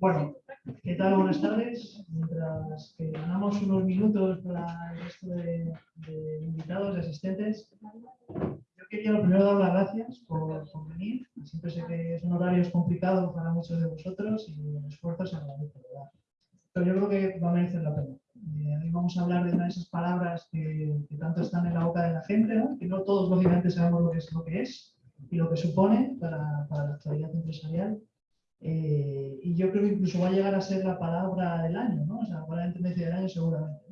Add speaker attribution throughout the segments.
Speaker 1: Bueno, ¿qué tal? Buenas tardes. Mientras que ganamos unos minutos para el resto de, invitados y asistentes, yo quería lo primero dar las gracias por, venir. Siempre sé que es un horario complicado para muchos de vosotros y el esfuerzo se agradece, ¿verdad? Pero yo creo que va a merecer la pena. Eh, hoy vamos a hablar de una de esas palabras que, tanto están en la boca de la gente, ¿no? que no todos lógicamente sabemos lo que es, lo que es y lo que supone para, para la actualidad empresarial eh, y yo creo que incluso va a llegar a ser la palabra del año, ¿no? O sea, la palabra de tendencia del año seguramente.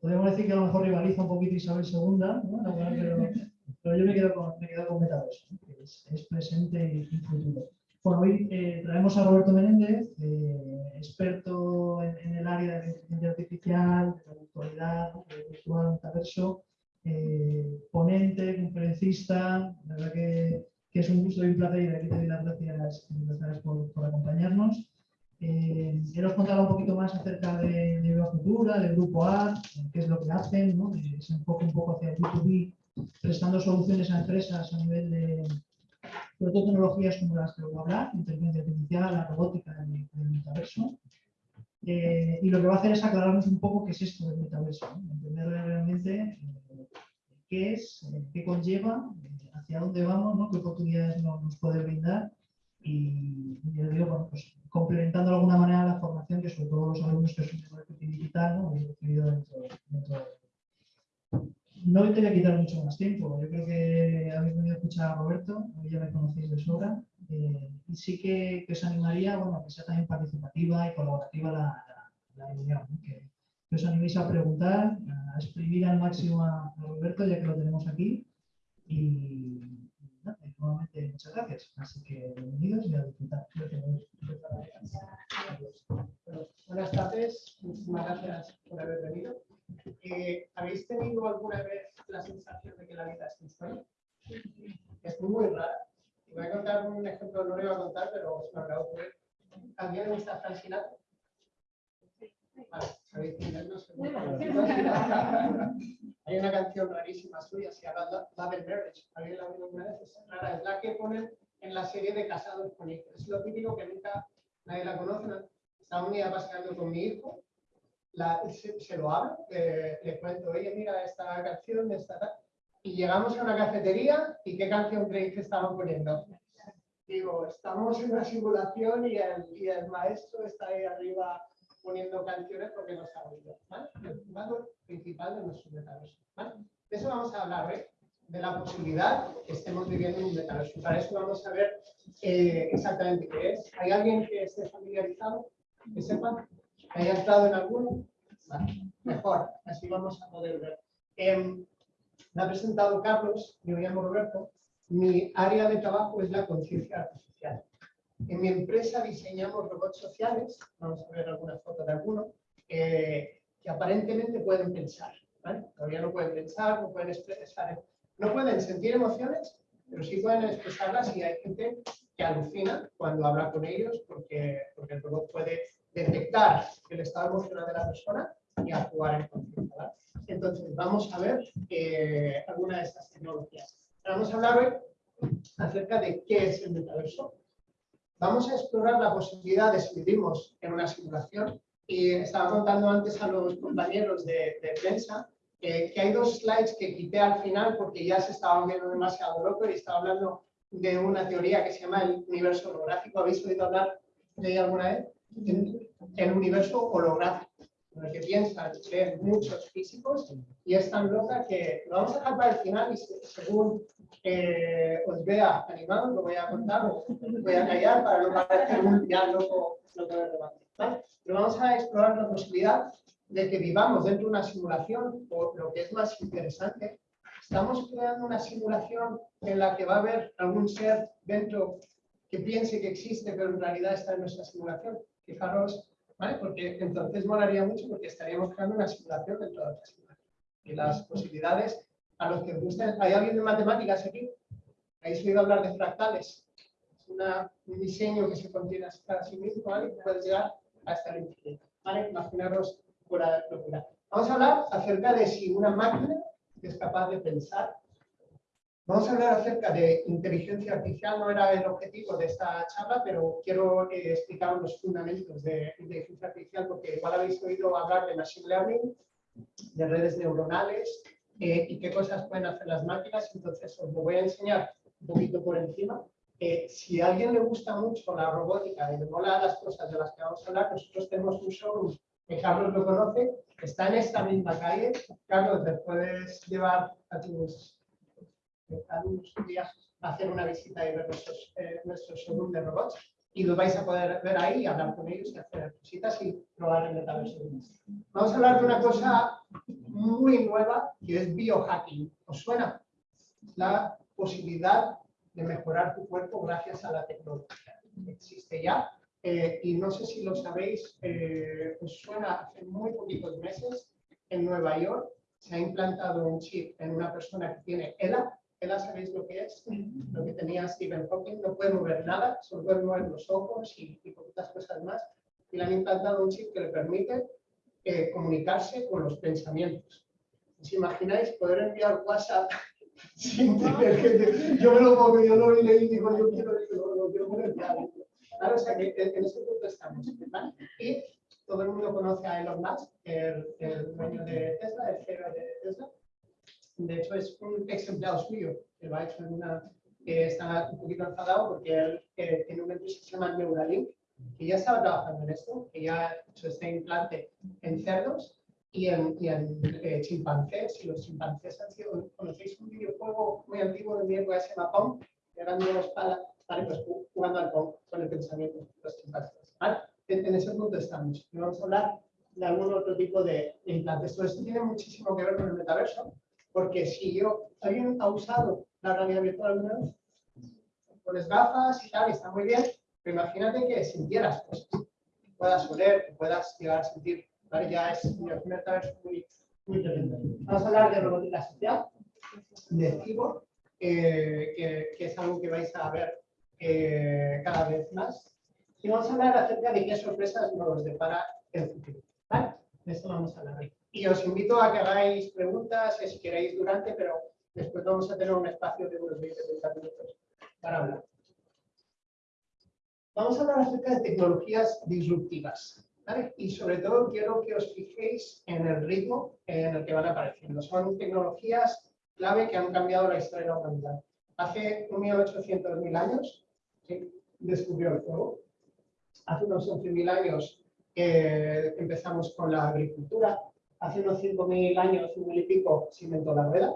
Speaker 1: podríamos decir que a lo mejor rivaliza un poquito Isabel II, ¿no? pero, yo me quedo con, me quedo con Metaverso, que es, presente y futuro. Bueno, hoy eh, traemos a Roberto Menéndez, eh, experto en, el área de inteligencia artificial, de virtualidad, de virtual metaverso, ponente, conferencista, la verdad que que es un gusto y un placer y aquí te doy las gracias, por, por, acompañarnos. Eh, os contar un poquito más acerca de, de Futura, del Grupo A, qué es lo que hacen, ¿no? se enfoca un poco hacia el B2B, prestando soluciones a empresas a nivel de, sobre todo tecnologías como las que voy a hablar, inteligencia artificial, la robótica, el, el metaverso. Eh, y lo que va a hacer es aclararnos un poco qué es esto del metaverso, entender realmente eh, qué es, eh, qué conlleva, hacia dónde vamos, ¿no? qué oportunidades nos, puede brindar y, yo digo, bueno, pues complementando de alguna manera la formación que sobre todo los alumnos que son de marketing digital ¿no? hemos recibido dentro, dentro de no te voy a quitar mucho más tiempo. Yo creo que habéis venido a escuchar a Roberto, ya me conocéis de sobra. Eh, y sí que, que, os animaría bueno, que sea también participativa y colaborativa la, la, reunión. Que, os animéis a preguntar, a exprimir al máximo a, Roberto, ya que lo tenemos aquí. Y nuevamente muchas gracias. Así que bienvenidos y a disfrutar.
Speaker 2: buenas tardes, muchísimas gracias por haber venido. Eh, ¿Habéis tenido alguna vez la sensación de que la vida es sueño? Es muy rara. Voy a contar un ejemplo, no lo iba a contar, pero os lo acabo de. ¿Alguien le gusta Frank Sinatra? Vale, ¿sabéis quién No sé. Hay una canción rarísima suya, se llama Love and Marriage. ¿Alguien la ha oído alguna vez? Es rara, es la que ponen en la serie de Casados con Hijos. Es lo típico que nunca nadie la conoce. Estaba un día paseando con mi hijo, se, lo hablo, le cuento, oye, mira esta canción, esta tal. Y llegamos a una cafetería y ¿qué canción creéis que estaban poniendo? Digo, estamos en una simulación y el, y el maestro está ahí arriba poniendo canciones porque no se ha oído. ¿vale? El valor principal de nuestro metaverso. ¿vale? De eso vamos a hablar hoy, de la posibilidad que estemos viviendo en un metaverso. Para eso vamos a ver eh, exactamente qué es. ¿Hay alguien que esté familiarizado? ¿Que sepa? ¿Que haya entrado en alguno? Mejor, así vamos a poder ver. Eh, me ha presentado Carlos, me llamo Roberto. Mi área de trabajo es la conciencia artificial. En mi empresa diseñamos robots sociales, vamos a ver alguna foto de alguno, eh, que aparentemente pueden pensar. Todavía no pueden pensar, no pueden expresar, no pueden sentir emociones, pero sí pueden expresarlas y hay gente que alucina cuando habla con ellos porque, porque el robot puede detectar el estado emocional de la persona y actuar en conciencia. Entonces, vamos a ver eh, alguna de estas tecnologías. Vamos a hablar hoy acerca de qué es el metaverso, Vamos a explorar la posibilidad de si vivimos en una simulación y estaba contando antes a los compañeros de, prensa que hay dos slides que quité al final porque ya se estaba viendo demasiado loco y estaba hablando de una teoría que se llama el universo holográfico. ¿Habéis oído hablar de ella alguna vez? El universo holográfico, en el que piensan que muchos físicos y es tan loca que lo vamos a dejar para el final y según eh, os vea animado, lo voy a contar, voy a callar para no parecer un ya loco, loco de ¿vale? Pero vamos a explorar la posibilidad de que vivamos dentro de una simulación, o lo que es más interesante, estamos creando una simulación en la que va a haber algún ser dentro que piense que existe, pero en realidad está en nuestra simulación. Fijaros, ¿vale? Porque entonces molaría mucho porque estaríamos creando una simulación dentro de otra simulación. Y las posibilidades a los que os gusten. ¿Hay alguien de matemáticas aquí? ¿Habéis oído hablar de fractales? Es un diseño que se contiene a sí mismo, ¿vale? Puede llegar hasta el infinito, ¿vale? Imaginaros pura locura. Vamos a hablar acerca de si una máquina es capaz de pensar Vamos a hablar acerca de inteligencia artificial, no era el objetivo de esta charla, pero quiero eh, explicar los fundamentos de inteligencia artificial porque igual habéis oído hablar de machine learning, de redes neuronales eh, y qué cosas pueden hacer las máquinas, entonces os lo voy a enseñar un poquito por encima. Eh, si a alguien le gusta mucho la robótica y le mola las cosas de las que vamos a hablar, nosotros tenemos un showroom que Carlos lo conoce, está en esta misma calle. Carlos, te puedes llevar a tus unos días a hacer una visita y ver nuestros, eh, showroom de robots y lo vais a poder ver ahí, hablar con ellos y hacer cositas y probar el metaverso. Vamos a hablar de una cosa muy nueva que es biohacking. ¿Os suena? La posibilidad de mejorar tu cuerpo gracias a la tecnología. Existe ya eh, y no sé si lo sabéis, eh, os suena hace muy poquitos meses en Nueva York se ha implantado un chip en una persona que tiene ELA, sabéis lo que es, lo que tenía Stephen Hawking, no puede mover nada, solo puede mover los ojos y, y poquitas cosas más. Y le han implantado un chip que le permite eh, comunicarse con los pensamientos. ¿Os imagináis poder enviar WhatsApp sin tener que... Yo me lo pongo, yo lo leí y digo, yo quiero, lo, lo quiero poner o sea que en ese punto estamos. Y todo el mundo conoce a Elon Musk, el, el dueño de Tesla, el CEO de Tesla de hecho, es un ex empleado suyo que lo ha hecho en una. que está un poquito enfadado porque él eh, tiene una empresa que se llama Neuralink, que ya estaba trabajando en esto, que ya ha hecho este implante en cerdos y en, y en eh, chimpancés. Y los chimpancés han sido. ¿Conocéis un videojuego muy antiguo de mi época que se llama Pong? Que eran para, vale, pues jugando al Pong con el pensamiento de los chimpancés. ¿vale? En, ese punto estamos. Y vamos a hablar de algún otro tipo de implantes. Todo esto tiene muchísimo que ver con el metaverso porque si yo, ¿alguien ha usado la realidad virtual alguna vez? Pones gafas y tal, está muy bien, pero imagínate que sintieras cosas, que puedas oler, que puedas llegar a sentir, ¿vale? Ya es un metaverso muy, muy tremendo. Vamos a hablar de robótica social, de CIBO, eh, que, que, es algo que vais a ver eh, cada vez más. Y vamos a hablar acerca de qué sorpresas nos depara el futuro. ¿vale? De esto vamos a hablar hoy. Y os invito a que hagáis preguntas, si queréis durante, pero después vamos a tener un espacio de unos 20-30 minutos para hablar. Vamos a hablar acerca de tecnologías disruptivas. ¿vale? Y sobre todo quiero que os fijéis en el ritmo en el que van apareciendo. Son tecnologías clave que han cambiado la historia de la humanidad. Hace 1.800.000 años ¿sí? descubrió el fuego. Hace unos 11.000 años eh, empezamos con la agricultura, hace unos 5.000 años, un mil y pico, se inventó la rueda.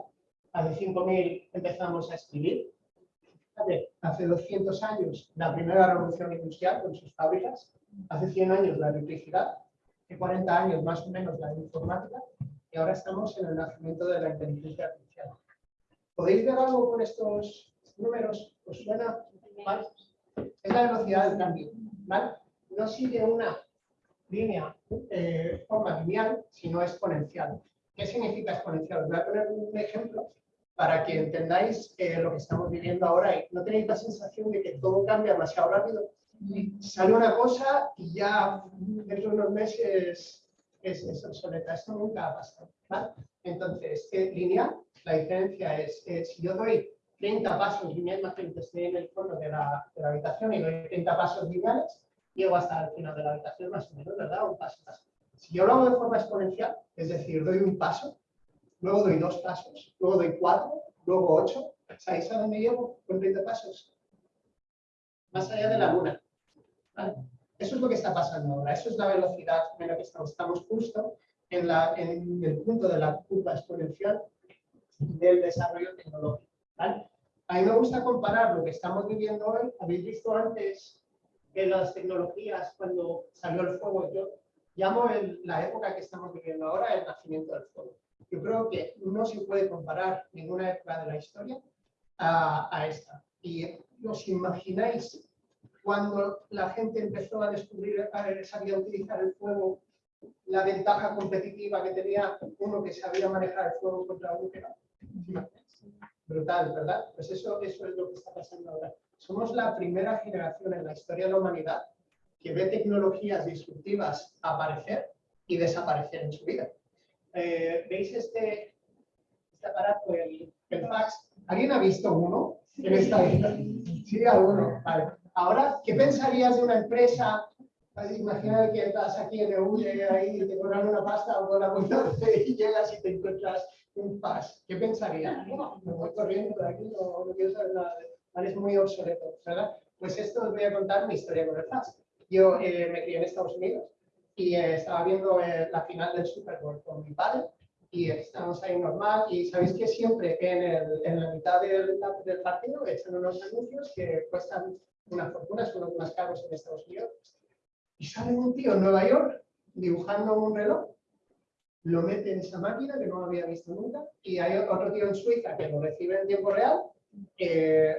Speaker 2: Hace 5.000 empezamos a escribir. Hace 200 años, la primera revolución industrial con sus fábricas. Hace 100 años, la electricidad. Hace 40 años, más o menos, la informática. Y ahora estamos en el nacimiento de la inteligencia artificial. ¿Podéis ver algo con estos números? ¿Os suena? Es la velocidad del cambio. ¿vale? No sigue una línea, eh, forma lineal, sino exponencial. ¿Qué significa exponencial? Voy a poner un ejemplo para que entendáis eh, lo que estamos viviendo ahora y no tenéis la sensación de que todo cambia demasiado rápido. Sale una cosa y ya dentro de unos meses es, es obsoleta. Esto nunca ha pasado. ¿vale? Entonces, eh, lineal, la diferencia es, eh, si yo doy 30 pasos lineales, imagínate, estoy en el fondo de la, de la habitación y doy 30 pasos lineales, llego hasta el final de la habitación más o menos, ¿verdad? Un paso. Si yo lo hago de forma exponencial, es decir, doy un paso, luego doy dos pasos, luego doy cuatro, luego ocho, ¿sabéis a dónde llego con 30 pasos? Más allá de la luna. ¿Vale? Eso es lo que está pasando ahora, eso es la velocidad en la que estamos. Estamos justo en, la, en el punto de la curva exponencial del desarrollo tecnológico. ¿vale? A mí me gusta comparar lo que estamos viviendo hoy. Habéis visto antes que las tecnologías, cuando salió el fuego, yo llamo en la época que estamos viviendo ahora el nacimiento del fuego. Yo creo que no se puede comparar ninguna época de la historia a, a esta. Y os imagináis cuando la gente empezó a descubrir, a sabía utilizar el fuego, la ventaja competitiva que tenía uno que sabía manejar el fuego contra otro que no. Brutal, ¿verdad? Pues eso, eso es lo que está pasando ahora. Somos la primera generación en la historia de la humanidad que ve tecnologías disruptivas aparecer y desaparecer en su vida. Eh, ¿Veis este, este aparato, el, el, fax? ¿Alguien ha visto uno en esta vida? Sí, alguno. Vale. Ahora, ¿qué pensarías de una empresa? Imagina que estás aquí en EU y te cobran una pasta o una y llegas y te encuentras un pas. ¿Qué pensarías? me voy corriendo por aquí, no, no quiero saber nada. Vale, es muy obsoleto, ¿verdad? Pues esto os voy a contar mi historia con el FAS. Yo eh, me crié en Estados Unidos y eh, estaba viendo eh, la final del Super Bowl con mi padre y estamos ahí normal y sabéis que siempre en, el, en la mitad del, del, partido echan unos anuncios que cuestan una fortuna, son los más caros en Estados Unidos y sale un tío en Nueva York dibujando un reloj lo mete en esa máquina que no había visto nunca y hay otro tío en Suiza que lo recibe en tiempo real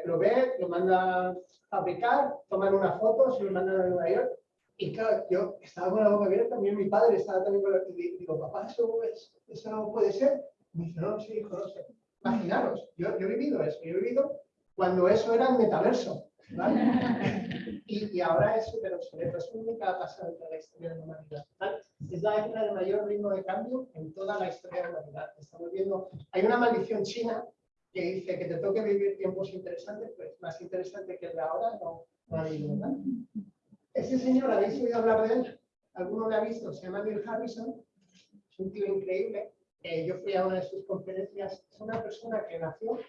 Speaker 2: lo ve, lo manda a fabricar, toman una foto, se lo mandan a Nueva York. Y claro, yo estaba con la boca abierta, también mi padre estaba también con la y digo, papá, ¿eso, es, ¿eso no puede ser? Me dice, no, sí, hijo, no sé. Imaginaros, yo, yo he vivido eso, yo he vivido cuando eso era el metaverso. ¿vale? y, y, ahora es súper obsoleto, es ha pasado en la historia de la humanidad. ¿vale? Es la época de mayor ritmo de cambio en toda la historia de la humanidad. Estamos viendo, hay una maldición china que dice que te toque vivir tiempos interesantes, pues más interesante que el de ahora no, no ha habido, ¿verdad? Ese señor, ¿habéis oído hablar de él? ¿Alguno lo ha visto? Se llama Neil Harrison, es un tío increíble. Eh, yo fui a una de sus conferencias, es una persona que nació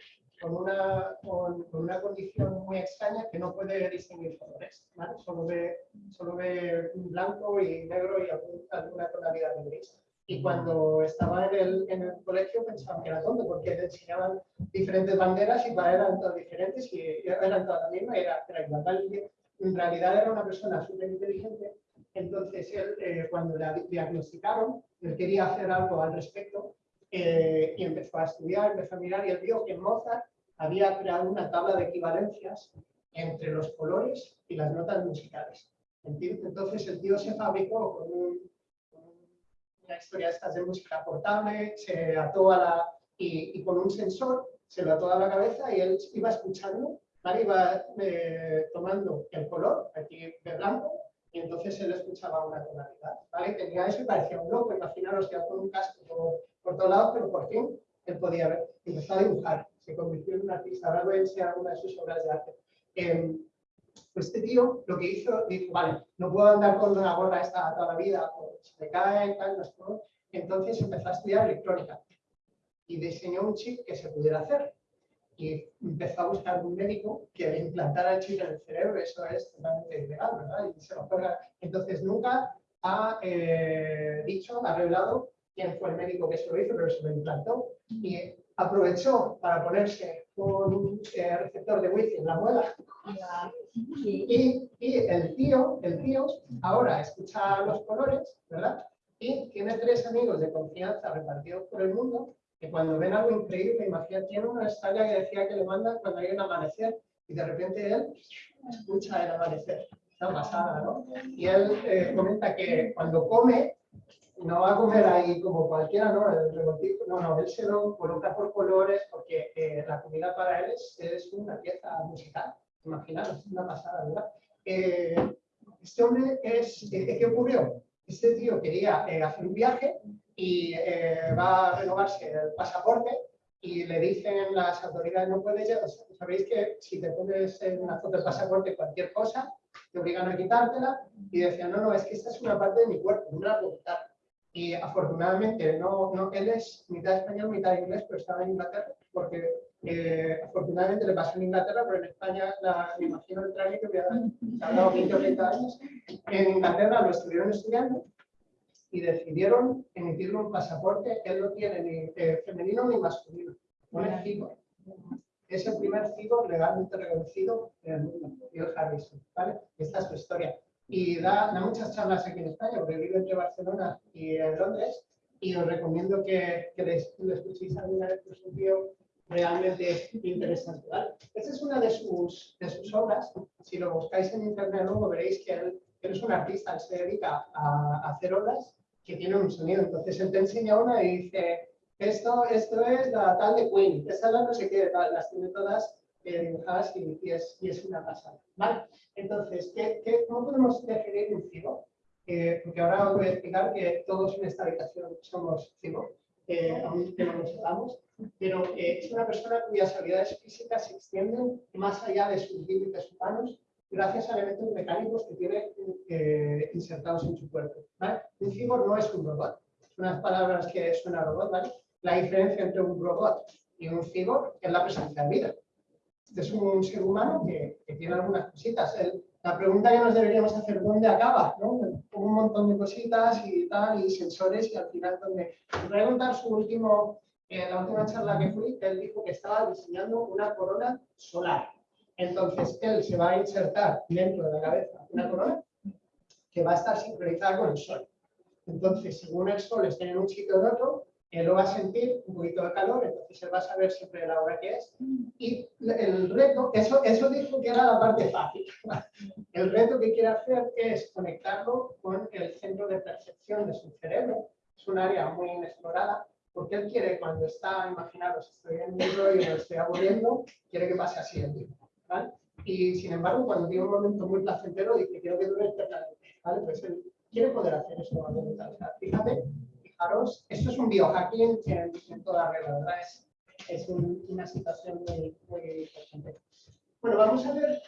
Speaker 2: con una, con, una condición muy extraña que no puede distinguir colores, ¿vale? Solo ve, solo ve blanco y negro y alguna tonalidad de gris y cuando estaba en el, en el colegio pensaba que era tonto porque le enseñaban diferentes banderas y para eran todas diferentes y eran todas las mismas, era, era igual. En realidad era una persona súper inteligente, entonces él, eh, cuando le diagnosticaron, él quería hacer algo al respecto eh, y empezó a estudiar, empezó a mirar y él vio que Mozart había creado una tabla de equivalencias entre los colores y las notas musicales. Entonces el tío se fabricó con un historia de estas de música portable, se ató a la, y, con un sensor se lo ató a la cabeza y él iba escuchando, ¿vale? iba eh, tomando el color, aquí de blanco, y entonces él escuchaba una tonalidad, ¿vale? Tenía eso y parecía un loco, imaginaros que con un casco por, todos lados, pero por fin él podía ver. Empezó a dibujar, se convirtió en un artista, ahora voy a alguna de sus obras de arte. Eh, pues este tío lo que hizo, dijo, vale, no puedo andar con una gorra esta toda la vida, se me cae, tal, no Entonces empezó a estudiar electrónica y diseñó un chip que se pudiera hacer. Y empezó a buscar un médico que le implantara el chip en el cerebro, eso es totalmente ilegal, ¿verdad? Y se lo Entonces nunca ha eh, dicho, ha revelado quién fue el médico que se lo hizo, pero se lo implantó. Y aprovechó para ponerse un eh, receptor de wifi en la muela y, y, el tío, el tío ahora escucha los colores, ¿verdad? Y tiene tres amigos de confianza repartidos por el mundo que cuando ven algo increíble, imagina, tiene una estrella que decía que le mandan cuando hay un amanecer y de repente él escucha el amanecer. Está pasada, ¿no? Y él eh, comenta que cuando come no va a comer ahí como cualquiera, ¿no? El no, no, él se lo coloca por colores porque eh, la comida para él es, es, una pieza musical. Imaginaros, una pasada, ¿verdad? Eh, este hombre es, eh, ¿qué ocurrió? Este tío quería hacer un viaje y va a renovarse el pasaporte y le dicen las autoridades, no puedes llegar, sabéis que si te pones en una foto del pasaporte cualquier cosa, te obligan a quitártela y decían, no, no, es que esta es una parte de mi cuerpo, puedo quitar. Y afortunadamente, no, no, él es mitad español, mitad inglés, pero estaba en Inglaterra, porque eh, afortunadamente le pasó en Inglaterra, pero en España, la, me imagino el trámite que ha tardado 20 o 30 años. En Inglaterra lo estuvieron estudiando y decidieron emitirle un pasaporte, él no tiene ni eh, femenino ni masculino, pone cigo. Es el primer cigo legalmente reconocido en el mundo, el Harrison, ¿vale? Esta es su historia y da, da, muchas charlas aquí en España, porque vivo entre Barcelona y en Londres, y os recomiendo que, que le, le escuchéis alguna vez, es un tío realmente interesante. ¿vale? Esta es una de sus, de sus obras, si lo buscáis en internet luego veréis que él, él, es un artista, él se dedica a, a hacer obras que tienen un sonido, entonces él te enseña una y dice, esto, esto es la tal de Queen, esta es la no sé qué, las tiene todas dibujadas y, y, es, una pasada. ¿vale? Entonces, ¿qué, cómo podemos definir un cibo? Eh, porque ahora os voy a explicar que todos en esta habitación somos cibos. eh, aunque no lo sepamos, pero eh, es una persona cuyas habilidades físicas se extienden más allá de sus límites humanos gracias a elementos mecánicos que tiene eh, insertados en su cuerpo. Un cyborg no es un robot, son unas palabras que suena robot, ¿vale? La diferencia entre un robot y un cyborg es la presencia de vida. Este es un ser humano que, que tiene algunas cositas. El, la pregunta que nos deberíamos hacer, ¿dónde acaba? ¿no? Un montón de cositas y tal, y sensores, y al final, ¿dónde? Contar su último, en eh, la última charla que fui, él dijo que estaba diseñando una corona solar. Entonces, él se va a insertar dentro de la cabeza una corona que va a estar sincronizada con el sol. Entonces, según el sol esté en un sitio o en otro, él lo va a sentir un poquito de calor, entonces él va a saber siempre la hora que es. Y el reto, eso, eso dijo que era la parte fácil. El reto que quiere hacer es conectarlo con el centro de percepción de su cerebro. Es un área muy inexplorada, porque él quiere, cuando está, imaginaros, estoy en mi rollo y me estoy aburriendo, quiere que pase así el tiempo. Y sin embargo, cuando tiene un momento muy placentero, dice, quiero que dure eternamente. ¿vale? Pues él quiere poder hacer eso. fíjate esto es un biohacking en, en toda regla, ¿verdad? Es, es una situación muy, muy importante. Bueno, vamos a ver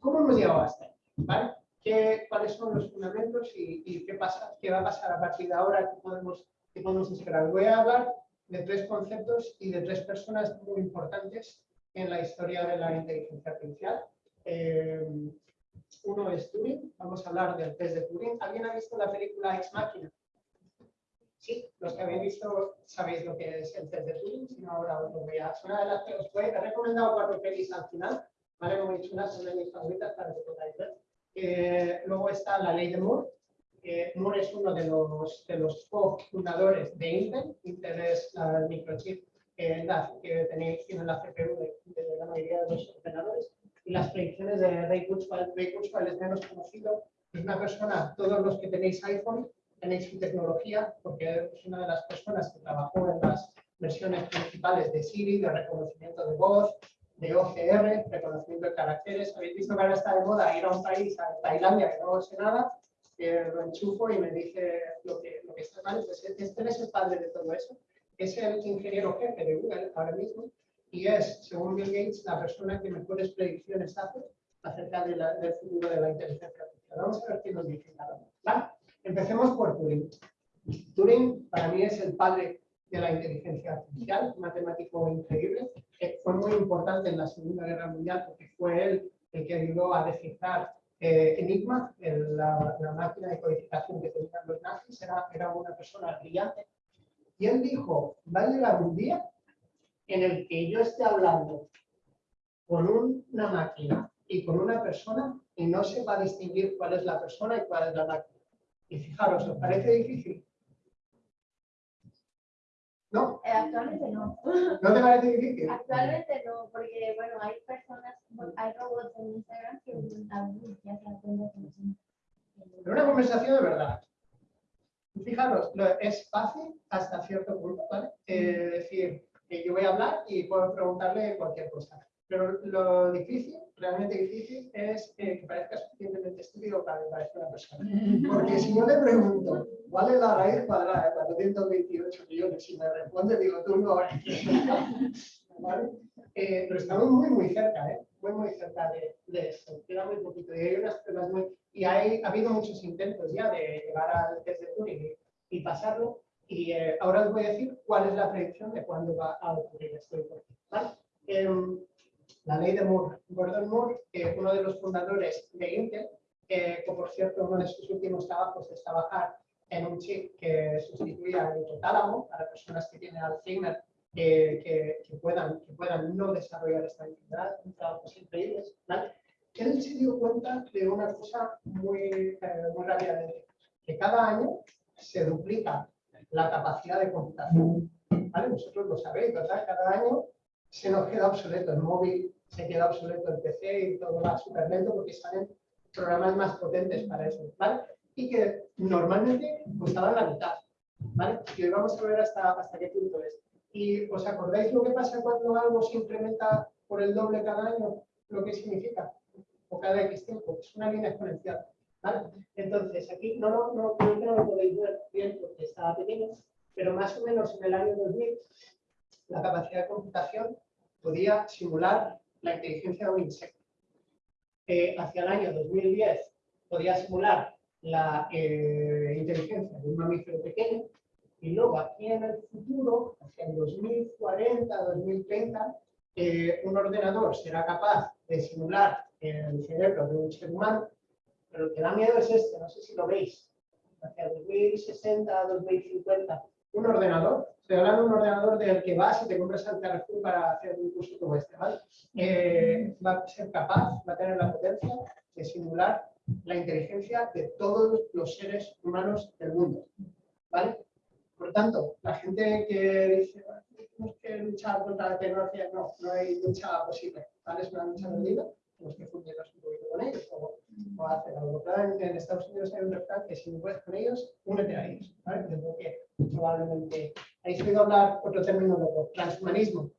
Speaker 2: cómo hemos llegado hasta ahí, ¿vale? ¿Qué, ¿Cuáles son los fundamentos y, y, qué, pasa, qué va a pasar a partir de ahora? ¿Qué podemos, qué podemos esperar? Voy a hablar de tres conceptos y de tres personas muy importantes en la historia de la inteligencia artificial. Eh, uno es Turing, vamos a hablar del test de Turing. ¿Alguien ha visto la película Ex Machina? Sí, los que habéis visto sabéis lo que es el test de Turing, si no ahora os lo voy a... Una de las que os he recomendado cuatro pelis al final, ¿vale? Como he dicho, una son de mis favoritas para que podáis ver. Eh, luego está la ley de Moore. Moore es uno de los, de los co-fundadores de Intel. Intel es la microchip que, que tenéis, tiene la CPU de, la mayoría de los ordenadores. Y las predicciones de Ray Kurzweil. Ray Kurzweil es menos conocido. Es una persona, todos los que tenéis iPhone, tenéis su tecnología, porque es una de las personas que trabajó en las versiones principales de Siri, de reconocimiento de voz, de OCR, reconocimiento de caracteres. Habéis visto que ahora está de moda ir a un país, a Tailandia, que no sé nada, lo enchufo y me dice lo que, lo que está mal. Pues este es el padre de todo eso. Es el ingeniero jefe de Google ahora mismo y es, según Bill Gates, la persona que mejores predicciones hace acerca de la, del futuro de la inteligencia artificial. Vamos a ver qué nos dice cada uno. Empecemos por Turing. Turing para mí es el padre de la inteligencia artificial, matemático increíble. fue muy importante en la Segunda Guerra Mundial porque fue él el que ayudó a descifrar eh, Enigma, la, máquina de codificación que tenían los nazis, era, era una persona brillante. Y él dijo, va a llegar un día en el que yo esté hablando con una máquina y con una persona y no se va a distinguir cuál es la persona y cuál es la máquina. Y fijaros, ¿os parece difícil? ¿No?
Speaker 3: Eh, actualmente no.
Speaker 2: ¿No te parece difícil?
Speaker 3: Actualmente no, porque bueno, hay personas, hay robots en Instagram que ya se aprenden
Speaker 2: Pero una conversación de verdad. Fijaros, es fácil hasta cierto punto, ¿vale? Es decir, que yo voy a hablar y puedo preguntarle cualquier cosa. Pero lo difícil, realmente difícil, es que parezca suficientemente estúpido para que parezca una persona. Porque si yo le pregunto, ¿cuál es la raíz cuadrada de 428 millones? Y me responde, digo, tú no ¿Vale? Eh, pero estamos muy, muy cerca, ¿eh? Muy, muy cerca de, de esto. Poquito. Y hay unas pruebas muy... Y hay, ha habido muchos intentos ya de llegar al test de Turing y, pasarlo. Y eh, ahora os voy a decir cuál es la predicción de cuándo va a ocurrir esto. ¿vale? La ley de Moore. Gordon Moore, uno de los fundadores de Intel, que por cierto uno de sus últimos trabajos es trabajar en un chip que sustituía el hipotálamo para personas que tienen Alzheimer que, que, puedan, que puedan no desarrollar esta enfermedad, un trabajo increíble. ¿vale? Él se dio cuenta de una cosa muy, eh, muy rápidamente, que cada año se duplica la capacidad de computación. ¿vale? Vosotros lo sabéis, ¿verdad? Cada año se nos queda obsoleto el móvil, se queda obsoleto el PC y todo va súper lento porque salen programas más potentes para eso, ¿vale? Y que normalmente costaban la mitad, ¿vale? Y hoy vamos a ver hasta, hasta qué punto es. ¿Y os acordáis lo que pasa cuando algo se incrementa por el doble cada año? Lo que significa, o cada X tiempo, es una línea exponencial, ¿vale? Entonces, aquí no, no, no, no lo podéis ver bien porque está pequeño, pero más o menos en el año 2000 la capacidad de computación podía simular la inteligencia de un insecto. Eh, hacia el año 2010 podía simular la eh, inteligencia de un mamífero pequeño y luego aquí en el futuro, hacia el 2040, 2030, eh, un ordenador será capaz de simular el cerebro de un ser humano, pero lo que da miedo es este, no sé si lo veis, hacia 2060, 2050, un ordenador, estoy hablando de un ordenador del que vas y te compras al Carrefour para hacer un curso como este, ¿vale? Eh, va a ser capaz, va a tener la potencia de simular la inteligencia de todos los seres humanos del mundo, ¿vale? Por tanto, la gente que dice, tenemos que luchar contra la tecnología, no, no hay lucha posible, ¿vale? Es una lucha perdida, tenemos que fundirnos un poquito con ellos o, o hacer algo. Claro, en Estados Unidos hay un refrán que si no puedes con ellos, únete a ellos, ¿vale? Porque probablemente... ¿Habéis oído hablar otro término de transhumanismo?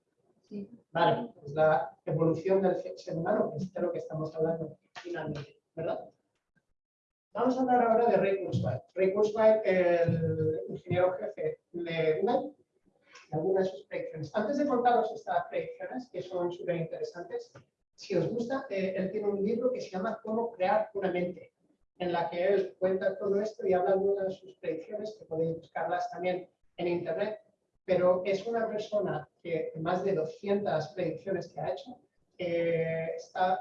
Speaker 2: Sí. Vale, es la evolución del ser humano, que es de lo que estamos hablando finalmente, ¿verdad? Vamos a hablar ahora de Ray Kurzweil. Ray Kurzweil, el ingeniero jefe de Google, algunas de sus predicciones. Antes de contaros estas predicciones, que son súper interesantes, si os gusta, eh, él tiene un libro que se llama Cómo crear una mente, en la que él cuenta todo esto y habla de de sus predicciones, que podéis buscarlas también en internet, pero es una persona que más de 200 predicciones que ha hecho, eh, está,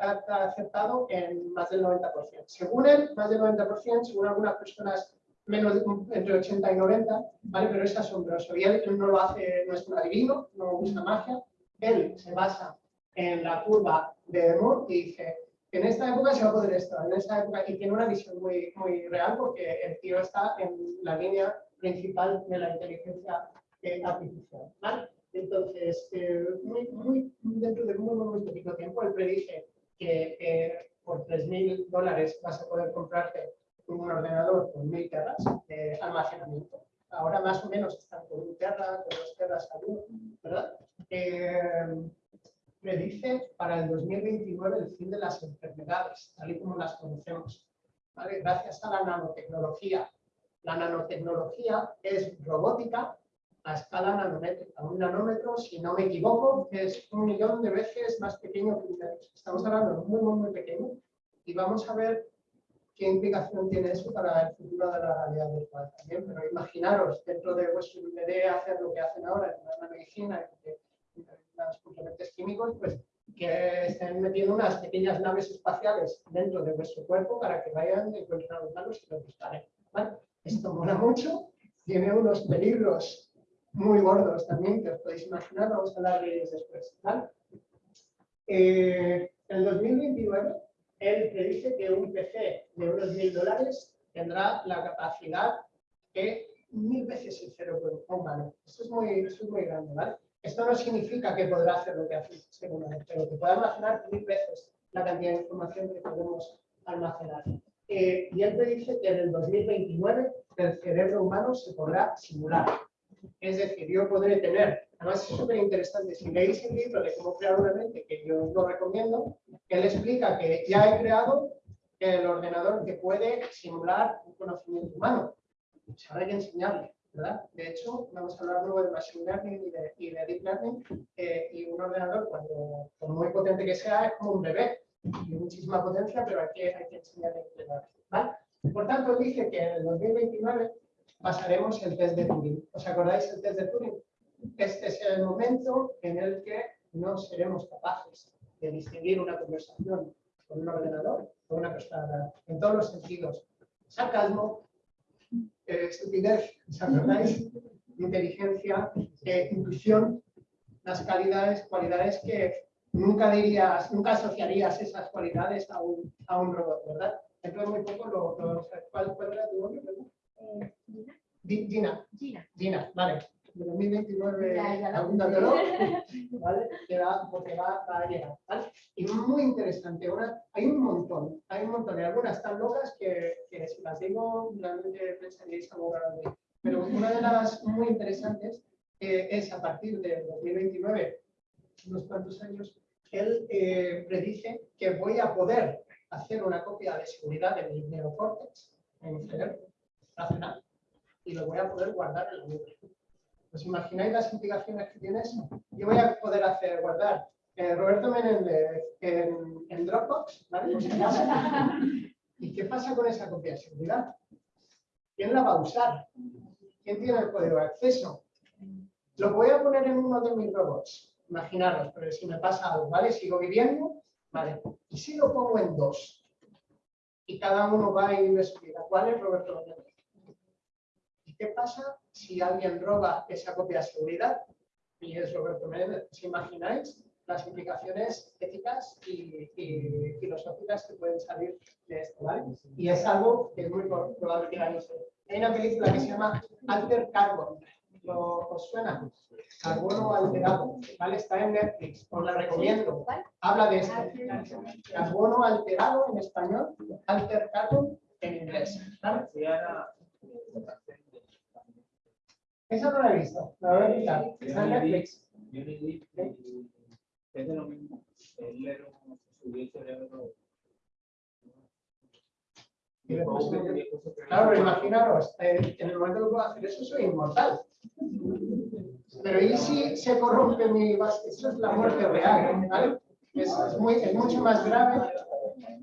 Speaker 2: aceptado en más del 90%. Según él, más del 90%, según algunas personas, menos entre 80 y 90, ¿vale? pero es asombroso. Y él, no lo hace, no es un adivino, no usa magia, él se basa en la curva de Moore y dice, en esta época se va a poder esto, en esta época, y tiene una visión muy, muy real porque el tío está en la línea principal de la inteligencia eh, artificial. ¿vale? Entonces, eh, muy, muy, dentro de muy, muy, poquito tiempo, él predice que eh, por 3.000 dólares vas a poder comprarte un ordenador con 1.000 terras de almacenamiento. Ahora más o menos están con un terra, con dos terras uno, ¿verdad? Eh, predice para el 2029 el fin de las enfermedades, tal y como las conocemos. ¿vale? Gracias a la nanotecnología. La nanotecnología es robótica a escala nanométrica. Un nanómetro, si no me equivoco, es un millón de veces más pequeño que un metro. Estamos hablando de muy, muy, muy pequeño y vamos a ver qué implicación tiene eso para el futuro de la realidad virtual también. Pero imaginaros, dentro de vuestro bebé hacer lo que hacen ahora en la medicina, los complementos químicos, pues que estén metiendo unas pequeñas naves espaciales dentro de vuestro cuerpo para que vayan y encuentren los malos y los disparen. Esto mola mucho, tiene unos peligros muy gordos también, que os podéis imaginar, vamos a hablar de ellos después. ¿vale? Eh, en 2029, él predice que un PC de unos mil dólares tendrá la capacidad que mil veces el cerebro humano. Esto es muy, esto es muy grande, ¿vale? Esto no significa que podrá hacer lo que hace ser humano, pero que pueda almacenar mil veces la cantidad de información que podemos almacenar. Eh, y él predice que en el 2029 el cerebro humano se podrá simular. Es decir, yo podré tener, además es súper interesante, si leéis el libro de cómo crear una mente, que yo lo recomiendo, él explica que ya he creado el ordenador que puede simular un conocimiento humano. Se habrá que enseñarle, ¿verdad? De hecho, vamos a hablar luego de Machine Learning y de, y de Deep Learning, eh, y un ordenador, cuando, por muy potente que sea, es como un bebé, tiene muchísima potencia, pero hay que, hay que enseñarle a. ¿vale? Por tanto, dice que en el 2029 pasaremos el test de Turing. ¿Os acordáis del test de Turing? Este es el momento en el que no seremos capaces de distinguir una conversación con un ordenador o una persona en todos los sentidos. Sarcasmo, estupidez, ¿os acordáis? Inteligencia, eh, intuición, las calidades, cualidades que nunca dirías, nunca asociarías esas cualidades a un, a un robot, ¿verdad? De muy poco lo, lo ¿cuál, ¿cuál, era tu nombre?
Speaker 3: Eh,
Speaker 2: Gina.
Speaker 3: Gina.
Speaker 2: Gina, vale. De 2029 algún dato, ¿vale? Que va, porque va, va, a llegar, ¿vale? Y muy interesante, una, hay un montón, hay un montón, y algunas tan locas que, que si las digo, realmente pensaríais algo grande. Pero una de las muy interesantes eh, es a partir de 2029, unos cuantos años, él eh, predice que voy a poder hacer una copia de seguridad de mi neocórtex, en mi cerebro racional, y lo voy a poder guardar en la nube. ¿Os imagináis las implicaciones que tiene eso? Yo voy a poder hacer, guardar eh, Roberto Menéndez en, en Dropbox, ¿vale? Por si acaso. ¿Y qué pasa con esa copia de seguridad? ¿Quién la va a usar? ¿Quién tiene el código de acceso? Lo voy a poner en uno de mis robots. Imaginaros, pero si me pasa algo, ¿vale? Sigo viviendo, ¿vale? Y si lo pongo en dos, y cada uno va y me explica cuál es Roberto Menéndez. ¿Y qué pasa si alguien roba esa copia de seguridad y es Roberto Menéndez? ¿Os imagináis las implicaciones éticas y, y filosóficas que pueden salir de esto, ¿vale? Y es algo que es muy probable que la Hay una película que se llama Alter Carbon. ¿Lo, ¿Os suena? Carbono alterado, ¿vale? Está en Netflix, os la recomiendo. Habla de esto. Carbono alterado en español, alter carbon en inglés. ¿vale? Esa no la he visto, la voy a quitar. Está en Netflix.
Speaker 4: Es de lo mismo. El leer subió el cerebro.
Speaker 2: Claro, imaginaros, eh, en el momento que puedo hacer eso, soy inmortal. Pero ¿y si se corrompe mi base? Eso es la muerte real, ¿vale? Es, es muy, es mucho más grave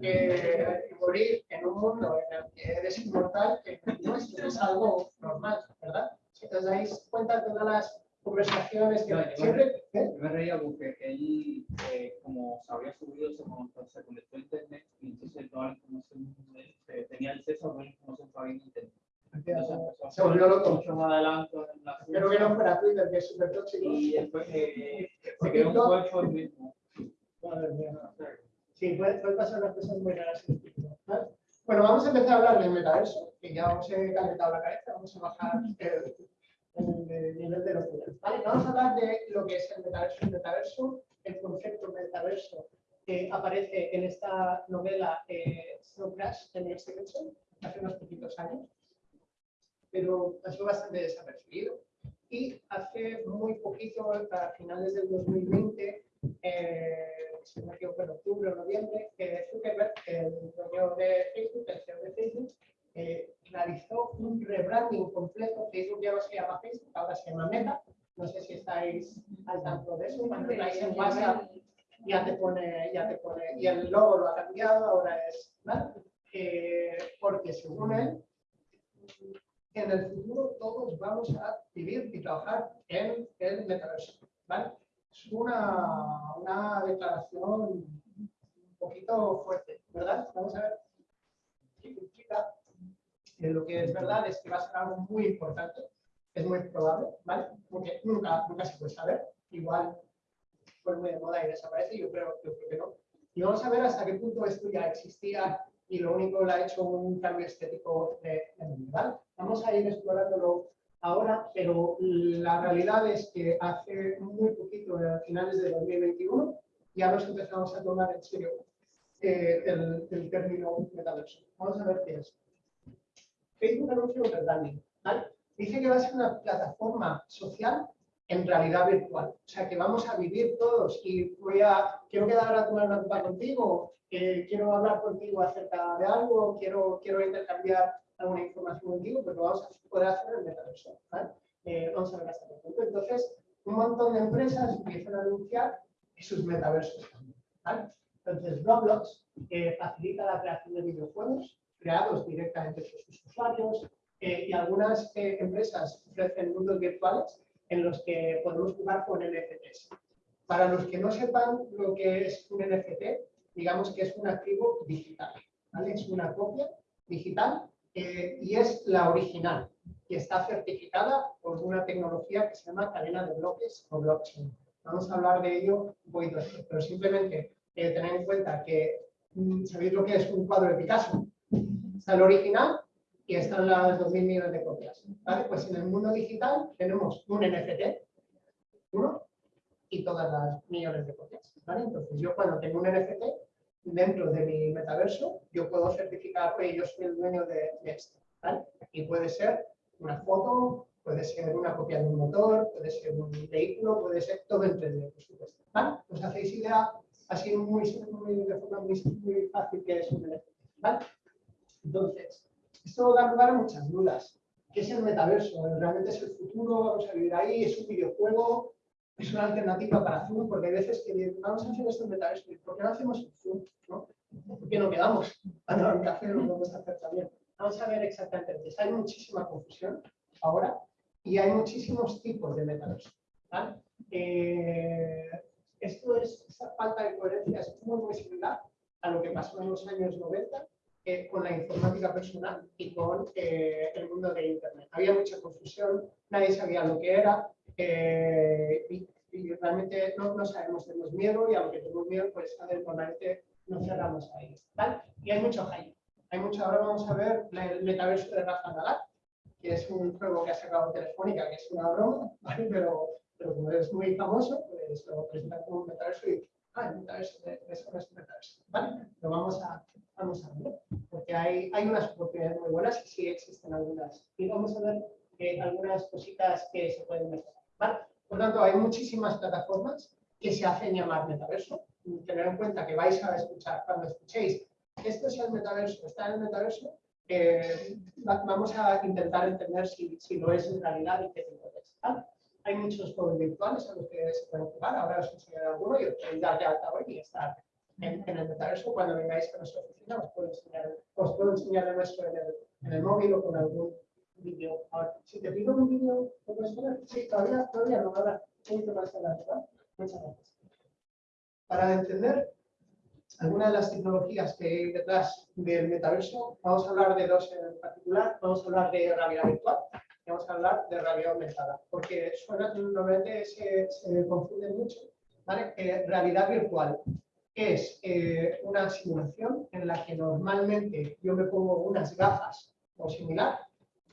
Speaker 2: que morir en un mundo en el que eres inmortal que el nuestro. Es algo normal, ¿verdad? Os dais cuenta de todas las conversaciones que
Speaker 4: No,
Speaker 2: siempre... ¿eh?
Speaker 4: Yo me reía porque él, eh, como se había subido, se conectó, se conectó a internet y entonces toda la información, eh, tenía acceso a toda la información que había en internet. Entonces
Speaker 2: Se volvió loco.
Speaker 4: adelante en la
Speaker 2: Espero que no fuera Twitter, que es súper tóxico.
Speaker 4: Y después eh, se creó un cuerpo el mismo.
Speaker 2: Sí, puede, puede pasar unas cosas muy raras. Bueno, vamos a empezar a hablar del metaverso, que ya os he calentado la cabeza, vamos a bajar el, el- el nivel de locura. ¿vale? Vamos a hablar de lo que es el metaverso. El metaverso, el concepto metaverso que aparece en esta novela eh, Snow Crash de Neil Stephenson hace unos poquitos años, pero pasó bastante desapercibido. Y hace muy poquito, a finales del 2020, eh, si me en octubre o noviembre, que Zuckerberg, el dueño de Facebook, el CEO de Facebook, eh, realizó un rebranding completo. Facebook ya no se llama Facebook, ahora se llama Meta. No sé si estáis al tanto de eso. Cuando estáis en WhatsApp ya te pone, ya te pone, y el logo lo ha cambiado, ahora es, ¿vale? Eh, porque según él, en el futuro todos vamos a vivir y trabajar en el metaverso, ¿vale? Es una, una declaración un poquito fuerte, ¿verdad? Vamos a ver qué implica. Lo que es verdad es que va a ser algo muy importante, es muy probable, ¿vale? Porque nunca, nunca se puede saber. Igual fue muy de moda y desaparece, yo creo, yo creo que no. Y vamos a ver hasta qué punto esto ya existía y lo único que le ha hecho un cambio estético de, de ¿vale? Vamos a ir explorándolo ahora, pero la realidad es que hace muy poquito, a finales de 2021, ya nos empezamos a tomar en serio eh, el, el término metaverso. Vamos a ver qué es. Facebook anuncia un rebranding, ¿vale? Dice que va a ser una plataforma social en realidad virtual. O sea, que vamos a vivir todos y voy a, quiero quedar a tomar una copa contigo, quiero hablar contigo acerca de algo, quiero, quiero intercambiar alguna información contigo, pues lo vamos a poder hacer el metaverso. Eh, vamos a ver hasta qué punto. Entonces, un montón de empresas empiezan a anunciar sus metaversos. ¿vale? Entonces, Roblox facilita la creación de videojuegos creados directamente por sus usuarios eh, y algunas eh, empresas ofrecen mundos virtuales en los que podemos jugar con NFTs. Para los que no sepan lo que es un NFT, digamos que es un activo digital, ¿vale? Es una copia digital eh, y es la original y está certificada por una tecnología que se llama cadena de bloques o blockchain. Vamos a hablar de ello un poquito pero simplemente eh, tener en cuenta que, mm, ¿sabéis lo que es un cuadro de Picasso? Está el original y están las 2.000 millones de copias. ¿vale? Pues en el mundo digital tenemos un NFT, uno, y todas las millones de copias. ¿vale? Entonces yo cuando tengo un NFT, dentro de mi metaverso, yo puedo certificar que yo soy el dueño de, esto. ¿vale? Y puede ser una foto, puede ser una copia de un motor, puede ser un vehículo, puede ser todo en 3D, por supuesto. ¿vale? ¿Os hacéis idea así muy, muy, de forma muy, muy fácil que es un NFT? ¿vale? Entonces, esto da lugar a muchas dudas. ¿qué es el metaverso? ¿Realmente es el futuro? ¿Vamos a vivir ahí? ¿Es un videojuego? ¿Es una alternativa para Zoom? Porque hay veces que dicen, vamos a hacer esto en metaverso. ¿Por qué no hacemos Zoom? ¿Por qué no quedamos a tomar un café? Lo podemos hacer también. Vamos a ver exactamente. Entonces, hay muchísima confusión ahora y hay muchísimos tipos de metaverso. ¿vale? Eh, esto es, esta falta de coherencia es muy, muy similar a lo que pasó en los años 90 eh, con la informática personal y con eh, el mundo de Internet. Había mucha confusión, nadie sabía lo que era eh, y, y realmente no, no, sabemos, tenemos miedo y aunque tenemos miedo, pues a normalmente nos cerramos ahí. ¿vale? Y hay mucho hype. Hay mucho, ahora vamos a ver el metaverso de Rafa Nadal, que es un juego que ha sacado Telefónica, que es una broma, ¿vale? pero, pero como es muy famoso, pues lo presentan como un metaverso y ah, el metaverso, eso no es metaverso. ¿vale? Lo vamos a, vamos a ver, porque hay, hay unas oportunidades muy buenas y sí existen algunas. Y vamos a ver eh, algunas cositas que se pueden mejorar. ¿vale? Por tanto, hay muchísimas plataformas que se hacen llamar metaverso. Tener en cuenta que vais a escuchar, cuando escuchéis, esto es el metaverso, está en el metaverso, eh, vamos a intentar entender si, si, lo es en realidad y qué tipo es. ¿vale? Hay muchos juegos virtuales a los que se pueden jugar, ahora os enseñaré alguno y os podéis dar de alta hoy y estar en, en, el metaverso. Cuando vengáis a nuestra oficina os puedo enseñar, os puedo enseñar el nuestro en el, en el móvil o con algún vídeo. Si te pido un vídeo, ¿lo puedes poner? Sí, todavía, todavía no, ahora poquito más adelante, ¿vale? Muchas gracias. Para entender algunas de las tecnologías que hay detrás del metaverso, vamos a hablar de dos en particular. Vamos a hablar de realidad virtual vamos a hablar de realidad aumentada, porque suena, normalmente se, se confunde mucho. ¿vale? Eh, realidad virtual es eh, una simulación en la que normalmente yo me pongo unas gafas o similar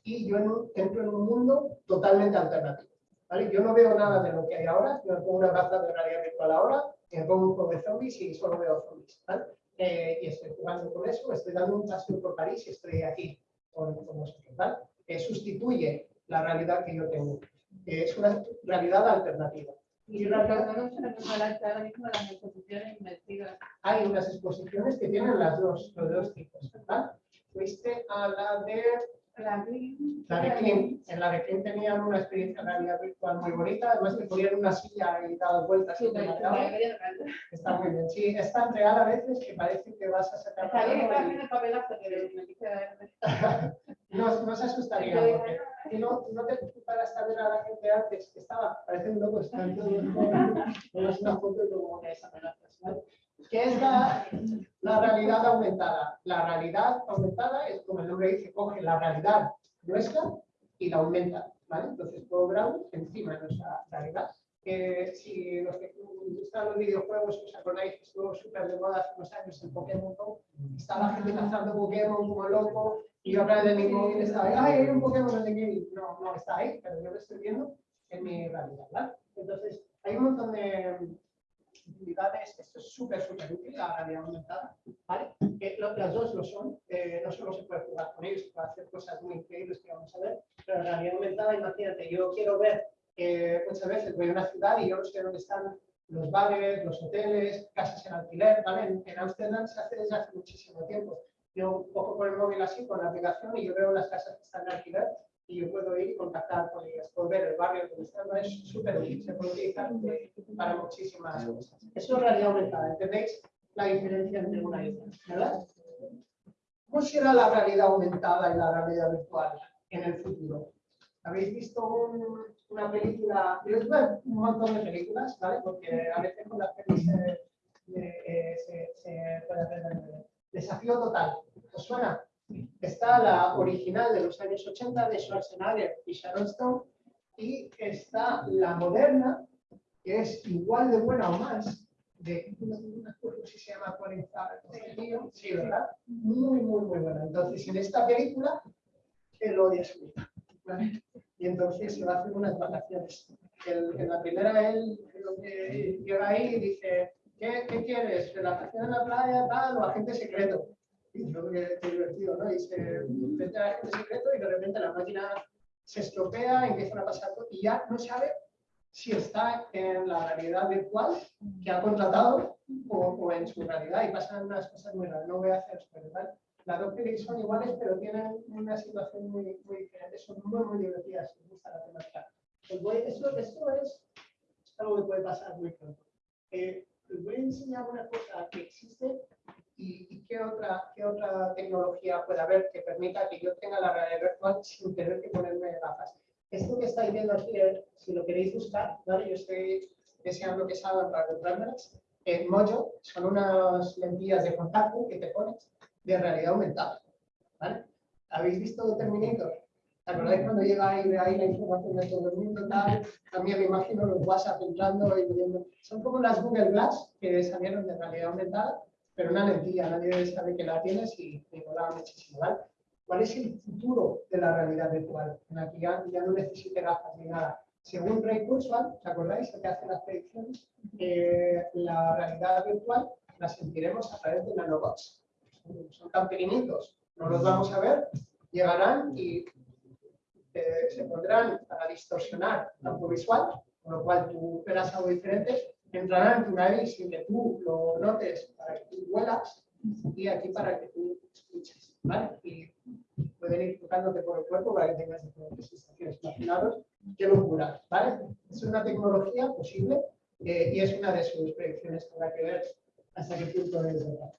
Speaker 2: y yo en un, entro en un mundo totalmente alternativo. ¿vale? Yo no veo nada de lo que hay ahora, yo me pongo unas gafas de realidad virtual ahora, me pongo un poco de zombies y solo veo zombies. ¿vale? Eh, y estoy jugando con eso, estoy dando un paseo por París y estoy aquí con, con vosotros. ¿vale? Eh, sustituye la realidad que yo tengo. Es una realidad alternativa.
Speaker 5: Y no ahora mismo las exposiciones.
Speaker 2: Hay unas exposiciones que tienen las dos, los dos tipos. ¿verdad? Fuiste a la de
Speaker 5: La Green.
Speaker 2: La de Klim, en la de Klim tenían una experiencia de realidad virtual muy bonita, además te ponían una silla y dabas vueltas.
Speaker 5: súper.
Speaker 2: Está muy bien. Sí, es tan real a veces que parece que vas a sacar
Speaker 5: Está bien, el papelazo, pero me dice
Speaker 2: no, no se asustaría. porque y no, no te a ver a la gente antes que estaba, parece un loco, están todos es una foto como que es amenazas. ¿vale? ¿Qué es la, la realidad aumentada? La realidad aumentada es, como el nombre dice, coge la realidad nuestra y la aumenta. ¿vale? Entonces, todo Brown encima de nuestra realidad. Eh, si los que gustan los videojuegos, os acordáis que estuvo súper de moda hace unos años en Pokémon Go, estaba la gente cazando Pokémon como loco, y yo a de mi móvil estaba ahí, ay, hay un Pokémon en el game. No, no está ahí, pero yo lo estoy viendo en mi realidad. ¿vale? Entonces, hay un montón de utilidades, esto es súper, súper útil, la realidad aumentada, ¿vale? Que lo- las dos lo son, eh, no solo se puede jugar con ellos, se puede hacer cosas muy increíbles que vamos a ver, pero la realidad aumentada, imagínate, yo quiero ver, eh, muchas veces voy a una ciudad y yo no sé dónde están los bares, los hoteles, casas en alquiler, ¿vale? En, en Ámsterdam se hace desde hace muchísimo tiempo. Yo cojo con el móvil así, con la aplicación, y yo veo las casas que están en alquiler y yo puedo ir y contactar con ellas, puedo ver el barrio donde están, ¿no? es súper útil, se puede utilizar para muchísimas cosas. Eso es realidad aumentada, ¿entendéis la diferencia entre una y otra? ¿Verdad? ¿Cómo será la realidad aumentada y la realidad virtual en el futuro? ¿Habéis visto un- una película? Yo a un montón de películas, ¿vale? Porque a veces con las pelis se, eh, se, se puede hacer desafío total. ¿Os suena? Está la original de los años 80 de Schwarzenegger y Sharon Stone y está la moderna, que es igual de buena o más, de, no me acuerdo si se llama 40, sí, ¿verdad? Muy, muy, muy buena. Entonces, en esta película, él odia a su vida. ¿vale? Y entonces se va a hacer unas vacaciones. El- en la primera, él que llega ahí y dice, ¿qué, qué quieres? ¿Relación en la playa, tal, o agente secreto? Y yo creo que es divertido, ¿no? Y se al agente secreto y de repente la máquina se estropea, empiezan a pasar y ya no sabe si está en la realidad virtual que ha contratado o, o en su realidad y pasan unas cosas muy raras. No voy a hacer spoiler. Las dos pelis son iguales, pero tienen una situación muy, muy diferente. Son muy, muy divertidas. Os gusta la temática. Esto, esto es algo que puede pasar muy pronto. Eh, os voy a enseñar una cosa que existe y, y qué, otra, qué otra tecnología puede haber que permita que yo tenga la realidad virtual sin tener que ponerme gafas. Esto que estáis viendo aquí, eh, si lo queréis buscar, ¿vale? yo estoy deseando que salgan para comprármelas. En Mojo son unas lentillas de contacto que te pones de realidad aumentada. ¿vale? ¿Habéis visto Terminator? ¿Te acordáis cuando llega ahí, ve ahí la información de todo el mundo? Tal? También me imagino los WhatsApp entrando y viendo. Son como las Google Glass que salieron de realidad aumentada, pero una lentilla, nadie sabe que la tienes y me mola muchísimo. ¿vale? ¿Cuál es el futuro de la realidad virtual? En la que ya, ya no necesite gafas ni nada. Según Ray Kurzweil, ¿os acordáis? El que hace las predicciones, eh, la realidad virtual la sentiremos a través de nanobots. Son, tan pequeñitos, no los vamos a ver, llegarán y eh, se pondrán para distorsionar campo visual, con lo cual tú verás algo diferente, entrarán en tu nariz sin que tú lo notes para que tú huelas y aquí para que tú escuches, ¿vale? Y pueden ir tocándote por el cuerpo para que tengas diferentes sensaciones. Imaginaros qué locura, ¿vale? Es una tecnología posible eh, y es una de sus predicciones habrá que ver hasta qué punto es verdad.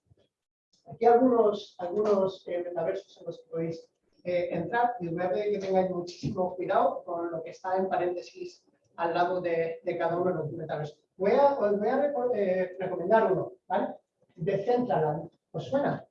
Speaker 2: Aquí algunos, algunos eh, metaversos en los que podéis eh, entrar y os voy a pedir que tengáis muchísimo cuidado con lo que está en paréntesis al lado de, de cada uno de los metaversos. Voy a, os voy a eh, recomendar uno, ¿vale? Decentraland. ¿Os suena?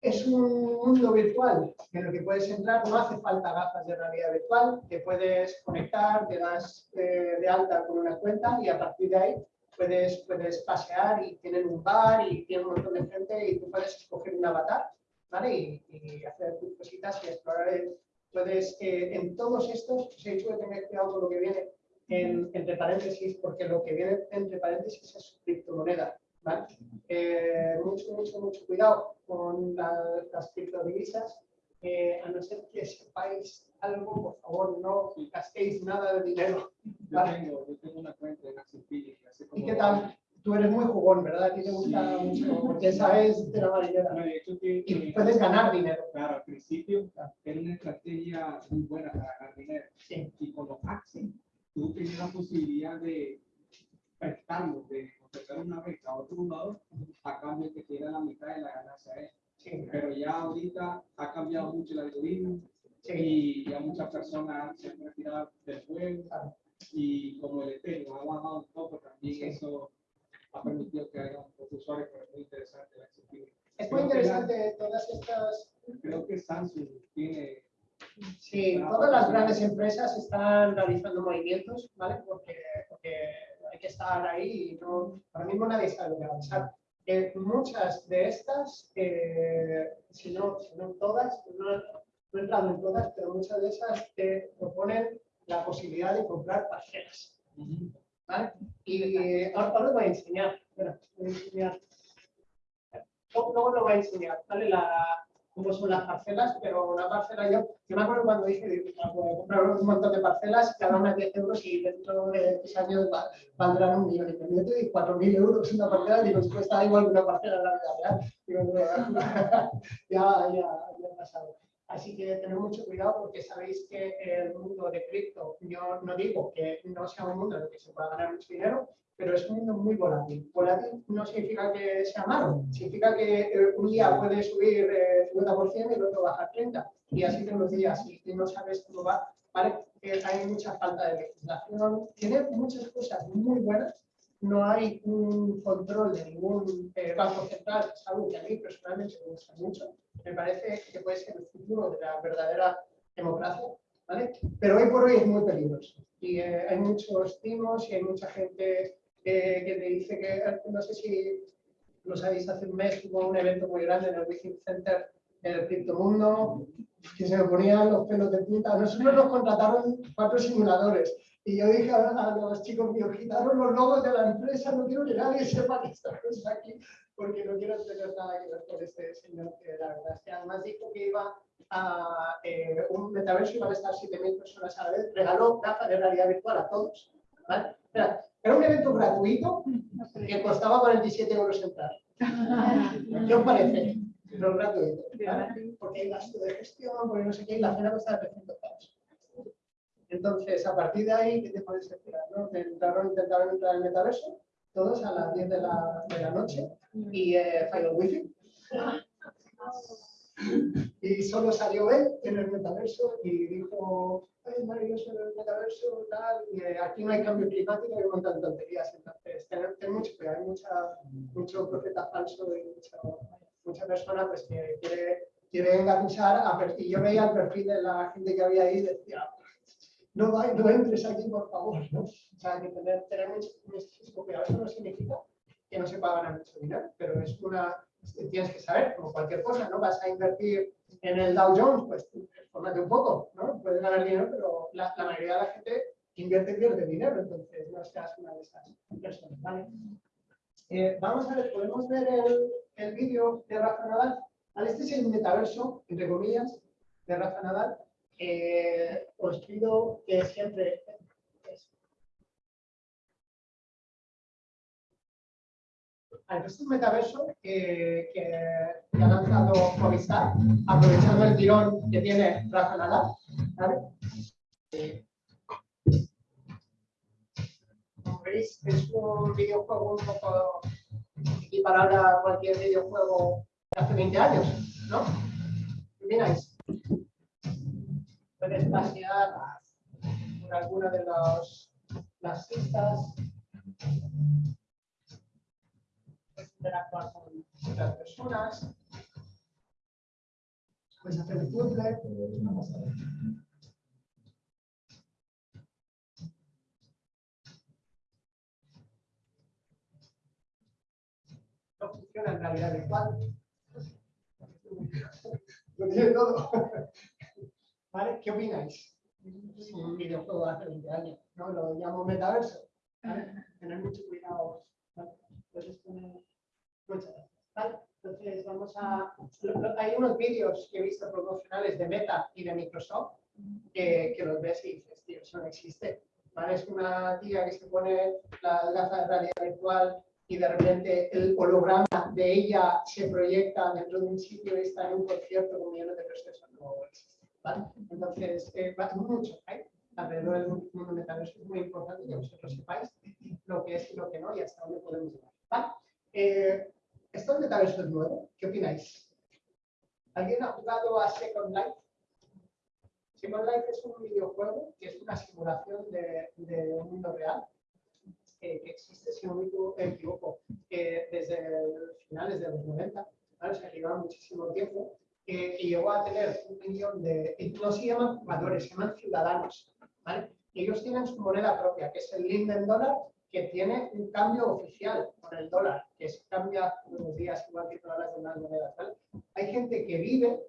Speaker 2: Es un mundo virtual en el que puedes entrar, no hace falta gafas de realidad virtual, te puedes conectar, te das eh, de alta con una cuenta y a partir de ahí puedes, puedes pasear y tienen un bar y tienen un montón de gente y tú puedes escoger un avatar, ¿vale? Y, y hacer tus cositas y explorar. el- Puedes, eh, en todos estos, se puede tener cuidado con lo que viene en- entre paréntesis, porque lo que viene entre paréntesis es criptomoneda, ¿vale? Eh, mucho, mucho, mucho cuidado con la- las criptodivisas. Eh, a no ser que sepáis algo, por favor, no gastéis nada de dinero.
Speaker 4: Yo
Speaker 2: Vale.
Speaker 4: tengo, yo tengo una cuenta en Axel como
Speaker 2: ¿Y qué tal? Tú eres muy jugón, ¿verdad? A ti te gusta
Speaker 4: Sí.
Speaker 2: mucho, porque sabes de la marinera.
Speaker 4: No, de hecho que,
Speaker 2: Y puedes ganar dinero.
Speaker 4: Claro, al principio era una estrategia muy buena para ganar dinero.
Speaker 2: Sí.
Speaker 4: Y con los Axel, tú tenías la posibilidad de prestarlo, de ofrecer una beca a otro jugador a cambio de que te diera la mitad de la ganancia a él.
Speaker 2: Sí.
Speaker 4: Pero ya ahorita ha cambiado mucho el algoritmo
Speaker 2: Sí.
Speaker 4: y ya muchas personas se han retirado del juego y como el Ethereum ha bajado un poco, también
Speaker 2: Sí.
Speaker 4: eso ha permitido que haya un poco usuarios, pero es muy interesante la actividad.
Speaker 2: Es muy interesante todas estas
Speaker 4: Creo que Samsung tiene
Speaker 2: Sí, todas las grandes empresas están realizando movimientos, ¿vale? Porque, porque hay que estar ahí y no, ahora mismo nadie sabe lo que va a pasar. Muchas de estas, eh, si, no, si no todas, no, he entrado en todas, pero muchas de esas te proponen la posibilidad de comprar parcelas, ¿vale? Y ahora, os voy a enseñar, os voy a enseñar. Luego luego lo voy a enseñar, ¿vale? La, cómo son las parcelas, pero una parcela yo, yo me acuerdo cuando dije, digo, "Ah, voy a comprar un montón de parcelas, cada una 10 euros y dentro de 10 años va- valdrán un millón y medio y 4.000 euros una parcela, digo, está igual que una parcela en la vida real. Digo, "No, ya, ya, ya ha pasado. Así que tened mucho cuidado porque sabéis que el mundo de cripto, yo no digo que no sea un mundo en el que se pueda ganar mucho dinero, pero es un mundo muy volátil. Volátil no significa que sea malo, significa que eh, un día puede subir eh, 50% y el otro bajar 30%, y así todos los días, y, y no sabes cómo va. ¿vale? Eh, hay mucha falta de legislación, tiene muchas cosas muy buenas, no hay un control de ningún eh, banco central, algo que a mí personalmente me gusta mucho, me parece que puede ser el futuro de la verdadera democracia, ¿vale? Pero hoy por hoy es muy peligroso y eh, hay muchos timos y hay mucha gente eh, que te dice que, eh, no sé si lo sabéis, hace un mes hubo un evento muy grande en el Within Center en el criptomundo, que se me ponían los pelos de punta. Nosotros nos contrataron cuatro simuladores y yo dije a, a los chicos míos, quitaron los logos de la empresa, no quiero que nadie sepa que estamos aquí, porque no quiero tener nada que ver con este señor, que la verdad es que además dijo que iba a eh, un metaverso, iban a estar 7.000 personas a la vez, regaló gafas de realidad virtual a todos. ¿vale? Era, era un evento gratuito que costaba 47 euros entrar. ¿Qué os parece? no es porque hay gasto de gestión, porque no sé qué, y la cena cuesta 300 pavos. Entonces, a partir de ahí, ¿qué te puedes esperar? ¿no? Intentaron, intentaron entrar al metaverso, todos a las 10 de la, de la noche, y eh, falló wifi. Y solo salió él en el metaverso y dijo, es maravilloso el metaverso, tal, y eh, aquí no hay cambio climático, montón de tonterías. Entonces, tener, tener mucho cuidado, hay mucha, mucho profeta falso y mucha, mucha persona pues, que quiere, quiere engatusar. A, per- y yo veía el perfil de la gente que había ahí y decía, no, no entres aquí, por favor. ¿no? O sea, que tener, tener mucho, mucho cuidado. Eso no significa que no se pueda ganar mucho dinero, pero es una, tienes que saber, como cualquier cosa, ¿no? Vas a invertir en el Dow Jones, pues fórmate un poco, ¿no? Puedes ganar dinero, pero la, mayoría de la gente invierte pierde dinero, entonces no seas una de esas personas, ¿vale? Eh, vamos a ver, podemos ver el, el vídeo de Rafa Nadal. Este es el metaverso, entre comillas, de Rafa Nadal. Eh, os pido que siempre... Vale, este es un metaverso que, que, ha lanzado Movistar, aprovechando el tirón que tiene Rafa Nadal. Es un videojuego un poco equiparable a cualquier videojuego de hace 20 años, ¿no? ¿Qué opináis? Puedes pasear por alguna de las pistas, puedes interactuar con otras personas, puedes hacer el puzzle. no funciona en realidad virtual. Lo tiene todo. ¿Vale? ¿Qué opináis? Es un videojuego de hace 20 años, ¿no? Lo llamo metaverso. ¿vale? Tener mucho cuidado. ¿vale? Poner- Muchas gracias. ¿vale? Entonces vamos a... Hay unos vídeos que he visto promocionales de Meta y de Microsoft que, que los ves y dices, tío, eso no existe. ¿vale? Es una tía que se pone las gafas de realidad virtual y de repente el holograma de ella se proyecta dentro de un sitio y está en un concierto con millones de personas. No. ¿vale? Entonces, eh, va mucho ¿eh? alrededor del mundo metaverso. Es muy importante que vosotros sepáis lo que es y lo que no y hasta dónde podemos llegar. ¿vale? Eh, ¿Esto metaverso es nuevo? ¿Qué opináis? ¿Alguien ha jugado a Second Life? Second Life es un videojuego que es una simulación de, de un mundo real que, existe, si no me finales de los 90, ¿vale? o sea, que lleva muchísimo tiempo, que, que llegó a tener un millón de, y no se llaman jugadores, se llaman ciudadanos. ¿vale? Y ellos tienen su moneda propia, que es el Linden Dollar, que tiene un cambio oficial con el dólar, que se cambia los días, igual que todas las demás monedas. ¿vale? Hay gente que vive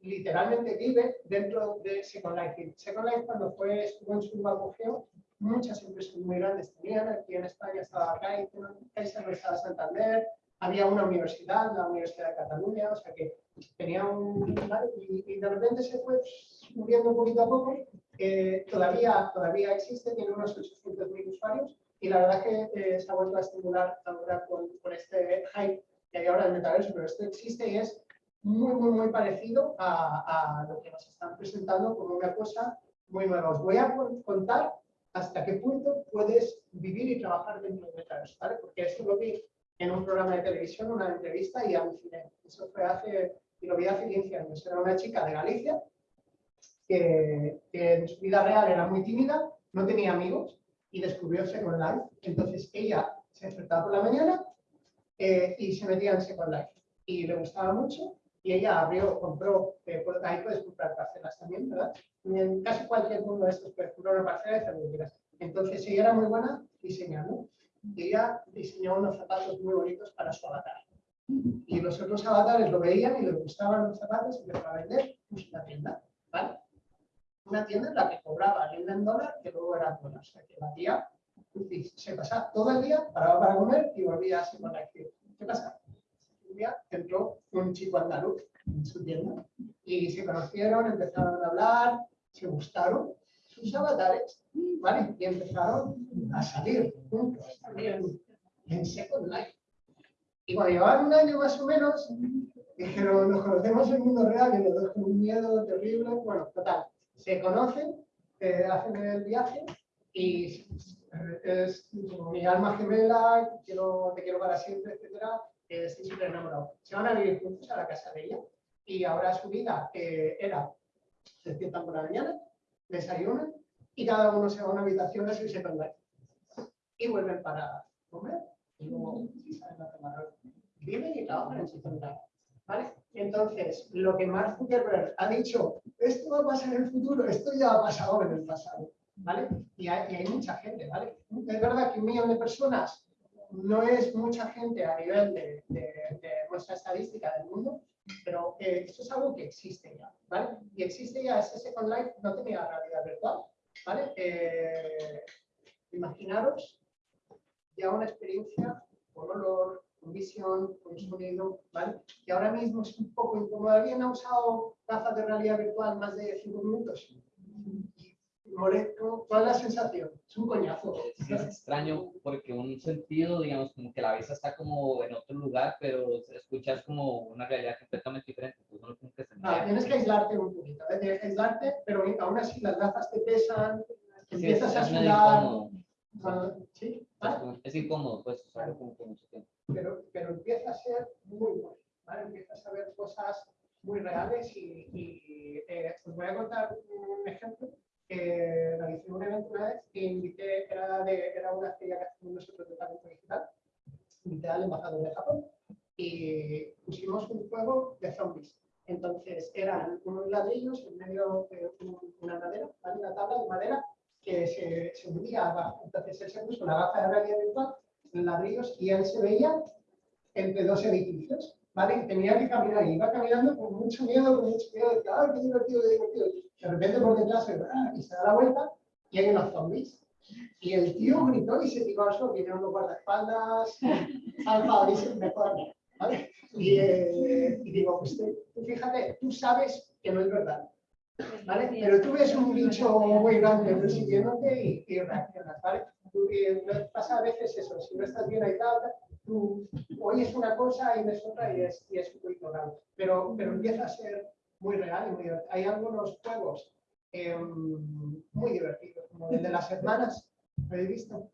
Speaker 2: literalmente vive dentro de Second Life. Second Life cuando fue, estuvo en su apogeo, muchas empresas muy grandes tenían, aquí en España estaba Caixa estaba Santander, había una universidad, la Universidad de Cataluña, o sea que tenía un... Y, y de repente se fue subiendo poquito a poco, eh, todavía, todavía existe, tiene unos 800.000 usuarios y la verdad que eh, se ha vuelto a estimular ahora con, con este hype que hay ahora del metaverso, pero esto existe y es muy, muy, muy parecido a, a lo que nos están presentando como una cosa muy nueva. Os voy a con- contar hasta qué punto puedes vivir y trabajar dentro del metaverso, ¿vale? Porque eso lo vi en un programa de televisión, una entrevista y aluciné. Eso fue hace, y lo vi hace 15 años. Era una chica de Galicia que, que en su vida real era muy tímida, no tenía amigos y descubrió Second Life. Entonces ella se despertaba por la mañana eh, y se metía en Second Life. Y le gustaba mucho y ella abrió, compró, eh, por- ahí puedes comprar parcelas también, ¿verdad? En casi cualquier uno de estos puedes comprar una parcela que quieras. Entonces ella era muy buena diseñando y ella diseñó unos zapatos muy bonitos para su avatar. Y los otros avatares lo veían y les gustaban los zapatos y empezó a vender pues, una tienda, ¿vale? Una tienda en la que cobraba el en dólar que luego era dólar. O sea, que la tía y se pasaba todo el día, paraba para comer y volvía así con la acción. ¿Qué pasa? Un día entró un chico andaluz en su tienda y se conocieron, empezaron a hablar, se gustaron sus avatares, ¿vale? Y empezaron a salir juntos en Second Life. Y cuando llevaban un año más o menos, dijeron, nos conocemos en el mundo real y los dos con un miedo terrible. Bueno, total, se conocen, eh, hacen el viaje y eh, es mi alma gemela, quiero, te quiero para siempre, etcétera, eh, estoy súper enamorado. Se van a vivir juntos a la casa de ella y ahora su vida eh, era, se despiertan por la mañana, desayunan y cada uno se va a una habitación a su second life. Y vuelven para comer y luego si salen a tomar. Viven y trabajan en su second life. ¿Vale? Entonces, lo que Mark Zuckerberg ha dicho, esto va a pasar en el futuro, esto ya ha pasado en el pasado. ¿Vale? Y hay, y hay mucha gente, ¿vale? Es verdad que un millón de personas no es mucha gente a nivel de, de, de nuestra estadística del mundo, pero eh, esto es algo que existe ya. Y existe ya, ese Second Life no tenía realidad virtual, ¿vale? Eh, imaginaros ya una experiencia con olor, con visión, con sonido, ¿vale? Y ahora mismo es un poco incómodo. ¿Alguien ha usado gafas de realidad virtual más de 5 minutos? Molesto, ¿cuál es la sensación? Es un coñazo.
Speaker 6: Es, es extraño porque un sentido, digamos, como que la vista está como en otro lugar, pero escuchas como una realidad completamente diferente. No como que se
Speaker 2: Ah, tienes que aislarte un poquito, ¿eh? tienes que aislarte, pero aún así las gafas te pesan, empiezas a sudar.
Speaker 6: incómodo.
Speaker 2: cuando- ¿sí?
Speaker 6: Es
Speaker 2: ¿vale?
Speaker 6: como- Es incómodo, pues, usarlo como mucho tiempo.
Speaker 2: pero, pero empieza a ser muy bueno, ¿vale? Empiezas a ver cosas muy reales y, y, eh, os voy a contar un ejemplo. Eh, realicé un evento una vez que invité, era, de, era una feria que hacemos nosotros de talento digital, invité al embajador de Japón y pusimos un juego de zombies. Entonces unos ladrillos en medio de un- una madera, una tabla de madera que se, se hundía abajo. Entonces él se puso una gafa de realidad virtual ladrillos y él se veía entre dos edificios, ¿vale? Y tenía que caminar y iba caminando con mucho miedo, con mucho miedo, decía, ¡ay, qué divertido, qué divertido! De repente por detrás se ¡ah! y se da la vuelta y hay unos zombies. Y el tío gritó y se tiró al suelo, tiene unos guardaespaldas, alfa, dice, mejor, ¿vale? Y, eh, y digo, pues fíjate, tú sabes que no es verdad, ¿vale? Pero tú ves un bicho muy grande persiguiéndote y, y reaccionas, ¿vale? Eh, pasa a veces eso, si no estás bien aislado, tú oyes una cosa y ves otra y es, y es poquito raro. Pero, pero empieza a ser muy real y muy divertido. Hay algunos juegos em, muy divertidos, como el de las hermanas, ¿lo habéis visto?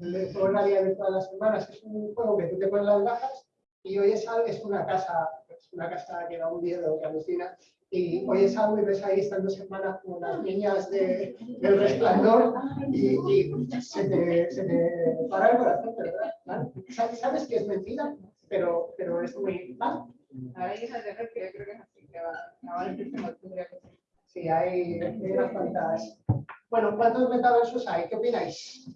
Speaker 2: El de en realidad virtual de las hermanas es un juego que tú te pones las gafas y oyes algo, es una casa, es una casa que da un miedo, que alucina, y oyes algo y ves ahí están dos hermanas como las niñas de, del resplandor y, y se, te, se te para el corazón, ¿verdad? ¿Vale? Sabes, que es mentira, pero, pero es muy... ¿vale?
Speaker 5: Ahí es el que yo creo que es así, que va, va decirse en octubre. Sí,
Speaker 2: hay, hay unas cuantas. Bueno, ¿cuántos metaversos hay? ¿Qué opináis?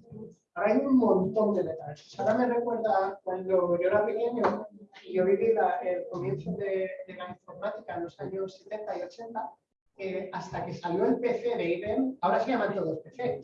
Speaker 2: Ahora hay un montón de metaversos. Ahora me recuerda cuando yo era pequeño y yo viví la- el comienzo de, de la informática en los años 70 y 80, eh, hasta que salió el PC de IBM, ahora se llaman todos PC,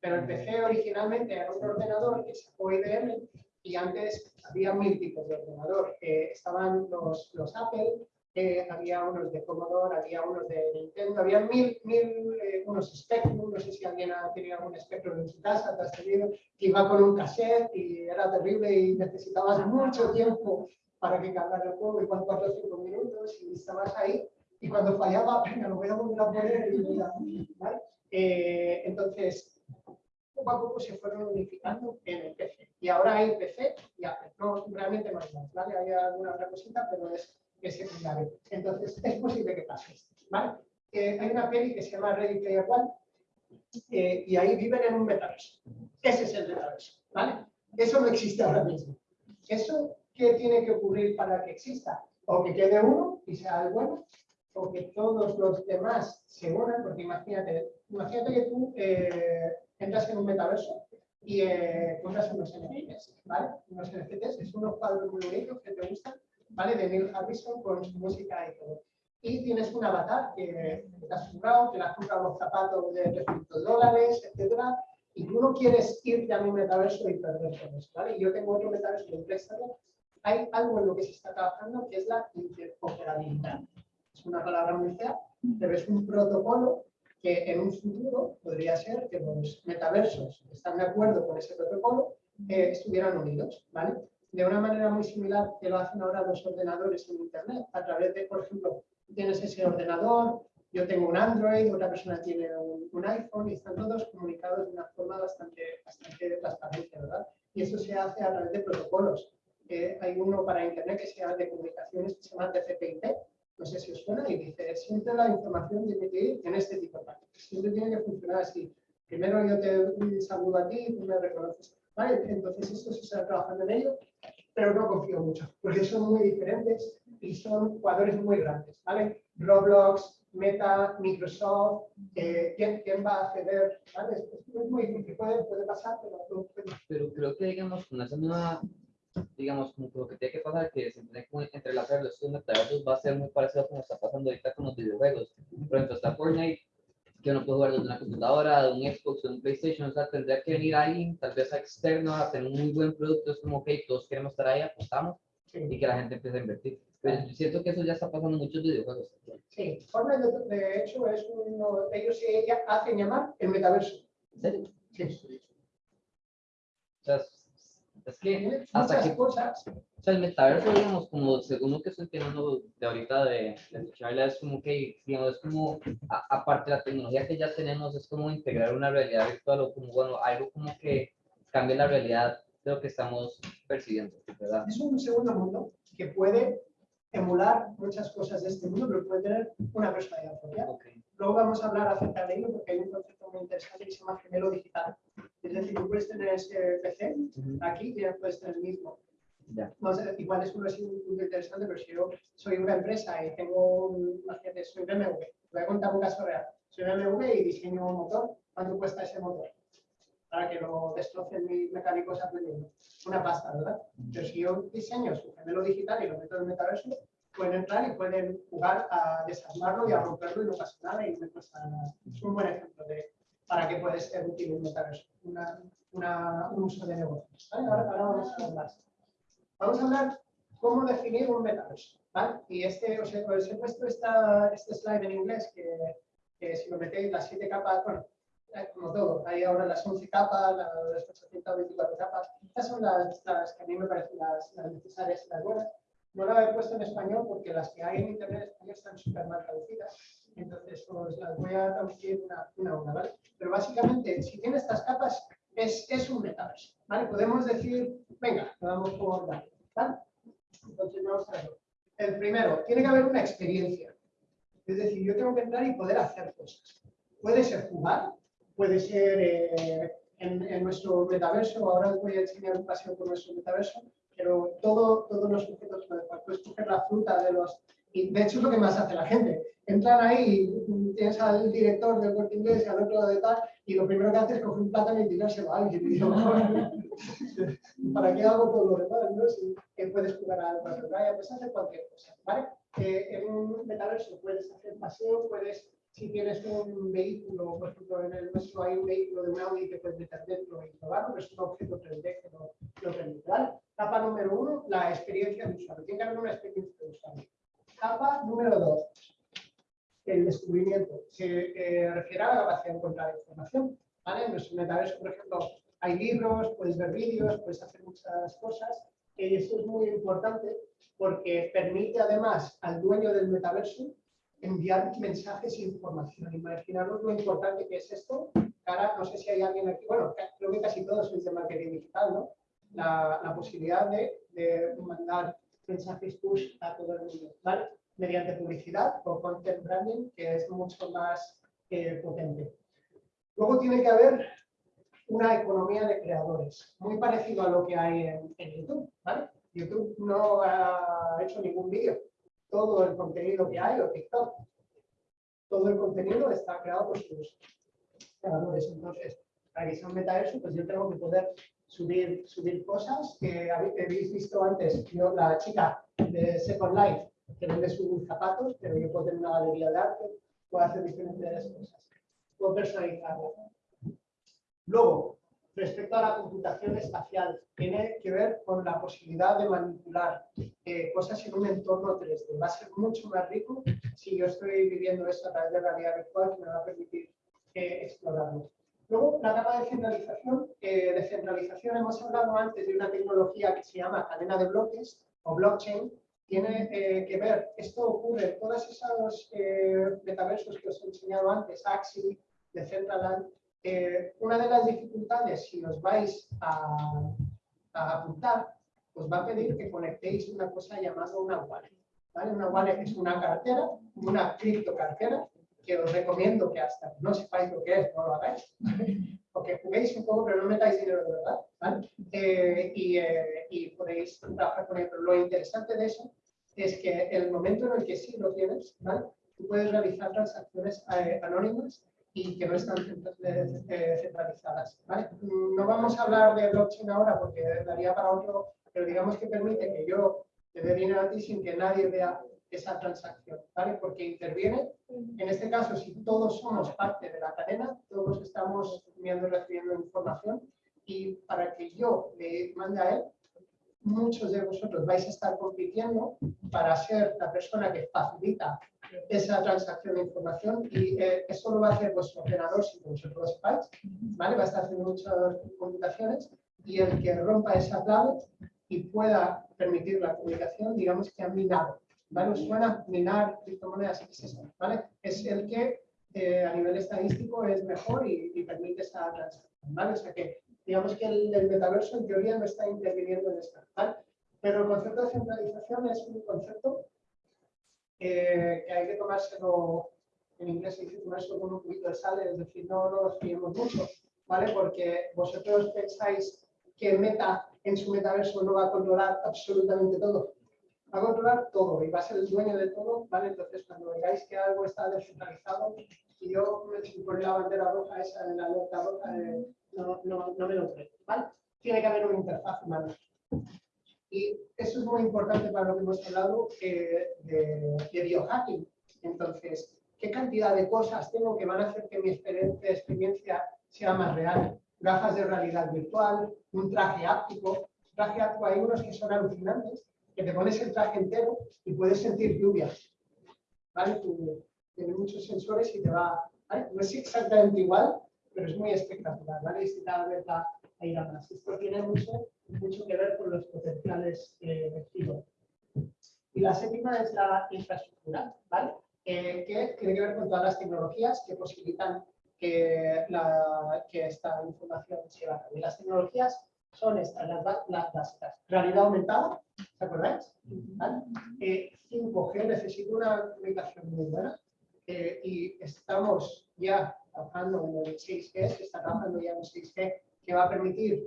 Speaker 2: pero el PC originalmente era un ordenador que sacó IBM y antes había mil tipos de ordenador. Eh, estaban los, los Apple, eh, había unos de Commodore, había unos de Nintendo, había mil, mil eh, unos Spectrum, no sé si alguien ha tenido algún Spectrum en su casa, te has tenido, que iba con un cassette y era terrible y necesitabas mucho tiempo para que cargara el juego, igual 4 o 5 minutos y estabas ahí y cuando fallaba, venga, lo voy a volver a poner y voy a- ¿vale? Eh, entonces, poco a poco se fueron unificando en el PC. Y ahora hay PC y Apple. No, realmente no más, ¿vale? Hay alguna otra cosita, pero es, es secundario. Entonces, es posible que pase esto, ¿vale? Hay una peli que se llama Ready Player One eh, y ahí viven en un metaverso. Ese es el metaverso, ¿vale? Eso no existe ahora mismo. ¿Eso qué tiene que ocurrir para que exista? O que quede uno y sea el bueno, o que todos los demás se unan, porque imagínate, imagínate que tú eh, entras en un metaverso y eh, compras unos NFTs, ¿vale? Unos NFTs, es unos cuadros muy bonitos que te gustan, ¿vale? De Neil Harrison con su música y todo. Y tienes un avatar que te has comprado, que le has comprado los zapatos de 300 dólares, etcétera, y tú no quieres irte a mi metaverso y perder todo eso, ¿vale? Y yo tengo otro metaverso de préstamo. Hay algo en lo que se está trabajando que es la interoperabilidad. Es una palabra muy fea, pero es un protocolo que en un futuro podría ser que los metaversos que están de acuerdo con ese protocolo eh, estuvieran unidos, ¿vale? De una manera muy similar que lo hacen ahora los ordenadores en Internet, a través de, por ejemplo, tienes ese ordenador, yo tengo un Android, otra persona tiene un, un iPhone y están todos comunicados de una forma bastante, bastante transparente, ¿verdad? Y eso se hace a través de protocolos. Eh, hay uno para Internet que se llama de comunicaciones que se llama TCP/IP, no sé si os suena, y dice, siempre la información tiene que ir en este tipo de prácticas. Siempre tiene que funcionar así. Primero yo te saludo a ti, tú me reconoces. ¿Vale? Entonces esto se está trabajando en ello, pero no confío mucho, porque son muy diferentes y son jugadores muy grandes. ¿vale? Roblox, Meta, Microsoft, eh, ¿quién, ¿quién, va a acceder? ¿vale? Es, muy difícil, puede, puede pasar, pero no puede.
Speaker 6: Pero creo que, digamos, esa nueva, digamos, como lo que tiene que pasar, que se tiene que entrelazar los metaversos va a ser muy parecido a como está pasando ahorita con los videojuegos. Por ejemplo, está Fortnite, que uno puede jugar desde una computadora, de un Xbox, de un PlayStation, o sea, tendría que venir alguien, tal vez externo, a tener un muy buen producto, es como, ok, todos queremos estar ahí, apostamos,
Speaker 2: Sí.
Speaker 6: y que la gente empiece a invertir. Pero yo siento que eso ya está pasando en muchos videojuegos.
Speaker 2: Sí, Fortnite de, hecho es uno, ellos se ella- hacen llamar el metaverso.
Speaker 6: ¿En serio?
Speaker 2: Sí.
Speaker 6: O sea, es, que hasta que
Speaker 2: cosas.
Speaker 6: O sea, el metaverso, digamos, como según lo que estoy entendiendo de ahorita de, de escucharla, es como que, digamos, es como, a- aparte de la tecnología que ya tenemos, es como integrar una realidad virtual o como, bueno, algo como que cambie la realidad de lo que estamos percibiendo, ¿verdad?
Speaker 2: Es un segundo mundo que puede emular muchas cosas de este mundo, pero puede tener una personalidad propia.
Speaker 6: Ok.
Speaker 2: Luego vamos a hablar acerca de ello porque hay un concepto muy interesante que se llama gemelo digital. Es decir, tú puedes tener ese PC aquí y ya puedes tener el mismo. No igual es un un punto interesante, pero si yo soy una empresa y tengo un, imagínate, soy BMW, voy a contar un caso real. Soy BMW y diseño un motor, ¿cuánto cuesta ese motor? Para que lo destrocen mis mecánicos aprendiendo. Una pasta, ¿verdad? Pero si yo diseño su gemelo digital y lo meto en el metaverso, pueden entrar y pueden jugar a desarmarlo y a romperlo y no pasa nada y no me cuesta nada. Es un buen ejemplo de para qué puede ser útil un metaverso, una, una- un uso de negocios. ¿vale? Ahora, ahora vamos a hablar. Vamos a hablar cómo definir un metaverso. ¿vale? Y este, os he, os he puesto esta, este slide en inglés que, que si lo metéis las siete capas, bueno, eh, como todo, hay ahora las 11 capas, las 824 capas. Estas son las, las que a mí me parecen las, las necesarias y las buenas. No la he puesto en español porque las que hay en internet en español están súper mal traducidas. Entonces os las voy a traducir una, una a una, ¿vale? Pero básicamente, si tiene estas capas, es, es un metaverso, ¿vale? Podemos decir, venga, lo damos por dado, ¿vale? Entonces vamos a verlo. El primero, tiene que haber una experiencia. Es decir, yo tengo que entrar y poder hacer cosas. Puede ser jugar, puede ser eh, en, nuestro metaverso, ahora os voy a enseñar un paseo por nuestro metaverso, pero todo, todos los objetos pueden jugar. Puedes coger la fruta de los... Y de hecho es lo que más hace la gente. Entran ahí tienes al director del corte inglés y al otro de tal, y lo primero que hace es coger un plátano y tirárselo a alguien. ¿para qué hago todo lo demás? ¿no? Si puedes jugar a la playa, puedes hacer cualquier cosa, ¿vale? Eh, en un metaverso puedes hacer paseo, puedes, si tienes un vehículo, por ejemplo, en el nuestro hay un vehículo de un Audi que puedes meter dentro y probarlo, es un objeto 3D que lo, lo permite, ¿vale? Capa número uno, la experiencia de usuario. Tiene que haber una experiencia de usuario. Capa número dos, el descubrimiento. Se eh, refiere a la capacidad de encontrar información. ¿vale? En nuestro metaverso, por ejemplo, hay libros, puedes ver vídeos, puedes hacer muchas cosas. Y esto es muy importante porque permite además al dueño del metaverso enviar mensajes e información. Imaginaros lo importante que es esto. Cara, no sé si hay alguien aquí, bueno, creo que casi todos sois de marketing digital, ¿no? La, posibilidad de mandar mensajes push a todo el mundo, ¿vale? Mediante publicidad o content branding, que es mucho más eh, potente. Luego tiene que haber una economía de creadores, muy parecido a lo que hay en, en YouTube, ¿vale? YouTube no ha hecho ningún vídeo. Todo el contenido que hay, o TikTok, todo el contenido está creado por sus creadores. Entonces, para que sea un metaverso, pues yo tengo que poder subir, subir cosas que habéis visto antes. Yo, la chica de Second Life, que vende sus zapatos, pero yo puedo tener una galería de arte, puedo hacer diferentes cosas. Puedo personalizarla. Luego, respecto a la computación espacial, tiene que ver con la posibilidad de manipular eh, cosas en un entorno 3D. Va a ser mucho más rico si yo estoy viviendo esto a través de realidad virtual que me va a permitir eh, explorarlo. Luego, la capa de centralización. Eh, de centralización hemos hablado antes de una tecnología que se llama cadena de bloques o blockchain. Tiene eh, que ver, esto ocurre en todos esos eh, metaversos que os he enseñado antes, Axie, Decentraland. Eh, una de las dificultades, si os vais a, a apuntar, os va a pedir que conectéis una cosa llamada una wallet. ¿vale? Una wallet es una cartera, una criptocartera, que os recomiendo que hasta no sepáis lo que es, no lo hagáis. Porque juguéis un poco, pero no metáis dinero de verdad. ¿vale? Eh, y, eh, y podéis trabajar con ello. Pero lo interesante de eso es que el momento en el que sí lo tienes, ¿vale? tú puedes realizar transacciones eh, anónimas y que no están eh, centralizadas. ¿vale? No vamos a hablar de blockchain ahora porque daría para otro, pero digamos que permite que yo te dé dinero a ti sin que nadie vea esa transacción, ¿vale? Porque interviene, en este caso, si todos somos parte de la cadena, todos estamos viendo y recibiendo información y para que yo le mande a él, muchos de vosotros vais a estar compitiendo para ser la persona que facilita esa transacción de información y eh, eso lo va a hacer vuestro ordenador que vosotros lo sepáis, ¿vale? Va a estar haciendo muchas computaciones y el que rompa esa clave y pueda permitir la comunicación, digamos que ha minado, ¿vale? ¿Os suena minar criptomonedas? ¿Qué es? ¿Vale? Es el que eh, a nivel estadístico es mejor y, permite esa transacción, ¿vale? O sea que digamos que el, metaverso en teoría no está interviniendo en esta. Pero el concepto de centralización es un concepto eh, que hay que tomárselo, en inglés se dice tomárselo con un poquito de sal, es decir, no, no nos fiemos mucho, ¿vale? Porque vosotros pensáis que Meta en su metaverso no va a controlar absolutamente todo. Va a controlar todo y va a ser el dueño de todo, ¿vale? Entonces, cuando veáis que algo está descentralizado, y yo si pone la bandera roja esa en la alerta roja, eh, no, no, no me lo creo, ¿vale? Tiene que haber una interfaz humana. Y eso es muy importante para lo que hemos hablado eh, de, de biohacking. Entonces, ¿qué cantidad de cosas tengo que van a hacer que mi experiencia sea más real? Gafas de realidad virtual, un traje áptico. Traje áptico, hay unos que son alucinantes, que te pones el traje entero y puedes sentir lluvia. ¿Vale? Tiene muchos sensores y te va. ¿vale? No es exactamente igual, pero es muy espectacular. ¿vale? Y si cada vez va a ir a más. Esto tiene mucho, mucho que ver con los potenciales eh, giro. Y la séptima es la infraestructura, ¿vale? Eh, que tiene que ver con todas las tecnologías que posibilitan que, la, que esta información se lleve a cabo. Y las tecnologías son estas, las, las básicas. Realidad aumentada, ¿se acordáis? ¿Vale? Eh, 5G necesita una comunicación muy buena eh, y estamos ya trabajando en el 6G, se está trabajando ya en el 6G, que va a permitir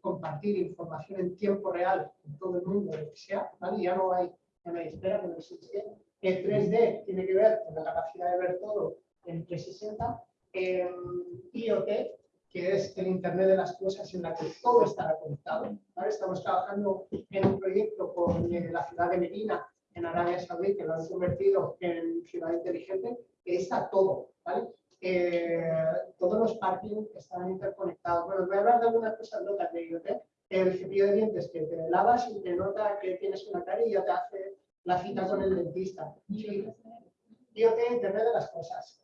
Speaker 2: compartir información en tiempo real con todo el mundo, lo que sea, ¿vale? Ya no hay, ya no hay espera con el 6G. El 3D tiene que ver con la capacidad de ver todo en 360. Eh, IoT, que es el Internet de las Cosas en la que todo estará conectado. ¿vale? Estamos trabajando en un proyecto con eh, la ciudad de Medina, en Arabia Saudí, que lo han convertido en ciudad inteligente, que está todo. ¿vale? Eh, todos los parkings están interconectados. Bueno, voy a hablar de algunas cosas locas de IoT. El cepillo de dientes que te lavas y te nota que tienes una cara y ya te hace la cita con el dentista. Sí. IoT, Internet de las Cosas.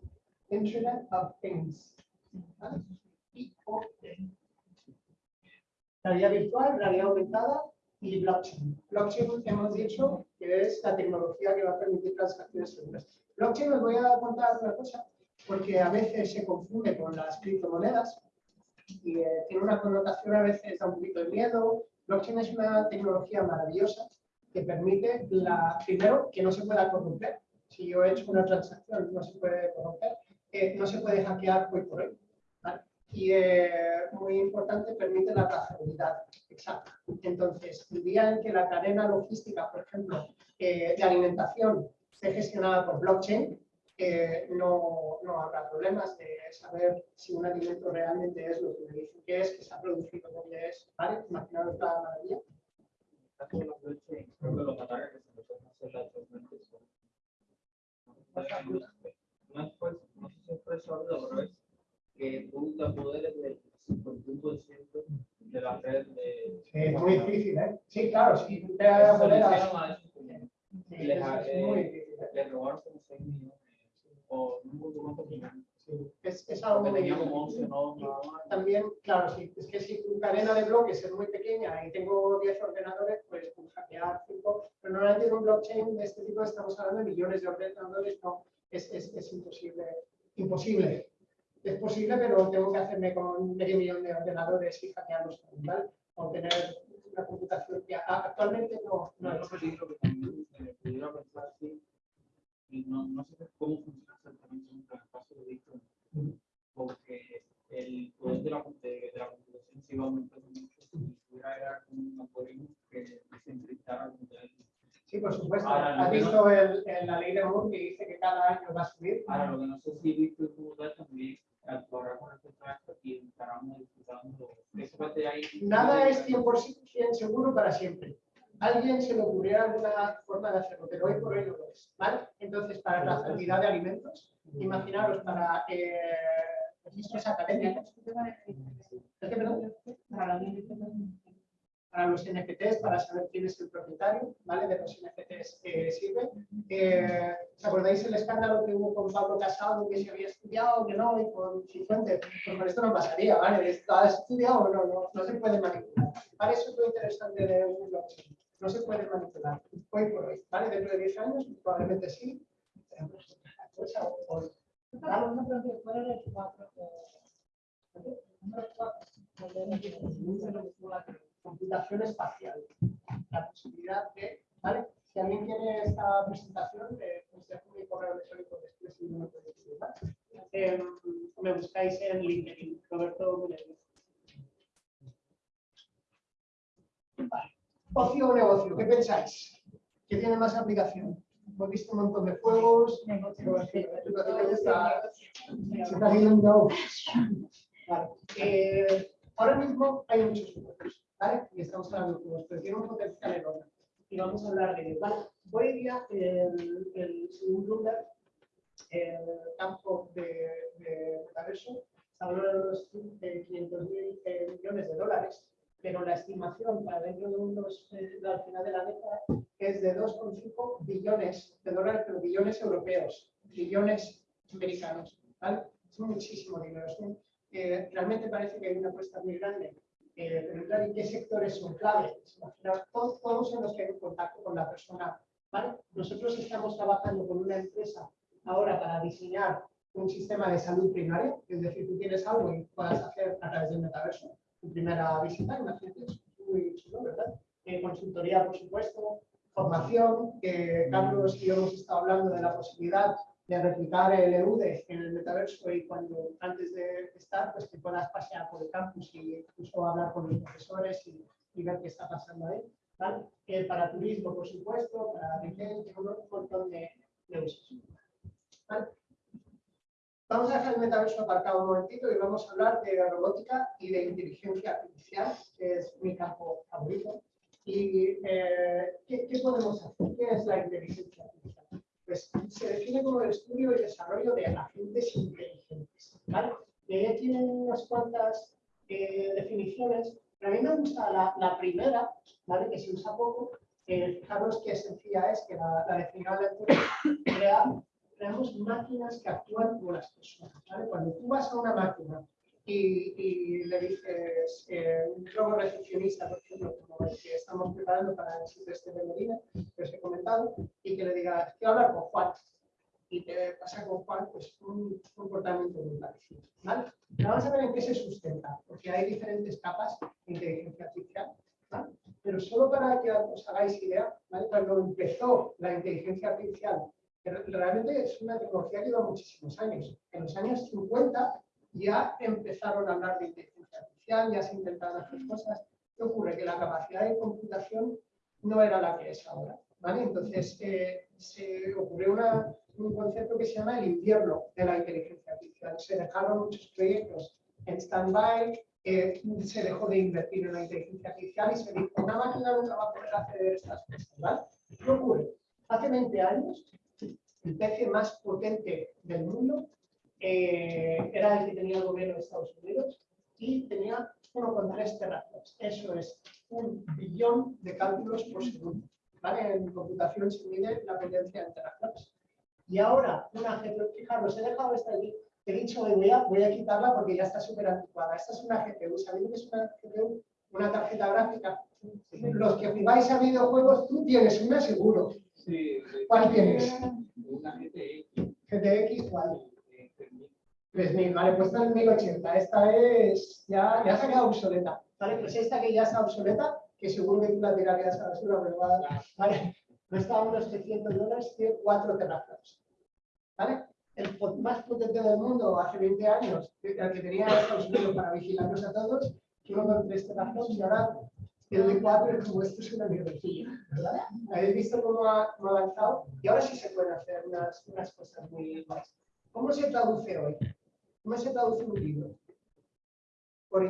Speaker 2: Internet of Things. ¿vale? IoT. Realidad virtual, realidad aumentada y blockchain. Blockchain hemos dicho que es la tecnología que va a permitir transacciones seguras. Blockchain os voy a contar una cosa, porque a veces se confunde con las criptomonedas y eh, tiene una connotación a veces da un poquito de miedo. Blockchain es una tecnología maravillosa que permite, la, primero, que no se pueda corromper. Si yo he hecho una transacción, no se puede corromper, eh, no se puede hackear hoy por hoy. Y eh, muy importante, permite la trazabilidad exacta. Entonces, el día en que la cadena logística, por ejemplo, eh, de alimentación esté gestionada por blockchain, eh, no, no habrá problemas de saber si un alimento realmente es lo que me dicen que es, que se ha producido donde es. ¿Vale? Imaginaos la maravilla.
Speaker 4: No es pues, no sé si es por eso pero es que tú te apoderes del 51% de la red de.
Speaker 2: Es muy difícil, ¿eh? Sí, claro, si tú te apoderas-
Speaker 4: hicieron a
Speaker 2: Sí,
Speaker 4: les eh,
Speaker 2: difícil. ¿eh?
Speaker 4: Le robaron como 6 millones o no acuerdo cuántos millones.
Speaker 2: Sí. Es es, algo
Speaker 4: Que
Speaker 2: muy
Speaker 4: tenía como 11 nodos nada más.
Speaker 2: también, claro, sí, es que si tu cadena de bloques es muy pequeña y tengo 10 ordenadores, pues puedo hackear 5, pero normalmente en un blockchain de este tipo estamos hablando de millones de ordenadores, no, es, es, es imposible, imposible. Es posible, pero tengo que hacerme con medio millón de ordenadores y hackearlos, ¿vale? O tener una computación que actualmente no,
Speaker 4: No, un también eh, no, no sé cómo funciona exactamente en el caso de Bitcoin. Porque el poder de la, de, de la computación se iba aumentando mucho y pudiera era un algoritmo que desencriptara el modelo.
Speaker 2: Sí, por supuesto.
Speaker 4: Ahora,
Speaker 2: ¿Has
Speaker 4: que no-
Speaker 2: visto el, el- la ley de Moore que dice que cada año va a subir?
Speaker 4: Ahora, lo que no sé si Bitcoin como tal también con y ahí.
Speaker 2: Nada es 100% seguro para siempre. Alguien se le ocurriera alguna forma de hacerlo, pero hoy por hoy no lo es. ¿vale? Entonces, para la trazabilidad de alimentos, imaginaros para eh, registros académicos, ¿es que, perdón? para los NFTs, para saber quién es el propietario, ¿vale? De los NFTs que sirve. Eh, ¿Os acordáis el escándalo que hubo con Pablo Casado, que se había estudiado, que no, y con Cifuentes? Pues con esto no pasaría, ¿vale? ¿Has estudiado o no? No, no se puede manipular. ¿Vale? Eso es lo interesante de un blockchain. No se puede manipular, hoy por hoy, ¿vale? Dentro de 10 años, probablemente sí. pues, otra cosa hoy. ¿Vale? Computación espacial. La posibilidad de, ¿vale? Si alguien quiere esta presentación, eh, os dejo mi correo electrónico después y escribir, ¿vale? Eh, me buscáis en LinkedIn, Roberto. Vale. Ocio o negocio, ¿qué pensáis? ¿Qué tiene más aplicación? Hemos visto un montón de juegos. negocio, está- se está viendo. Vale. Eh, ahora mismo hay muchos juegos, ¿vale? Y estamos hablando de pero tiene un potencial enorme. Y vamos a hablar de ¿vale? Hoy día, el, el, según Bloomberg, el campo de, de metaverso está de unos 500 mil millones de dólares, pero la estimación para dentro de unos, eh, al final de la década es de 2,5 billones de dólares, pero billones europeos, billones americanos, ¿vale? Es muchísimo dinero, eh, realmente parece que hay una apuesta muy grande. Eh, claro, ¿y qué sectores son claves? Imaginaos, todos, todos en los que hay un contacto con la persona. ¿vale? Nosotros estamos trabajando con una empresa ahora para diseñar un sistema de salud primaria, es decir, tú tienes algo y puedas hacer a través del metaverso tu primera visita, imagínate, es muy chulo, ¿verdad? Eh, consultoría, por supuesto, formación, que Carlos y yo hemos estado hablando de la posibilidad de replicar el EUDE en el metaverso y cuando antes de estar, pues que puedas pasear por el campus y incluso hablar con los profesores y, y ver qué está pasando ahí. ¿vale? Eh, para turismo, por supuesto, para retail, un montón de, de usos. ¿vale? Vamos a dejar el metaverso aparcado un momentito y vamos a hablar de robótica y de inteligencia artificial, que es mi campo favorito. ¿Y eh, ¿qué, qué podemos hacer? ¿Qué es la inteligencia artificial? Pues se define como el estudio y desarrollo de agentes inteligentes. ¿vale? Y ella tiene unas cuantas eh, definiciones, pero a mí me gusta la, primera, ¿vale? que se usa poco. Eh, fijaros qué sencilla es, que la, la lectura, crear creamos máquinas que actúan como las personas. ¿vale? Cuando tú vas a una máquina y, y le dices, eh, un globo recepcionista, por ejemplo, como el que estamos preparando para el Silvestre de Medina, que os he comentado, y que le digas, quiero hablar con Juan, y te pasa con Juan, pues un comportamiento muy parecido. ¿vale? Vamos a ver en qué se sustenta, porque hay diferentes capas de inteligencia artificial. ¿vale? Pero solo para que os hagáis idea, ¿vale? cuando empezó la inteligencia artificial realmente es una tecnología que lleva muchísimos años. En los años 50 ya empezaron a hablar de inteligencia artificial, ya se intentaron hacer cosas. ¿Qué ocurre? Que la capacidad de computación no era la que es ahora. Entonces eh, se ocurrió una, un concepto que se llama el invierno de la inteligencia artificial. Se dejaron muchos proyectos en stand-by, eh, se dejó de invertir en la inteligencia artificial y se dijo, una máquina nunca va a poder hacer estas cosas. ¿vale? ¿Qué ocurre? Hace 20 años el PC más potente del mundo eh, era el que tenía el gobierno de Estados Unidos y tenía 1,3 teraflops. Eso es un billón de cálculos por segundo. ¿vale? En computación se mide la potencia en teraflops. Y ahora, una GPU, fijaros, he dejado esta allí, he dicho, "Oye, voy a, voy a quitarla porque ya está súper anticuada. Esta es una GPU. ¿Sabéis que es una GPU? Una tarjeta gráfica. Los que jugáis a videojuegos, tú tienes una seguro.
Speaker 4: Sí,
Speaker 2: ¿Cuál tienes?
Speaker 4: Una GTX.
Speaker 2: GTX, ¿cuál?
Speaker 4: Eh, 3000.
Speaker 2: 3000, vale, pues esta es 1080. Esta es, ya, ya se ha quedado obsoleta. Vale, pues esta que ya está obsoleta, que seguro que tú la tirarías a la basura, pero va, vale, cuesta unos 300 dólares, tiene 4 teraflops. ¿Vale? El más potente del mundo hace 20 años, el que tenía Estados Unidos para vigilarnos a todos, uno con 3 teraflops y ahora el de 4 es como esto es una mierdecilla, ¿verdad? ¿Habéis visto cómo ha, cómo ha avanzado? Y ahora sí se pueden hacer unas, unas cosas muy guays. ¿Cómo se traduce hoy? ¿Cómo se traduce un libro? Por.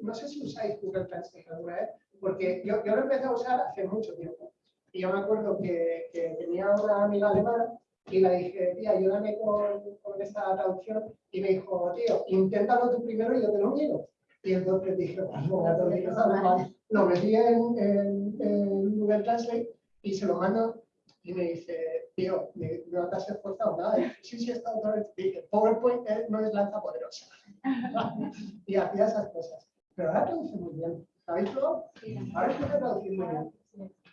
Speaker 2: No sé si usáis Google Translate alguna porque yo, yo lo empecé a usar hace mucho tiempo. Y yo me acuerdo que, que tenía una amiga alemana y le dije, tía, ayúdame con, con esta traducción. Y me dijo, tío, inténtalo tú primero y yo te lo miro. Y entonces dije, pues no, esta alemán. Lo metí en- en Google Translate y se lo mando y me dice, tío, me- no te has esforzado nada. Y sí, sí, estado otra vez. Dije, PowerPoint es- no es lanza poderosa. y hacía esas cosas. Pero ahora traduce muy bien. ¿Sabéis todo? Ahora se puede traducir muy bien.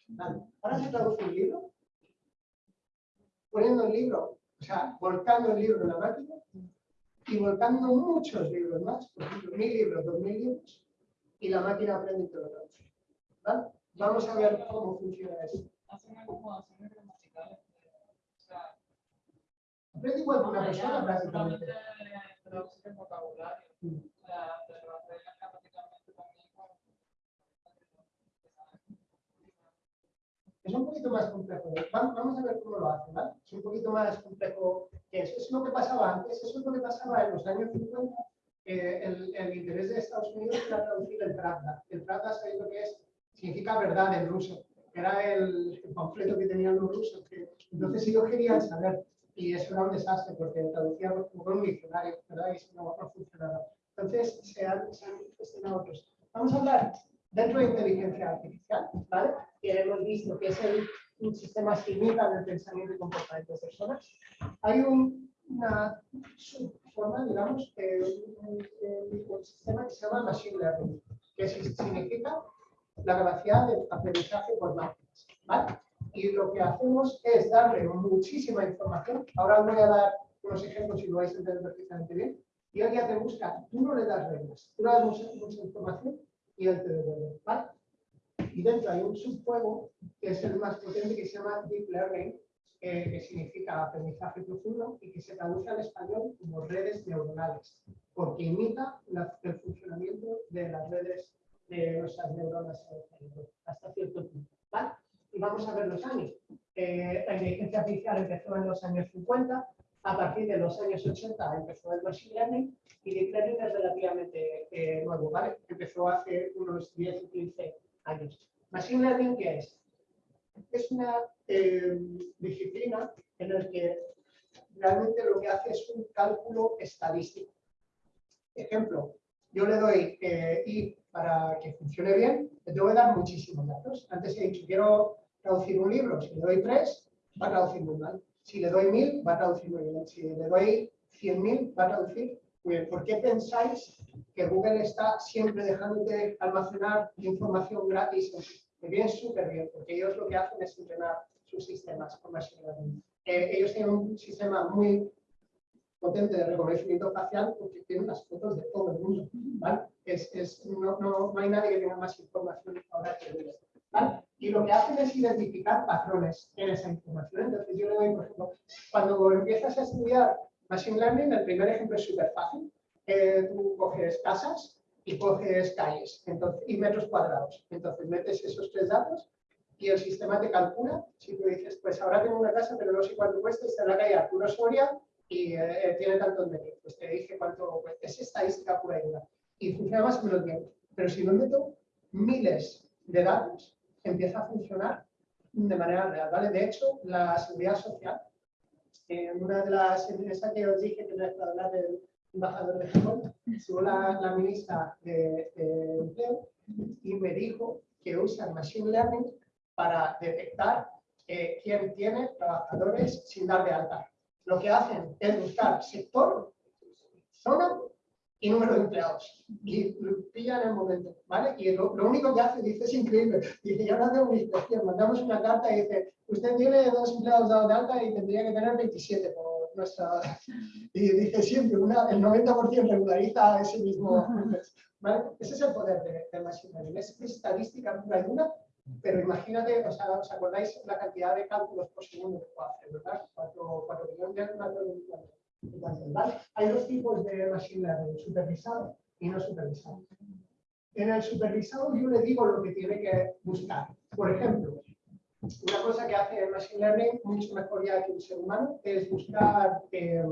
Speaker 2: Vale. Ahora se traduce un libro, poniendo el libro, o sea, volcando el libro en la máquina y volcando muchos libros más, por ejemplo, mil libros, dos mil libros, y la máquina aprende y te lo traduce. ¿Vale? Vamos a ver cómo funciona eso.
Speaker 4: Hacen acomodaciones gramaticales. O sea,
Speaker 2: Igual que una
Speaker 4: Ah,
Speaker 2: persona
Speaker 4: ya,
Speaker 2: prácticamente.
Speaker 4: el vocabulario.
Speaker 2: Mm.
Speaker 4: También
Speaker 2: Es un poquito más complejo. Va- Vamos a ver cómo lo hacen, ¿vale? Es un poquito más complejo que eso. Es lo que pasaba antes, eso es lo que pasaba en los años 50. eh, el, el interés de Estados Unidos era traducir el Pravda. El Pravda, ¿sabéis lo que es? Significa verdad en ruso. Era el, el panfleto que tenían los rusos. que- entonces ellos querían saber. Y eso era un desastre porque traducíamos como con un diccionario, ¿verdad? Y eso no, no funcionaba. Entonces se han, se han gestionado otros. Vamos a hablar dentro de inteligencia artificial, ¿vale? Que hemos visto que es el, un sistema que imita el pensamiento y comportamiento de personas. Hay un, una subforma, digamos, eh, un, sistema que se llama Machine Learning, que si- significa la capacidad de aprendizaje por máquinas, ¿vale? Y lo que hacemos es darle muchísima información. Ahora os voy a dar unos ejemplos y lo vais a entender perfectamente bien. Y él ya te busca, tú no le das reglas, tú le das mucha, mucha información y él te devuelve, ¿vale? Y dentro hay un subjuego que es el más potente que se llama Deep Learning, eh, que significa aprendizaje profundo y que se traduce al español como redes neuronales, porque imita la- el funcionamiento de las redes de nuestras neuronas hasta cierto punto. ¿vale? Y vamos a ver los años. Eh, la inteligencia artificial empezó en los años 50, a partir de los años 80 empezó el Machine Learning y Deep Learning es relativamente eh, nuevo, ¿vale? Empezó hace unos 10 o 15 años. Machine Learning, ¿qué es? Es una eh, disciplina en la que realmente lo que hace es un cálculo estadístico. Ejemplo, yo le doy eh, y para que funcione bien, le tengo que dar muchísimos datos. Antes he dicho, quiero traducir un libro, si le doy tres, va a traducir muy mal. Si le doy mil, va a traducir muy bien. Si le doy cien mil, va a traducir muy bien. ¿Por qué pensáis que Google está siempre dejándote almacenar información gratis? Me viene súper bien, porque ellos lo que hacen es entrenar sus sistemas con Machine. Eh, ellos tienen un sistema muy potente de reconocimiento facial porque tienen las fotos de todo el mundo. no, no, hay nadie que tenga más información ahora que Google. ¿Vale? Y lo que hacen es identificar patrones en esa información. Entonces yo le doy, por ejemplo, cuando empiezas a estudiar Machine Learning, el primer ejemplo es súper fácil. Eh, tú coges casas y coges calles entonces, y metros cuadrados. Entonces metes esos tres datos y el sistema te calcula. Si tú dices, pues ahora tengo una casa, pero no sé cuánto cuesta, está en la calle Arturo Soria y eh, tiene tantos metros. Pues te dice cuánto cuesta. Es estadística pura y dura. Y funciona más o menos bien. Pero si no meto miles de datos, empieza a funcionar de manera real. ¿vale? De hecho, la seguridad social, en una de las empresas que os dije que les hablar del embajador de Japón, estuvo la, la ministra de, de Empleo y me dijo que usan Machine Learning para detectar eh, quién tiene trabajadores sin dar de alta. Lo que hacen es buscar sector zona y número de empleados. Y lo pillan en el momento, ¿vale? Y lo, lo único que hace, dice, es increíble. Dice, ya no hacemos una inspección, mandamos una carta y dice, usted tiene dos empleados dados de alta y tendría que tener 27 por nuestra... Y dice siempre, una, el 90% regulariza ese mismo... ¿vale? Ese es el poder de, de Machine Learning. Es estadística pura dura, pero imagínate, o sea, ¿os acordáis la cantidad de cálculos por segundo que puede hacer, verdad? 4 millones de. ¿Vale? Hay dos tipos de machine learning, supervisado y no supervisado. En el supervisado yo le digo lo que tiene que buscar. Por ejemplo, una cosa que hace el machine learning mucho mejor ya que un ser humano es buscar eh,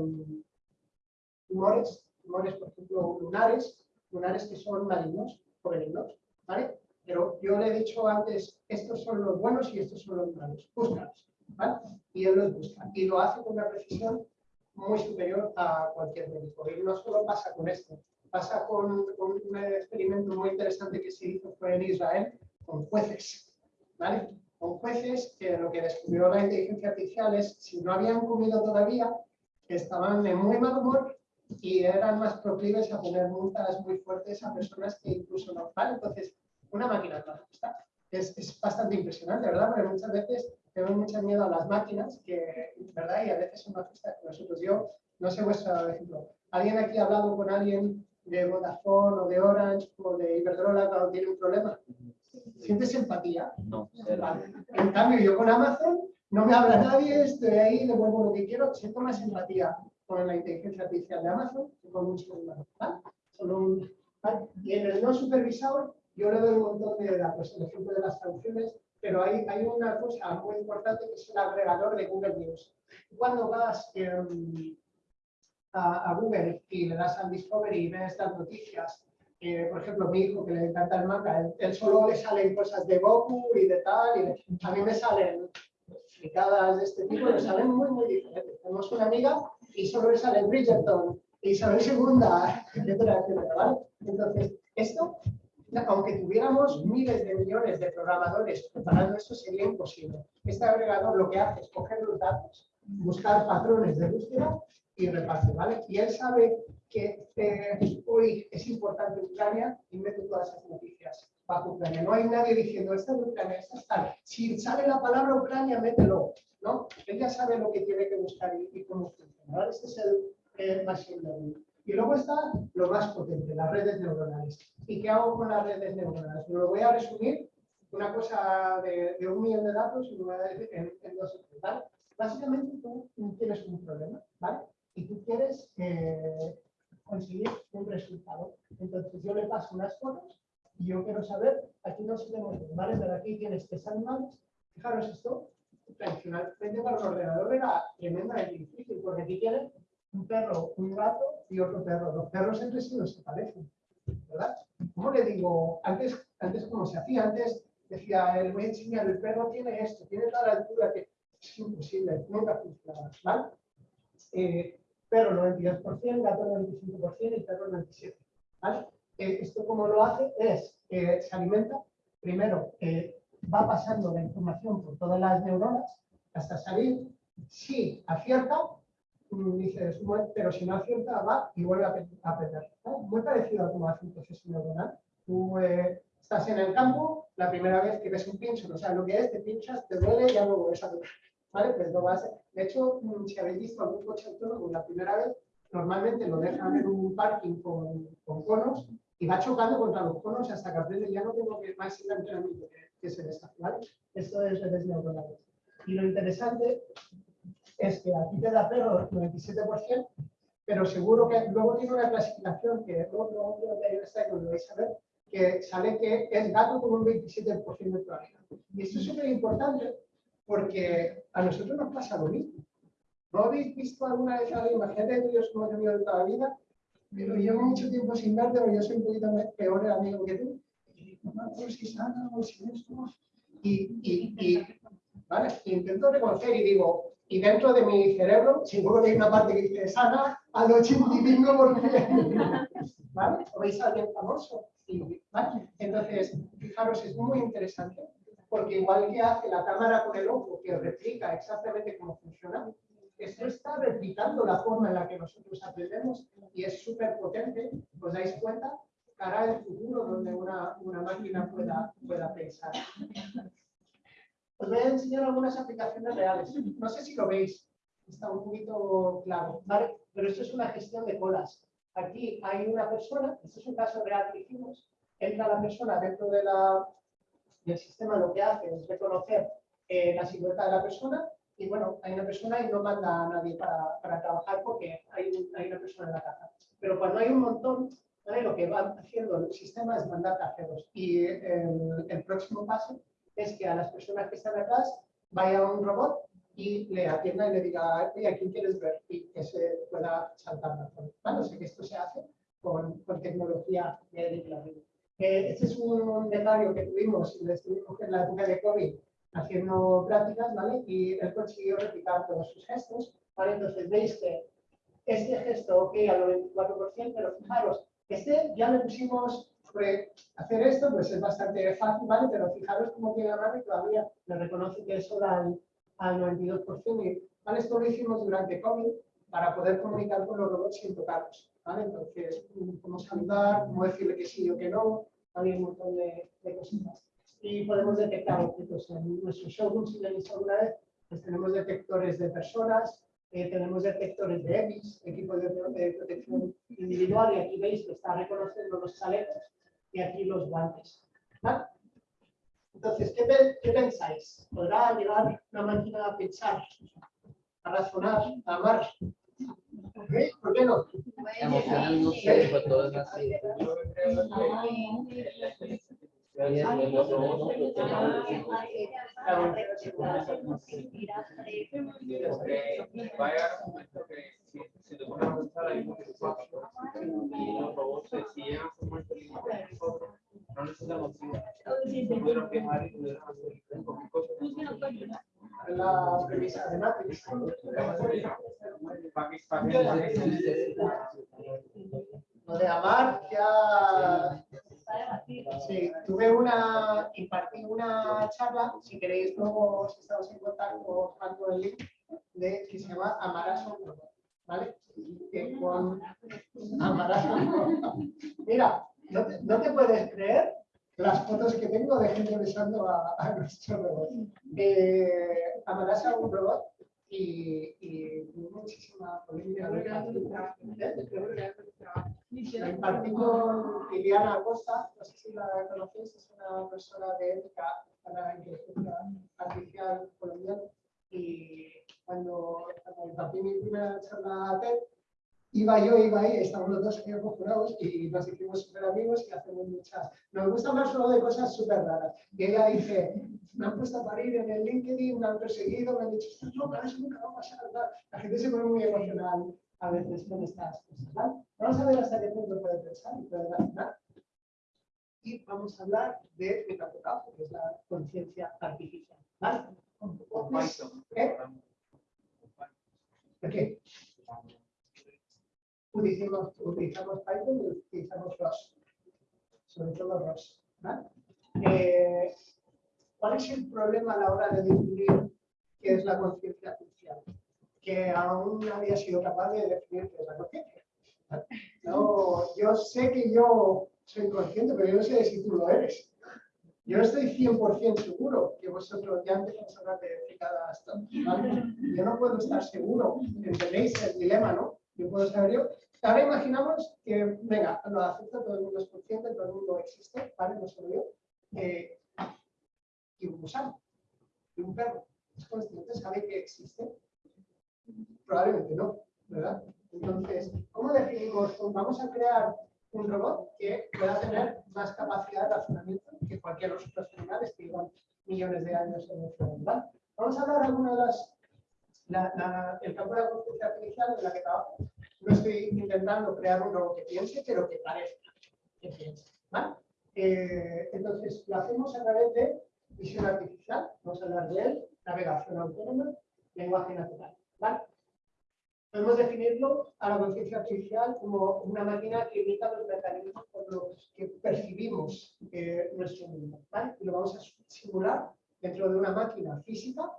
Speaker 2: tumores, tumores, por ejemplo, lunares, lunares que son malignos o benignos, ¿vale? Pero yo le he dicho antes, estos son los buenos y estos son los malos, búscalos, ¿vale? Y él los busca. Y lo hace con una precisión muy superior a cualquier médico. Y no solo pasa con esto, pasa con, con, un experimento muy interesante que se hizo fue en Israel con jueces, ¿vale? Con jueces que lo que descubrió la inteligencia artificial es si no habían comido todavía, estaban de muy mal humor y eran más proclives a poner multas muy fuertes a personas que incluso no, ¿vale? Entonces, una máquina no es, es bastante impresionante, ¿verdad? Porque muchas veces tenemos mucho miedo a las máquinas, que, ¿verdad? Y a veces son más justas que nosotros. Yo, no sé vuestro ejemplo. ¿Alguien aquí ha hablado con alguien de Vodafone o de Orange o de Iberdrola cuando tiene un problema? ¿Sientes empatía?
Speaker 6: No,
Speaker 2: Vale. En cambio, yo con Amazon no me habla nadie, estoy ahí, devuelvo lo que quiero, siento más empatía con la inteligencia artificial de Amazon que con un ser humano. ¿vale? Solo un, ¿vale? Y en el no supervisado, yo le doy un montón de datos, el ejemplo de las traducciones, pero hay, hay una cosa muy importante que es el agregador de Google News. Cuando vas eh, a, a, Google y le das al Discovery y ves estas noticias, eh, por ejemplo, mi hijo que le encanta el manga, él, él, solo le salen cosas de Goku y de tal, y a mí me salen explicadas de este tipo, me salen muy, muy diferentes. Tenemos una amiga y solo le sale Bridgerton, Isabel II, etcétera, etcétera, ¿vale? Entonces, esto aunque tuviéramos miles de millones de programadores preparando esto, sería imposible. Este agregador lo que hace es coger los datos, buscar patrones de búsqueda y reparte, ¿vale? Y él sabe que eh, hoy es importante Ucrania y mete todas esas noticias bajo Ucrania. No hay nadie diciendo, esta es Ucrania, esta es tal. Si sale la palabra Ucrania, mételo, ¿no? Él ya sabe lo que tiene que buscar y, y cómo funciona. ¿vale? Este es el eh, machine learning. Y luego está lo más potente, las redes neuronales. ¿Y qué hago con las redes neuronales? Me lo voy a resumir una cosa de, de un millón de datos en, en dos ¿vale? Básicamente tú tienes un problema, ¿vale? Y tú quieres eh, conseguir un resultado. Entonces yo le paso unas fotos y yo quiero saber, aquí no se ve ¿vale? Pero aquí tienes tres animales. Fijaros esto, tradicionalmente para el ordenador era tremendamente difícil, porque aquí tienes un perro, un gato y otro perro. Los perros entre sí no se parecen, ¿verdad? ¿Cómo le digo? Antes, antes ¿cómo se hacía? Antes decía, el voy a enseñar, el perro tiene esto, tiene tal altura que es imposible, nunca funciona, ¿vale? Eh, perro 92%, gato 95% y perro 97%, ¿vale? Eh, esto como lo hace es, eh, se alimenta, primero eh, va pasando la información por todas las neuronas hasta salir, si acierta, dices, pero si no acierta, va y vuelve a perder. ¿no? Muy parecido a un proceso neuronal. Tú eh, estás en el campo, la primera vez que ves un pincho, no sabes lo que es, te pinchas, te duele y ya luego ves a ¿Vale? Pues no vas De hecho, mm, si habéis visto algún coche autónomo la primera vez, normalmente lo dejan en un parking con, con conos y va chocando contra los conos hasta que aprende, ya no tengo que más ir entrenamiento que, se deshace, ¿vale? Esto es redes neuronales. Y lo interesante es que aquí te da perro 97%, pero seguro que luego tiene una clasificación que creo que hay esta que lo vais a ver, que sale que es gato con un 27% de probabilidad. Y esto es súper importante porque a nosotros nos pasa lo mismo. ¿No habéis visto alguna vez a alguien? Imagínate que yo soy un amigo de toda la vida, pero llevo mucho tiempo sin verte, pero yo soy un poquito peor amigo que tú. Y no, si sana, si. Y, y, y, ¿vale? Intento reconocer y digo, y dentro de mi cerebro, seguro que hay una parte que dice sana al 85%. ¿Vale? ¿O veis a alguien famoso? Entonces, fijaros, es muy interesante, porque igual que hace la cámara con el ojo, que replica exactamente cómo funciona, esto está replicando la forma en la que nosotros aprendemos y es súper potente, os dais cuenta, cara al futuro donde una, una máquina pueda, pueda pensar. Os voy a enseñar algunas aplicaciones reales. No sé si lo veis, está un poquito claro, ¿vale? Pero esto es una gestión de colas. Aquí hay una persona, este es un caso real que hicimos, entra la persona dentro de la, del sistema, lo que hace es reconocer eh, la silueta de la persona y bueno, hay una persona y no manda a nadie para, para trabajar porque hay, hay una persona en la caja. Pero cuando hay un montón, ¿vale? lo que va haciendo el sistema es mandar cajeros. Y el, el próximo paso es que a las personas que están atrás vaya un robot y le atienda y le diga, ¿a quién quieres ver? Y que se pueda saltar la zona. ¿Vale? O sea que esto se hace con, con tecnología learning. Eh, este es un detalle que tuvimos lo en la época de COVID haciendo prácticas, ¿vale? Y él consiguió replicar todos sus gestos, ¿vale? Entonces veis que este gesto, ok, al 94%, pero fijaros, este ya le pusimos, hacer esto, pues es bastante fácil, ¿vale? Pero fijaros cómo tiene la mano y todavía le reconoce que es solo al, al 92%. Y, ¿vale? Esto lo hicimos durante COVID para poder comunicar con los robots sin tocarlos, ¿vale? Entonces, mm, cómo saludar, cómo decirle que sí o que no, hay un montón de, de cositas. Y podemos detectar objetos en nuestro showroom, si lo habéis visto alguna vez, pues tenemos detectores de personas, eh, tenemos detectores de EPIs, equipos de, de protección individual, y aquí veis que está reconociendo los chalecos y aquí los guantes. Entonces, ¿qué, qué pensáis? ¿Podrá llegar una máquina a pensar, a razonar, a amar? ¿Ok? ¿Por qué no?
Speaker 6: Emociones no sé, pero todo es así.
Speaker 4: Yo creo que la inteligencia
Speaker 6: Y es-
Speaker 4: artificial
Speaker 6: y es-
Speaker 4: Digo que va a llegar un momento que si, te pones y no.
Speaker 2: La premisa de Matrix.
Speaker 4: ¿Para qué- para qué-
Speaker 2: Lo de amar ya Sí, tuve una, impartí una charla, si queréis luego, si estamos en contacto, os mando el link, de, que se llama Amarás a un robot, ¿vale? Que con Amarás a un robot. Mira, no te, no te puedes creer las fotos que tengo de gente besando a, nuestro robot. Eh, Amarás a un robot y, y tuvo muchísima polémica. ¿Eh? Lo impartí con Liliana Acosta, no sé si la conocéis, es una persona de ética para la inteligencia artificial colombiana. Y cuando, cuando mi primera charla TED, iba yo, iba ahí, estábamos los dos ahí acojonados y nos hicimos súper amigos y hacemos muchas. Nos gusta hablar solo de cosas súper raras. Y ella dice, me han puesto a parir en el LinkedIn, me han perseguido, me han dicho, estás loca, eso nunca va a pasar. tal". La gente se pone muy emocional a veces con estas cosas. Vamos a ver hasta qué punto puede pensar y puede razonar. Y vamos a hablar de metacognición, que es la conciencia artificial. ¿vale?
Speaker 4: con Python.
Speaker 2: ¿Eh? ¿Por qué? Utilizamos, utilizamos Python y utilizamos ROS, sobre todo ROS. Eh, ¿Cuál es el problema a la hora de definir qué es la conciencia artificial? Que aún no había sido capaz de definir qué es la conciencia. No, yo sé que yo soy consciente, pero yo no sé si tú lo eres. Yo estoy 100% seguro que vosotros ya empezamos a hablar de fricadas, ¿vale? Yo no puedo estar seguro, ¿entendéis el dilema, no? Yo puedo saber yo. Ahora imaginamos que, venga, lo acepto, todo el mundo es consciente, todo el mundo existe, ¿vale? No solo yo. Eh, y un gusano, y un perro, ¿es consciente? ¿Sabe que existe? Probablemente no, ¿verdad? Entonces, ¿cómo definimos? Vamos a crear un robot que pueda tener más capacidad de razonamiento que cualquier de los otros animales que llevan millones de años en nuestro mundo. Vamos a hablar de alguna de las. La- la- el campo de la conciencia artificial en la que trabajo. No estoy intentando crear un robot que piense, pero que parezca que piense. ¿vale? Eh, entonces, lo hacemos a través de visión artificial. Vamos a hablar de él, navegación autónoma, lenguaje natural. ¿vale? Podemos definirlo a la conciencia artificial como una máquina que imita los mecanismos por los que percibimos eh, nuestro mundo. Y lo vamos a simular dentro de una máquina física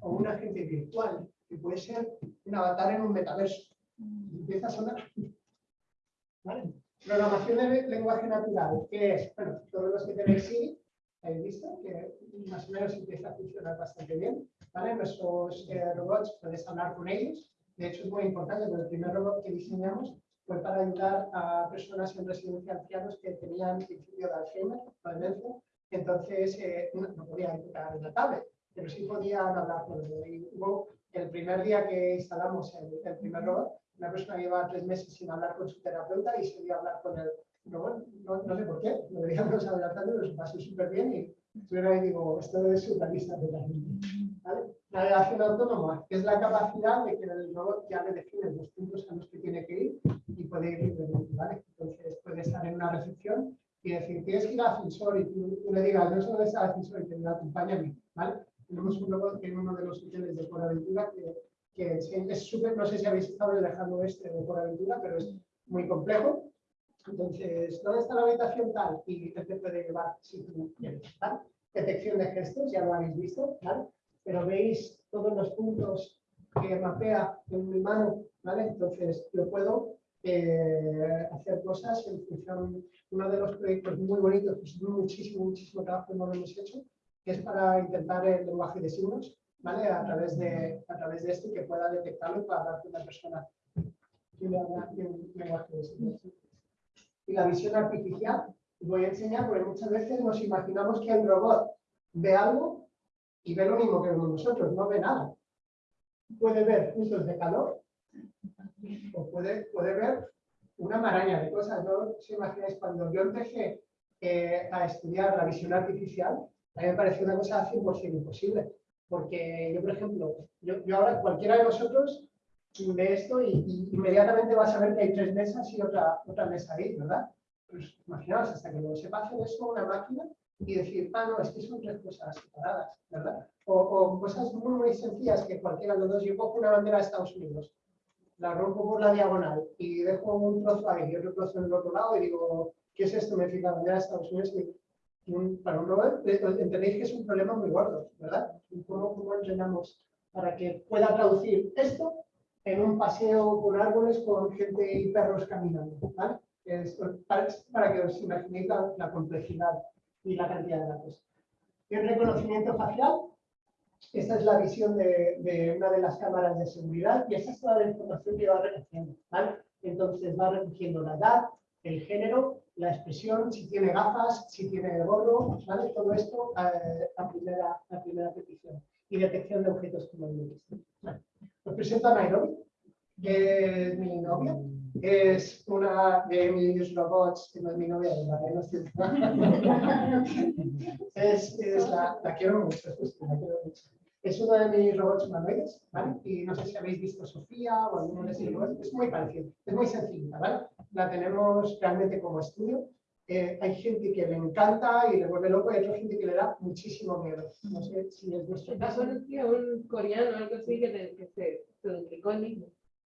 Speaker 2: o un agente virtual que puede ser un avatar en un metaverso. Empieza a sonar. ¿Vale? Programación de lenguaje natural, que es, bueno, todos los que tenéis Siri, habéis visto que más o menos empieza a funcionar bastante bien. ¿vale? Nuestros eh, robots puedes hablar con ellos. De hecho, es muy importante porque el primer robot que diseñamos fue para ayudar a personas en residencia de ancianos que tenían principio de Alzheimer, demencia. Entonces, eh, no, no podían tocar una tablet, pero sí podían hablar con él. Y hubo el primer día que instalamos el, primer robot, una persona llevaba tres meses sin hablar con su terapeuta y se dio a hablar con el robot. No, sé por qué, deberíamos hablar tanto, pero se pasó súper bien y estuvieron ahí digo, esto es surrealista totalmente. ¿vale? Navegación autónoma es la capacidad de que el robot ya le define los puntos a los que tiene que ir y puede ir libremente. Entonces puede estar en una recepción y decir, tienes que ir al ascensor y tú, le digas, no dónde está el ascensor y te acompáñame, ¿vale? Tenemos un robot en uno de los hoteles de Por Aventura que, que es súper, no sé si habéis estado dejando este de Por Aventura, pero es muy complejo. Entonces, ¿dónde está la habitación tal? Y te puede llevar si tú quieres, ¿vale? Detección de gestos, ya lo habéis visto, ¿vale? Pero veis todos los puntos que mapea en mi mano, ¿vale? Entonces, yo puedo eh, hacer cosas en función, uno de los proyectos muy bonitos, pues muchísimo, muchísimo trabajo que hemos hecho, que es para intentar el lenguaje de signos, ¿vale? A través de, a través de esto que pueda detectarlo para hablar una persona que le habla un lenguaje de signos. Y la visión artificial, voy a enseñar porque muchas veces nos imaginamos que el robot ve algo y ve lo mismo que nosotros, no ve nada. Puede ver puntos de calor o puede, puede ver una maraña de cosas. No os imagináis, cuando yo empecé eh, a estudiar la visión artificial, a mí me pareció una cosa 100% imposible. Porque yo, por ejemplo, yo, yo ahora cualquiera de vosotros ve esto y, inmediatamente va a saber que hay tres mesas y otra, otra mesa ahí, ¿verdad? Pues imaginaos, hasta que lo sepa hacer eso una máquina y decir, ah, no, es que son tres cosas separadas, ¿verdad? O, o cosas muy, sencillas que cualquiera de los dos, yo cojo una bandera de Estados Unidos, la rompo por la diagonal y dejo un trozo ahí y otro trozo en el otro lado y digo, ¿qué es esto? Me dice la bandera de Estados Unidos y un, para un robot, eh, entendéis que es un problema muy gordo, ¿verdad? ¿Cómo, cómo entrenamos para que pueda traducir esto en un paseo con árboles con gente y perros caminando, ¿vale? Es para, para que os imaginéis la, la complejidad y la cantidad de datos. El reconocimiento facial, esta es la visión de, de, una de las cámaras de seguridad y esa es toda la información que va recogiendo. ¿vale? Entonces va recogiendo la edad, el género, la expresión, si tiene gafas, si tiene gorro, ¿vale? todo esto eh, a, primera, a primera petición. Y detección de objetos como el. Vale. Os presento a Nairobi, que es mi novia. Es una de mis robots, que no es mi novia, la no es, es la, la quiero mucho, la quiero mucho. Es uno de mis robots humanoides, ¿vale? Y no sé si habéis visto Sofía o alguno de esos robots. Es muy parecido, es muy sencilla, ¿vale? La tenemos realmente como estudio. Eh, hay gente que le encanta y le vuelve loco y hay otra gente que le da muchísimo miedo. No sé si es vuestro caso.
Speaker 5: un coreano algo así que, te, que se, se duplicó el mismo.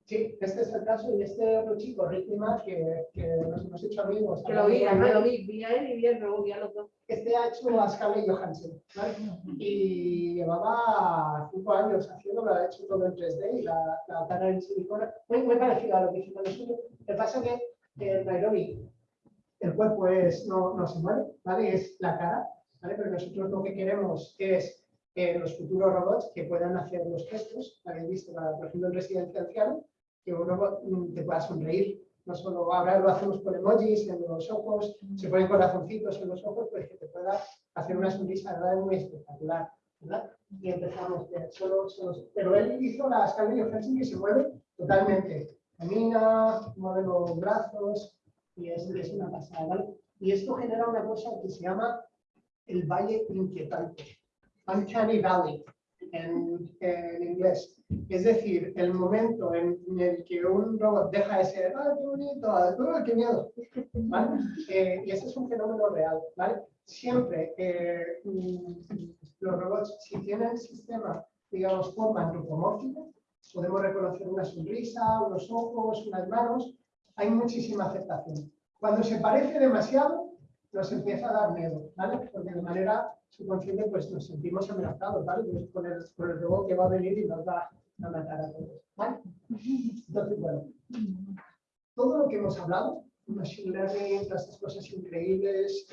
Speaker 2: Sí, este es el caso y este otro chico, Ricky Mack, que, que nos hemos hecho amigos.
Speaker 5: Que lo vi, además lo vi, vi a él y vi a luego vi a los dos.
Speaker 2: Este ha hecho a Scarlett Johansson, ¿vale? Y llevaba cinco años haciendo, lo ha hecho todo en 3D y la, la cara en silicona, muy, muy parecido a lo que hicimos nosotros. Lo que pasa es que en Nairobi el cuerpo es, no, no se mueve, ¿vale? Es la cara, ¿vale? Pero nosotros lo que queremos es eh, los futuros robots que puedan hacer los gestos, habéis visto, para, por ejemplo, en residencia anciana, que un robot te pueda sonreír. No solo ahora lo hacemos con emojis en los ojos, se ponen corazoncitos en los ojos, pues que te pueda hacer una sonrisa ¿verdad? muy espectacular. ¿verdad? Y empezamos, solo, solo, pero él hizo la escala de y se mueve totalmente. Camina, mueve los brazos y es, es una pasada. ¿vale? Y esto genera una cosa que se llama el valle inquietante, Uncanny Valley en, en inglés. Es decir, el momento en el que un robot deja de ser, ¡ay, qué bonito! ¡ay, qué miedo! ¿Vale? Eh, y ese es un fenómeno real, ¿vale? Siempre eh, los robots, si tienen sistema, digamos, forma antropomórfica, podemos reconocer una sonrisa, unos ojos, unas manos, hay muchísima aceptación. Cuando se parece demasiado, nos empieza a dar miedo, ¿vale? Porque de manera subconsciente pues nos sentimos amenazados, ¿vale? Con, el, con el robot que va a venir y nos va a matar a todos. ¿vale? Entonces, bueno, todo lo que hemos hablado, Machine Learning, todas estas cosas increíbles,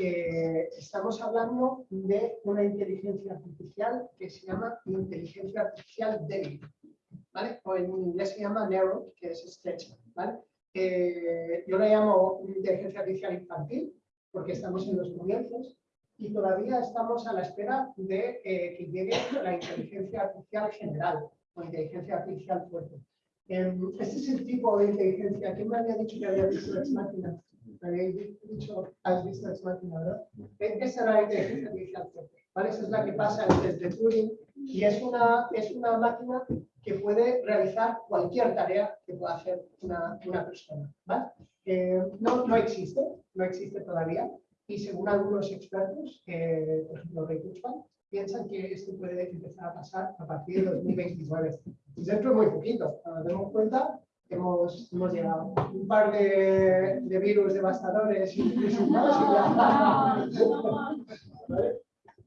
Speaker 2: estamos hablando de una inteligencia artificial que se llama inteligencia artificial débil, ¿vale? O en inglés se llama narrow, que es estrecha, ¿vale? Eh, yo la llamo inteligencia artificial infantil, porque estamos en los comienzos, y todavía estamos a la espera de eh, que llegue la inteligencia artificial general, o inteligencia artificial fuerte. Em, este es el tipo de inteligencia. ¿Quién me había dicho que había visto Ex Machina? Me habéis dicho, has visto Ex Machina, ¿verdad? E- Esa era la inteligencia artificial fuerte. ¿vale? Esa es la que pasa en el test de Turing y es una, es una máquina que puede realizar cualquier tarea que pueda hacer una, una persona. ¿vale? Eh, no, no existe, no existe todavía y según algunos expertos, por ejemplo Ray Kurzweil, piensan que esto puede empezar a pasar a partir de 2029. Pues dentro de muy poquito, cuando nos demos cuenta, hemos, hemos llegado. Un par de, de virus devastadores y y. ¿Vale?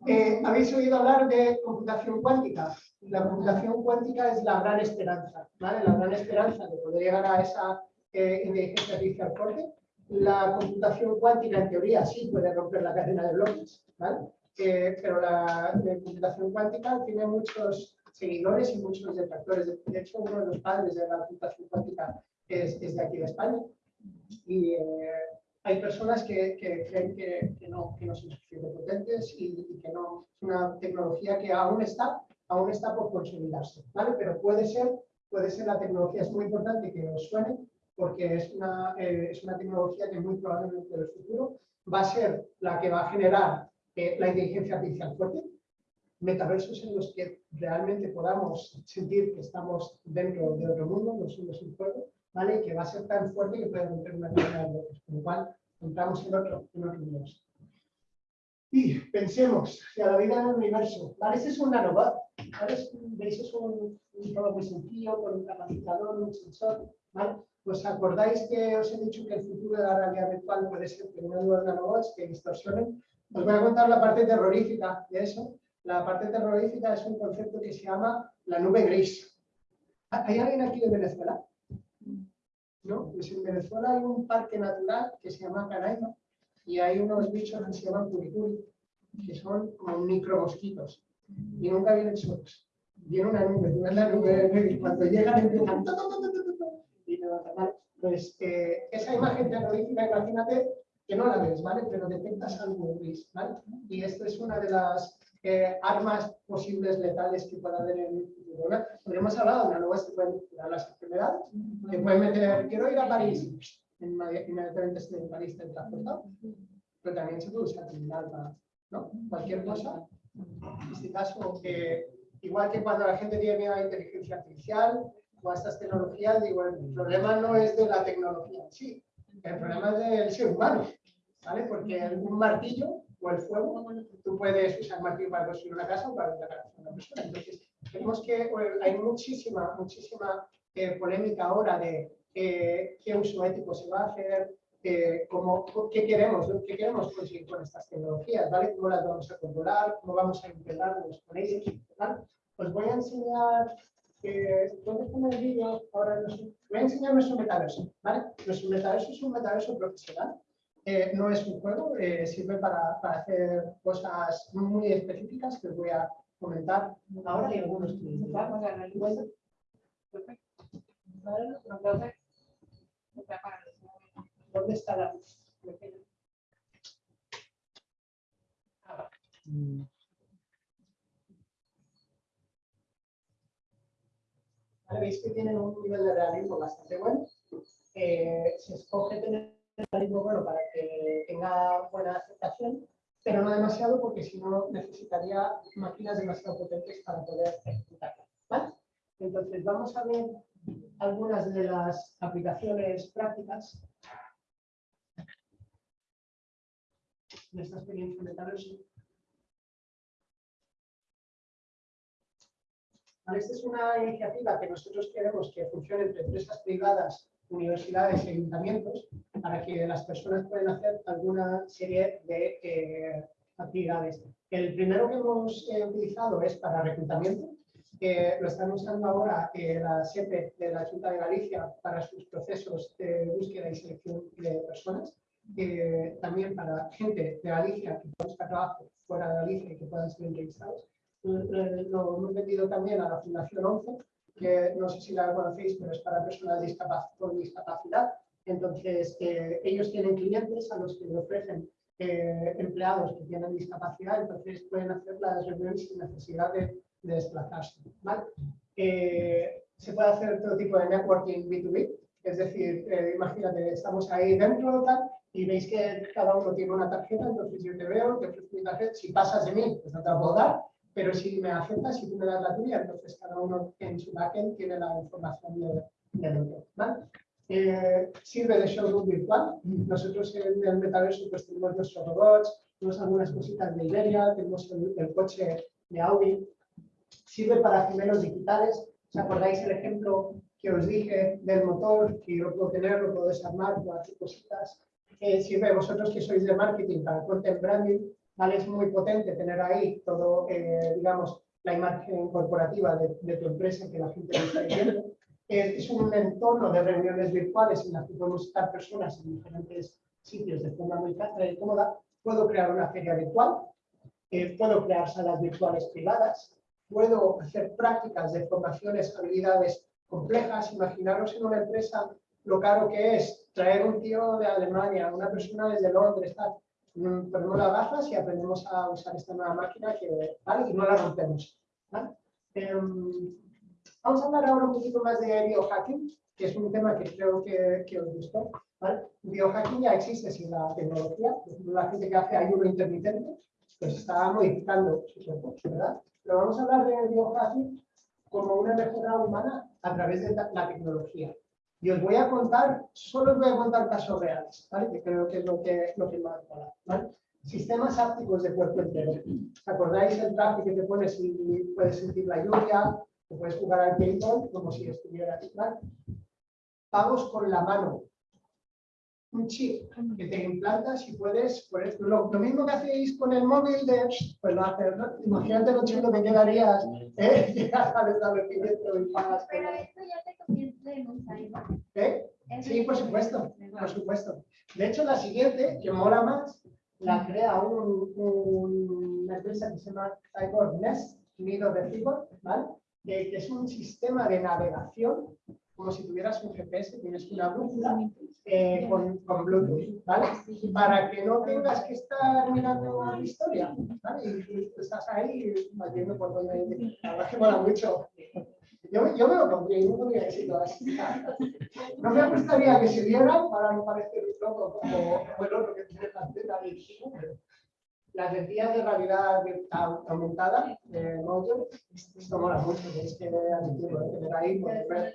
Speaker 2: Eh, ¿Habéis oído hablar de computación cuántica? La computación cuántica es la gran esperanza, ¿vale? La gran esperanza de poder llegar a esa eh, inteligencia artificial fuerte. La computación cuántica, en teoría, sí puede romper la cadena de bloques, ¿vale? Eh, pero la, la computación cuántica tiene muchos seguidores y muchos detractores. De, hecho, uno de los padres de la computación cuántica es, es de aquí de España. Y eh, hay personas que, que creen que, que no, que no son suficientemente potentes y, y que no es una tecnología que aún está, aún está por consolidarse, ¿vale? Pero puede ser, puede ser la tecnología, es muy importante que os suene, porque es una, eh, es una tecnología que muy probablemente en el futuro va a ser la que va a generar eh, la inteligencia artificial fuerte, metaversos en los que realmente podamos sentir que estamos dentro de otro mundo, no somos un juego, ¿vale? Que va a ser tan fuerte que puede romper una cadena de bloques, con lo cual entramos en otro, en otro universo. Y pensemos, si a la vida en el universo, ¿vale? Es un nanobot, ¿vale? ¿Veis? Es un, un muy sencillo, con un capacitador, un sensor, ¿vale? ¿Os acordáis que os he dicho que el futuro de la realidad virtual puede ser teniendo nuevos nanobots que distorsionen? Os voy a contar la parte terrorífica de eso. La parte terrorífica es un concepto que se llama la nube gris. ¿Hay alguien aquí de Venezuela? ¿No? Pues en Venezuela hay un parque natural que se llama Canaima y hay unos bichos que se llaman curicuri, que son como micromosquitos y nunca vienen solos. Viene una nube, ves la nube cuando llegan empiezan te. Pues eh, esa imagen terrorífica, imagínate que no la ves, ¿vale? Pero detectas algo gris, ¿vale? Y esto es una de las eh, armas posibles letales que pueda haber en el futuro. ¿no? Porque hemos hablado de nanobots que pueden curar las enfermedades, que pueden meter, quiero ir a París, inmedi- inmediatamente estoy en París teletransportado, pero también se puede usar criminal para, ¿no? Cualquier cosa. En este caso, que igual que cuando la gente tiene miedo a la inteligencia artificial o a estas tecnologías, digo, el problema no es de la tecnología en sí, el problema es del ser humano, ¿vale? Porque un martillo o el fuego, tú puedes usar martillo para construir una casa o para atacar a una persona. Entonces, tenemos que, hay muchísima, muchísima eh, polémica ahora de eh, qué uso ético se va a hacer, eh, cómo, qué queremos, qué queremos conseguir con estas tecnologías, ¿vale? ¿Cómo las vamos a controlar? ¿Cómo vamos a integrarnos con ellas? Os voy a enseñar, ¿dónde está el vídeo? Ahora no sé. Voy a enseñar nuestro metaverso, ¿vale? Nuestro metaverso es un metaverso profesional, eh, no es un juego, eh, sirve para, para hacer cosas muy específicas que os voy a comentar ahora y algunos.
Speaker 5: Vamos a analizar.
Speaker 2: ¿Dónde está la luz? Vale, Veis que tienen un nivel de realismo bastante bueno. Se escoge tener realismo bueno para que tenga buena aceptación, pero no demasiado porque si no necesitaría máquinas demasiado potentes para poder ejecutarla. Entonces vamos a ver algunas de las aplicaciones prácticas de esta experiencia metaverso. Esta es una iniciativa que nosotros queremos que funcione entre empresas privadas, universidades y ayuntamientos para que las personas puedan hacer alguna serie de eh, actividades. El primero que hemos eh, utilizado es para reclutamiento. eh, lo están usando ahora eh, la SEPE de la Junta de Galicia para sus procesos de búsqueda y selección de personas. eh, también para gente de Galicia que pueda trabajo fuera de Galicia y que puedan ser entrevistados. Eh, Lo hemos vendido también a la Fundación 11, que no sé si la conocéis, pero es para personas discapac- con discapacidad. Entonces, eh, ellos tienen clientes a los que le ofrecen eh, empleados que tienen discapacidad, entonces pueden hacer las reuniones sin necesidad de, de desplazarse. ¿vale? Eh, se puede hacer todo tipo de networking B2B, es decir, eh, imagínate, estamos ahí dentro tal, y veis que cada uno tiene una tarjeta, entonces yo te veo, te ofrezco mi tarjeta, si pasas de mí, pues no te la puedo dar, pero si me aceptas, si tú me das la tuya, entonces cada uno en su backend tiene la información de, del otro. ¿vale? Eh, sirve de showroom virtual. Nosotros en el metaverso pues tenemos nuestros robots, tenemos algunas cositas de Iberia, tenemos el, el coche de Audi. Sirve para gemelos digitales. ¿Os acordáis el ejemplo que os dije del motor? Que yo lo puedo tener, lo puedo desarmar, puedo hacer cositas. Eh, sirve vosotros que sois de marketing para content branding. ¿Vale? Es muy potente tener ahí todo, eh, digamos, la imagen corporativa de, de tu empresa que la gente está viendo. Es un entorno de reuniones virtuales en las que podemos estar personas en diferentes sitios de forma muy cómoda. Puedo crear una feria virtual, eh, puedo crear salas virtuales privadas, puedo hacer prácticas de formaciones, habilidades complejas. Imaginaros en una empresa lo caro que es traer un tío de Alemania, una persona desde Londres, tal. Mm, ponemos las gafas y aprendemos a usar esta nueva máquina que, ¿vale? y no la rompemos. Em, Vamos a hablar ahora un poquito más de biohacking, que es un tema que creo que, os gustó. Biohacking ya existe sin la tecnología. La gente que hace ayuno intermitente, pues está modificando su cuerpo, ¿verdad? Pero vamos a hablar de biohacking como una mejora humana a través de la tecnología. Y os voy a contar, solo os voy a contar casos reales, ¿vale? Que creo que es lo que, lo que más mola, ¿vale? Sistemas ápticos de cuerpo entero. ¿Os acordáis el traje que te pones y puedes sentir la lluvia? Te puedes jugar al paintball como si estuvieras ¿vale? Pagos con la mano. Un chip que te implantas y puedes, ejemplo, lo, lo mismo que hacéis con el móvil de, pues lo haces, ¿no? Imagínate lo chulo que quedarías, ¿eh? Llegas al establecimiento y pagas.
Speaker 3: Pero esto ya te
Speaker 2: ¿Eh? Sí, por supuesto,
Speaker 3: es.
Speaker 2: por supuesto. De hecho, la siguiente, que mola más, la crea un, un- una empresa que se llama Cyborg Nest, Nido de Cyborg, ¿vale? Que, es un sistema de navegación, como si tuvieras un GPS, tienes una brújula eh, con, con Bluetooth, ¿vale? Para que no tengas que estar mirando la historia, ¿vale? Y, y estás ahí vas viendo por dónde ir. La verdad que mola mucho. Yo, yo me lo pondría y no tendría éxito así. No me gustaría que se vieran para no parecer un loco como, como el otro que tiene la antena de Las lentillas de realidad aumentada, de Motion, esto mola mucho, tenéis que admitirlo, ¿eh? tener ahí. por ver-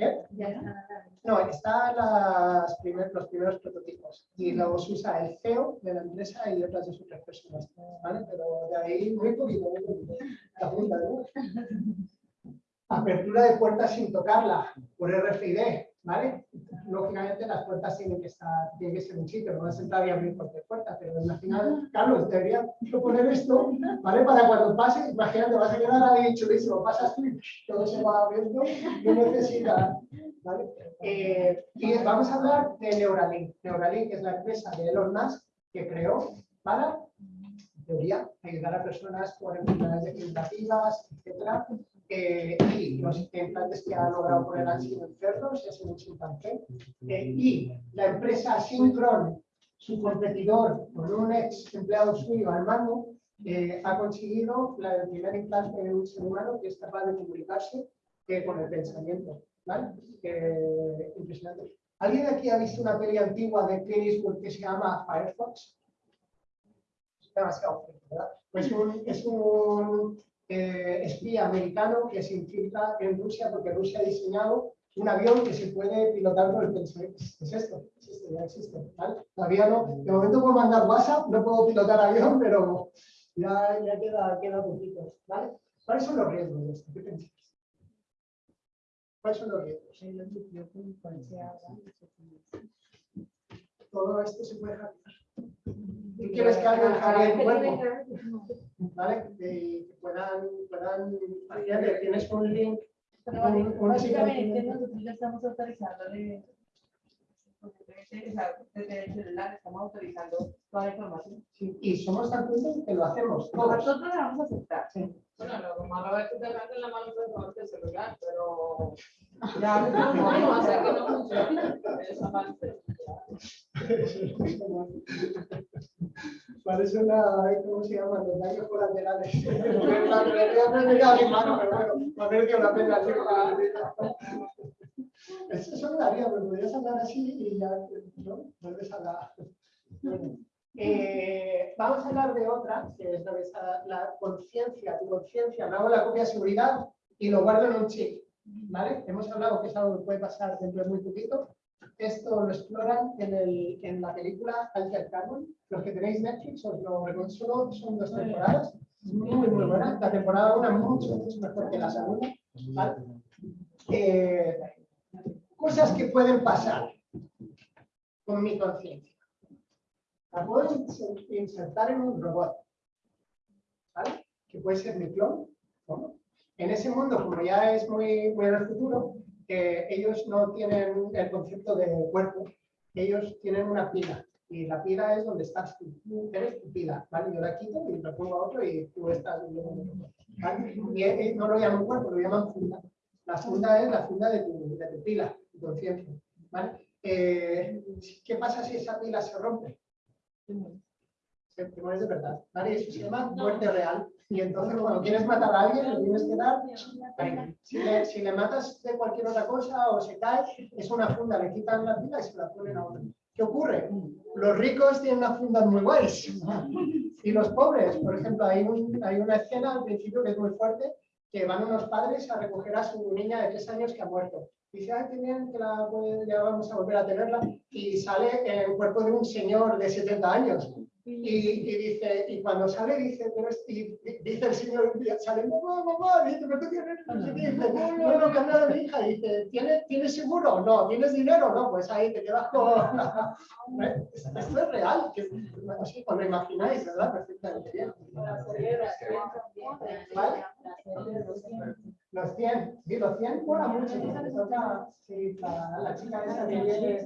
Speaker 2: ¿Eh? No, están las primer- los primeros prototipos y los usa el CEO de la empresa y otras dos o tres personas, ¿vale? Pero de ahí muy poquito, muy poquito. La punta, ¿no? Apertura de puertas sin tocarla por RFID, ¿vale? Lógicamente las puertas tienen que estar, tienen que ser un sitio, no vas a entrar y abrir cualquier puerta, pero final, Carlos, debería proponer esto, ¿vale? Para cuando pase, imagínate, vas a quedar ahí chulísimo, pasas tú y todo se va abriendo, no necesitas, ¿vale? Eh, y vamos a hablar de Neuralink. Neuralink es la empresa de Elon Musk que creó para, en teoría, ayudar a personas con enfermedades degenerativas, etcétera, eh, y los implantes que ha logrado poner han sido en cerdos, es un chimpancé. Eh, y la empresa Synchron, su competidor, con un ex empleado suyo al mando, eh, ha conseguido la, el primer implante de un ser humano que es capaz de comunicarse eh, con el pensamiento. ¿vale? Impresionante. ¿Alguien aquí ha visto una peli antigua de Clint Eastwood que se llama Firefox? Demasiado ¿verdad? Pues un- es un eh, espía americano que se infiltra en Rusia porque Rusia ha diseñado un avión que se puede pilotar por el pensamiento. Es esto, es esto, ya existe. ¿vale? Todavía no, de momento puedo mandar WhatsApp, no puedo pilotar avión, pero ya, ya queda, queda poquito. ¿vale? ¿Cuáles son los riesgos de esto? ¿Qué pensáis? ¿Cuáles son los riesgos? Todo esto se puede hackear. Tú quieres que alguien hackee el cuerpo, ¿vale? Que puedan, puedan, tienes un link,
Speaker 5: Pero
Speaker 2: un- un
Speaker 5: básicamente nosotros ya estamos autorizándole, o sea, desde el celular estamos autorizando toda la información.
Speaker 2: y somos tan tontos que lo hacemos todos.
Speaker 5: Nosotros la vamos a aceptar.
Speaker 7: Bueno, lo malo es que te en la mano de el celular, pero
Speaker 5: Ya,
Speaker 7: no vamos a hacer que no funcione esa parte.
Speaker 2: Parece una, ¿cómo se llaman? Los daños colaterales. Mi mano, pero bueno, la pena. Eso me daría, pero podrías hablar así y ya, ¿no? Vuelves a la... Bueno, eh, vamos a hablar de otra, que es la, la conciencia, tu conciencia. Me hago la copia de seguridad y lo guardo en un chip. ¿Vale? Hemos hablado que es algo que puede pasar dentro de muy poquito. Esto lo exploran en, el, en la película Altered Carbon. Los que tenéis Netflix os lo recomiendo. Son dos temporadas. Es muy, muy buena. La temporada una mucho, mucho mejor que la segunda. ¿vale? Eh, cosas que pueden pasar con mi conciencia. La puedo inser- insertar en un robot. ¿Vale? Que puede ser mi clon. ¿no? En ese mundo, como ya es muy, muy en el futuro, ellos no tienen el concepto de cuerpo, ellos tienen una pila. Y la pila es donde estás tú. Tú Eres tu pila, ¿vale? Yo la quito y la pongo a otro y tú estás en ¿vale? Y no lo llaman cuerpo, lo llaman funda. La funda es la funda de tu, de tu pila, conciencia, ¿vale? Eh, ¿Qué pasa si esa pila se rompe? Se te mueres de verdad, ¿vale? Eso se llama muerte real. Y entonces cuando quieres matar a alguien, le tienes que dar si le, si le matas de cualquier otra cosa o se cae, es una funda, le quitan la pila y se la ponen a otro. ¿Qué ocurre? Los ricos tienen unas fundas muy guays. Y los pobres, por ejemplo, hay, un- hay una escena al principio que es muy fuerte, que van unos padres a recoger a su niña de tres años que ha muerto. Dice, ay, qué bien, que la, ya vamos a volver a tenerla. Y sale el cuerpo de un señor de 70 años. Y, y dice, y cuando sale, dice, pero es- y di- dice el señor, sale, mamá, mamá, dice, pero tú tienes, no sé qué", dice, no, no, que anda de mi hija, dice, ¿tienes, ¿tienes seguro? No, ¿tienes dinero? No, pues ahí te quedas con... Esto es real, que, así, os lo imagináis, ¿verdad? Perfectamente bien. ¿Vale?
Speaker 3: Los cien.
Speaker 2: Los 100, sí, los 100 mola mucho, toca, sí, la, la chica esa que viene,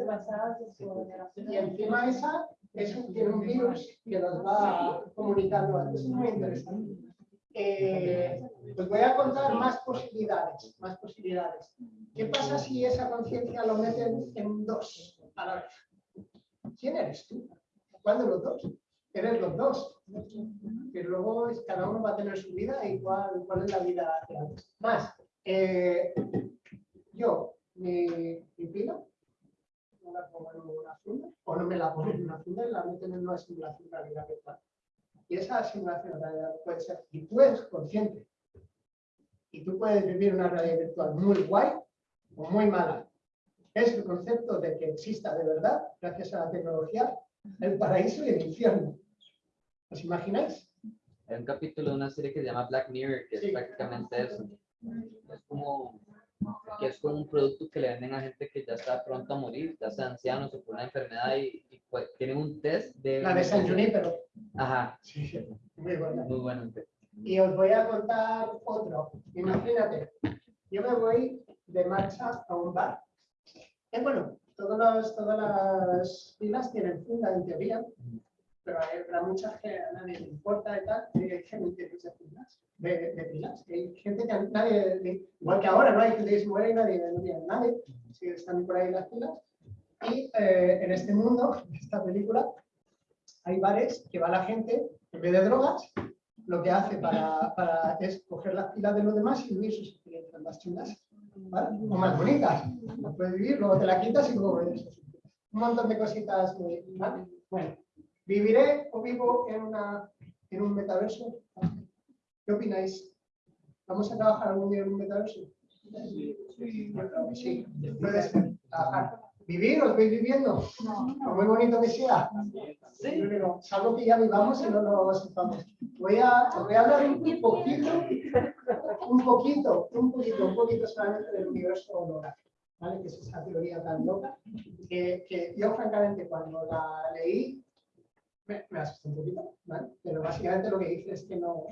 Speaker 2: y encima esa es tiene un virus que nos va comunicando. Eso es muy interesante. Eh, os voy a contar más posibilidades, más posibilidades. ¿Qué pasa si esa conciencia lo meten en dos a la vez? ¿Quién eres tú? ¿Cuál de los dos? Eres los dos. Que luego cada uno va a tener su vida y cuál, es la vida. Más, eh, yo, mi, mi la pongo en una funda, o no me la pongo en una funda y la meten en una simulación de realidad virtual. Y esa simulación de realidad puede ser, y tú eres consciente, y tú puedes vivir una realidad virtual muy guay o muy mala. Es el concepto de que exista de verdad, gracias a la tecnología, el paraíso y el infierno. ¿Os imagináis?
Speaker 6: Hay un capítulo de una serie que se llama Black Mirror, que
Speaker 2: Sí.
Speaker 6: es prácticamente eso. Es como que es como un producto que le venden a gente que ya está pronto a morir, ya sea ancianos o por una enfermedad y, y, pues, tienen un test de...
Speaker 2: La de San Junipero.
Speaker 6: Ajá,
Speaker 2: Sí, muy buena.
Speaker 6: muy bueno.
Speaker 2: Y os voy a contar otro. Imagínate, yo me voy de marcha a un bar. Eh, bueno, todas las, todas las filas tienen funda en teoría, pero hay para mucha gente a nadie le importa y tal, y hay gente que se filas, de, de pilas. Hay gente que a nadie, le- igual que ahora, no hay gente que se muere y nadie, no tiene nadie, sí, están por ahí las filas. Y eh, en este mundo, en esta película, hay bares que va la gente, en vez de drogas, lo que hace para, para es coger las pilas de los demás y vivir sus experiencias más chulas, ¿vale? O más bonitas. Las puedes vivir, luego te la quitas y luego ves. Un montón de cositas muy, ¿vale? Bueno, ¿viviré o vivo en, una, en un metaverso? ¿Qué opináis? ¿Vamos a trabajar algún día en un metaverso? Yo creo que sí, puede ser. Trabajar. ¿Vivir o estoy viviendo? Por muy bonito que sea. Yo digo, salvo que ya vivamos y no lo sepamos. Voy a, os voy a hablar un poquito, un poquito, un poquito, un poquito solamente del universo holográfico, ¿vale? Que es esa teoría tan loca, que, que yo francamente cuando la leí, me, me un poquito, ¿vale? Pero básicamente lo que dice es que no,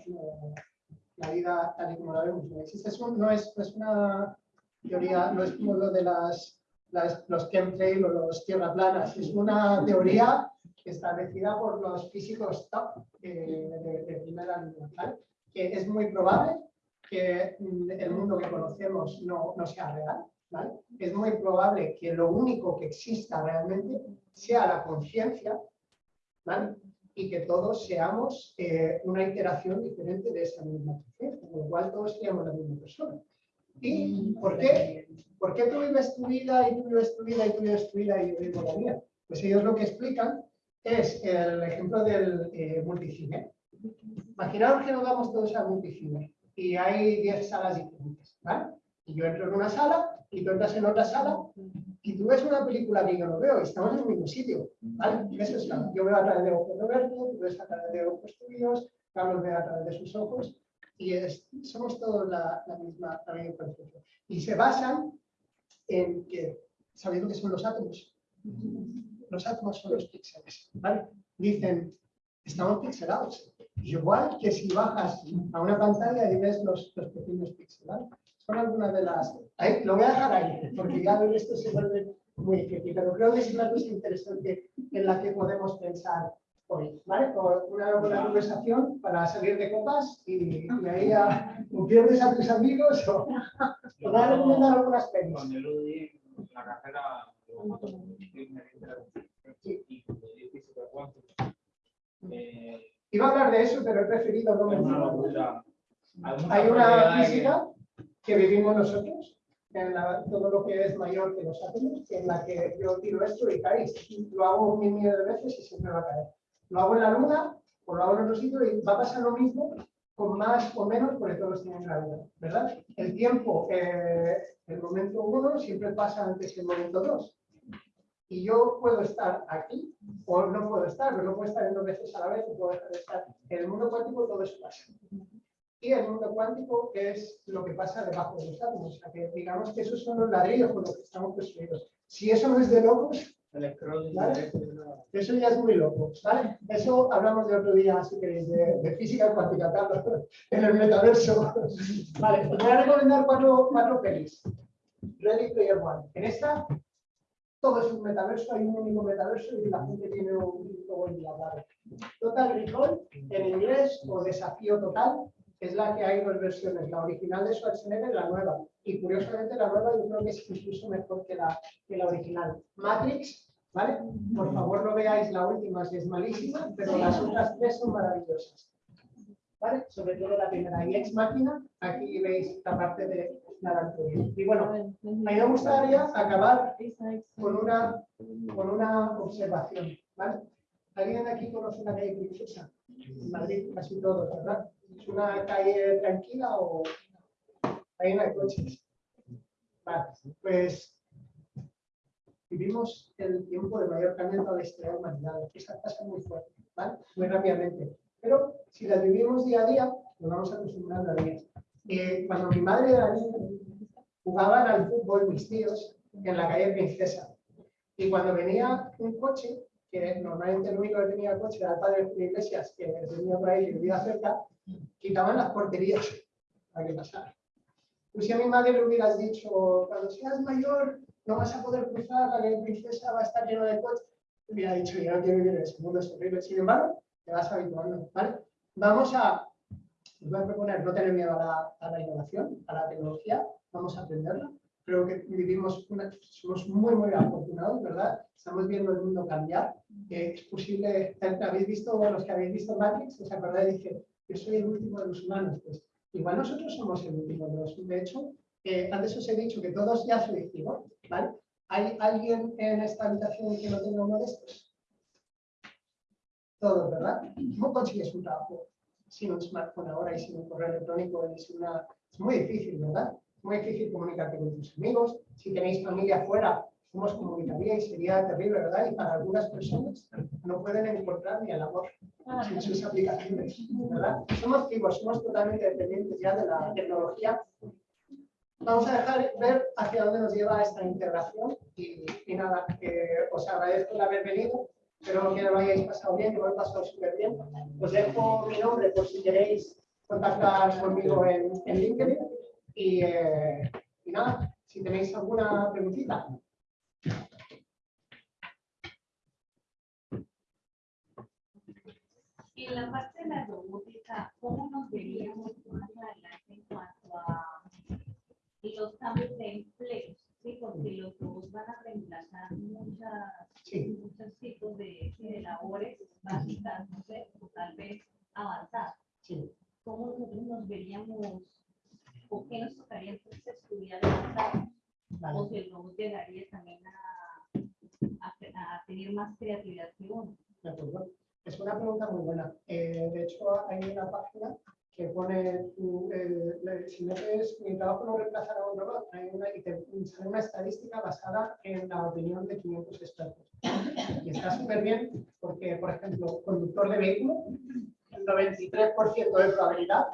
Speaker 2: la vida tal y como la vemos no existe. Es no, es, una teoría, no es como lo de las, las- los chemtrails o los tierra planas, es una teoría establecida por los físicos top eh, de, primera línea. Que es muy probable que mm, el mundo que conocemos no, no sea real. Es muy probable que lo único que exista realmente sea la conciencia, Y que todos seamos eh, una iteración diferente de esa misma conciencia, con lo cual todos seamos la misma persona. ¿Y por qué? ¿Por qué tú vives tu vida y tú vives tu vida y tú vives tu vida y yo vivo la mía? Pues ellos lo que explican es el ejemplo del eh, multicine. Imaginaos que nos vamos todos al multicine y hay 10 salas diferentes, ¿vale? Y yo entro en una sala y tú entras en otra sala y tú ves una película que yo no veo y estamos en el mismo sitio, ¿vale? Eso es la- yo veo a través de ojos de Roberto, tú ves a través de ojos tuyos, Carlos ve a través de sus ojos y es- somos todos la, la misma, la misma conciencia. Y se basan en que, sabiendo que son los átomos, los átomos son los píxeles, ¿vale? Dicen, estamos pixelados, igual que si bajas a una pantalla y ves los, los pequeños ¿vale? Son algunas de las... Ahí, lo voy a dejar ahí, porque ya esto se vuelve muy difícil, pero creo que es una cosa interesante en la que podemos pensar hoy, ¿vale? Por una buena conversación para salir de copas y, y ahí o pierdes a tus amigos o, o dar algunas pelis.
Speaker 4: Cuando yo lo di en la carrera, yo ingeniería interactiva y física cuántica, eh,
Speaker 2: Iba a hablar de eso, pero he preferido no mencionarlo.
Speaker 4: Hay
Speaker 2: una
Speaker 4: que-
Speaker 2: física que vivimos nosotros, en la- todo lo que es mayor que los átomos, en la que yo tiro esto y caéis. Lo hago un millón de veces y siempre va a caer. Lo hago en la luna o lo hago en otro sitio y va a pasar lo mismo con más o menos porque todos tienen gravedad, ¿verdad? El tiempo, eh, el momento uno siempre pasa antes que el momento dos. Y yo puedo estar aquí o no puedo estar, pero no puedo estar en dos veces a la vez, puedo estar. En el mundo cuántico todo eso pasa. Y el mundo cuántico es lo que pasa debajo de los átomos. O sea, que digamos que esos son los ladrillos con los que estamos construidos. Si eso no es de locos, ¿Vale? eso ya es muy loco, ¿vale? Eso hablamos de otro día, si queréis, de, de física cuántica, Carlos, en el metaverso. Vale, os voy a recomendar cuatro, cuatro pelis. Ready Player One. En esta, todo es un metaverso, hay un único metaverso y la gente tiene un logo endiablado. Total Recall, en inglés, o Desafío Total, es la que hay dos versiones, la original de Schwarzenegger y la nueva. Y curiosamente la nueva yo creo que es incluso mejor que la, que la original. Matrix, ¿vale? Por favor no veáis la última, si es malísima, pero las otras tres son maravillosas. ¿Vale? Sobre todo la primera. Y Ex Máquina, aquí veis la parte de Y bueno, a mí me gustaría acabar con una, con una observación. ¿vale? ¿Alguien de aquí conoce la calle Princesa? En Madrid, casi todos, ¿verdad? ¿Es una calle tranquila o ahí no hay coches? Vale, pues vivimos el tiempo de mayor cambio toda la historia de la humanidad. Esa pasa muy fuerte, ¿vale? Muy rápidamente. Pero si las vivimos día a día, nos vamos acostumbrando a ellas. Eh, cuando mi madre era niña, jugaban al fútbol mis tíos en la calle Princesa. Y cuando venía un coche, que normalmente el único que tenía coche era el padre de Iglesias, que venía por ahí y vivía cerca, quitaban las porterías para que pasara. Pues si a mi madre le hubieras dicho, cuando seas mayor, no vas a poder cruzar, la calle Princesa va a estar lleno de coches, hubiera dicho, yo no quiero vivir en ese mundo, es horrible. Sin embargo, te vas habituando, ¿vale? Vamos a, os voy a proponer no tener miedo a la, a la innovación, a la tecnología, vamos a aprenderla. Creo que vivimos, una- somos muy, muy afortunados, ¿verdad? Estamos viendo el mundo cambiar. Es posible, habéis visto, los que habéis visto Matrix, os acordáis, dice, yo soy el último de los humanos. Pues igual nosotros somos el último de los De hecho, eh, antes os he dicho que todos ya sois ciegos, ¿vale? ¿Hay alguien en esta habitación que no tenga uno de estos? Todos, ¿verdad? ¿Cómo consigues un trabajo sin un smartphone ahora y sin un correo electrónico? sin una... Es muy difícil, ¿verdad? Es muy difícil comunicarte con tus amigos. Si tenéis familia afuera, ¿cómo os comunicaríais? Sería terrible, ¿verdad? Y para algunas personas no pueden encontrar ni el amor sin sus aplicaciones, ¿verdad? Somos vivos, somos totalmente dependientes ya de la tecnología. Vamos a dejar ver hacia dónde nos lleva esta integración y, y nada, que os agradezco el haber venido Espero que lo hayáis pasado bien, que lo hayáis pasado súper bien. Os dejo mi nombre por si queréis contactar conmigo en, en LinkedIn. Y, eh, nada, si tenéis alguna preguntita.
Speaker 8: En la parte de la robótica, ¿cómo nos veríamos más adelante en cuanto a los cambios de empleos? Sí, porque los robots van a reemplazar muchas,
Speaker 2: Sí.
Speaker 8: muchos tipos de, de labores básicas, no sé, o tal vez avanzadas.
Speaker 2: Sí.
Speaker 8: ¿Cómo nosotros nos veríamos, o qué nos tocaría entonces estudiar avanzado?
Speaker 2: Vale.
Speaker 8: O si el robot llegaría también a, a, a tener más creatividad que uno.
Speaker 2: De acuerdo. Es una pregunta muy buena. Eh, de hecho, hay una página que pone, eh, si metes mi trabajo no reemplazará a un robot, hay una, y te sale una estadística basada en la opinión de 500 expertos. Y está súper bien porque, por ejemplo, conductor de vehículo, el 93% de probabilidad,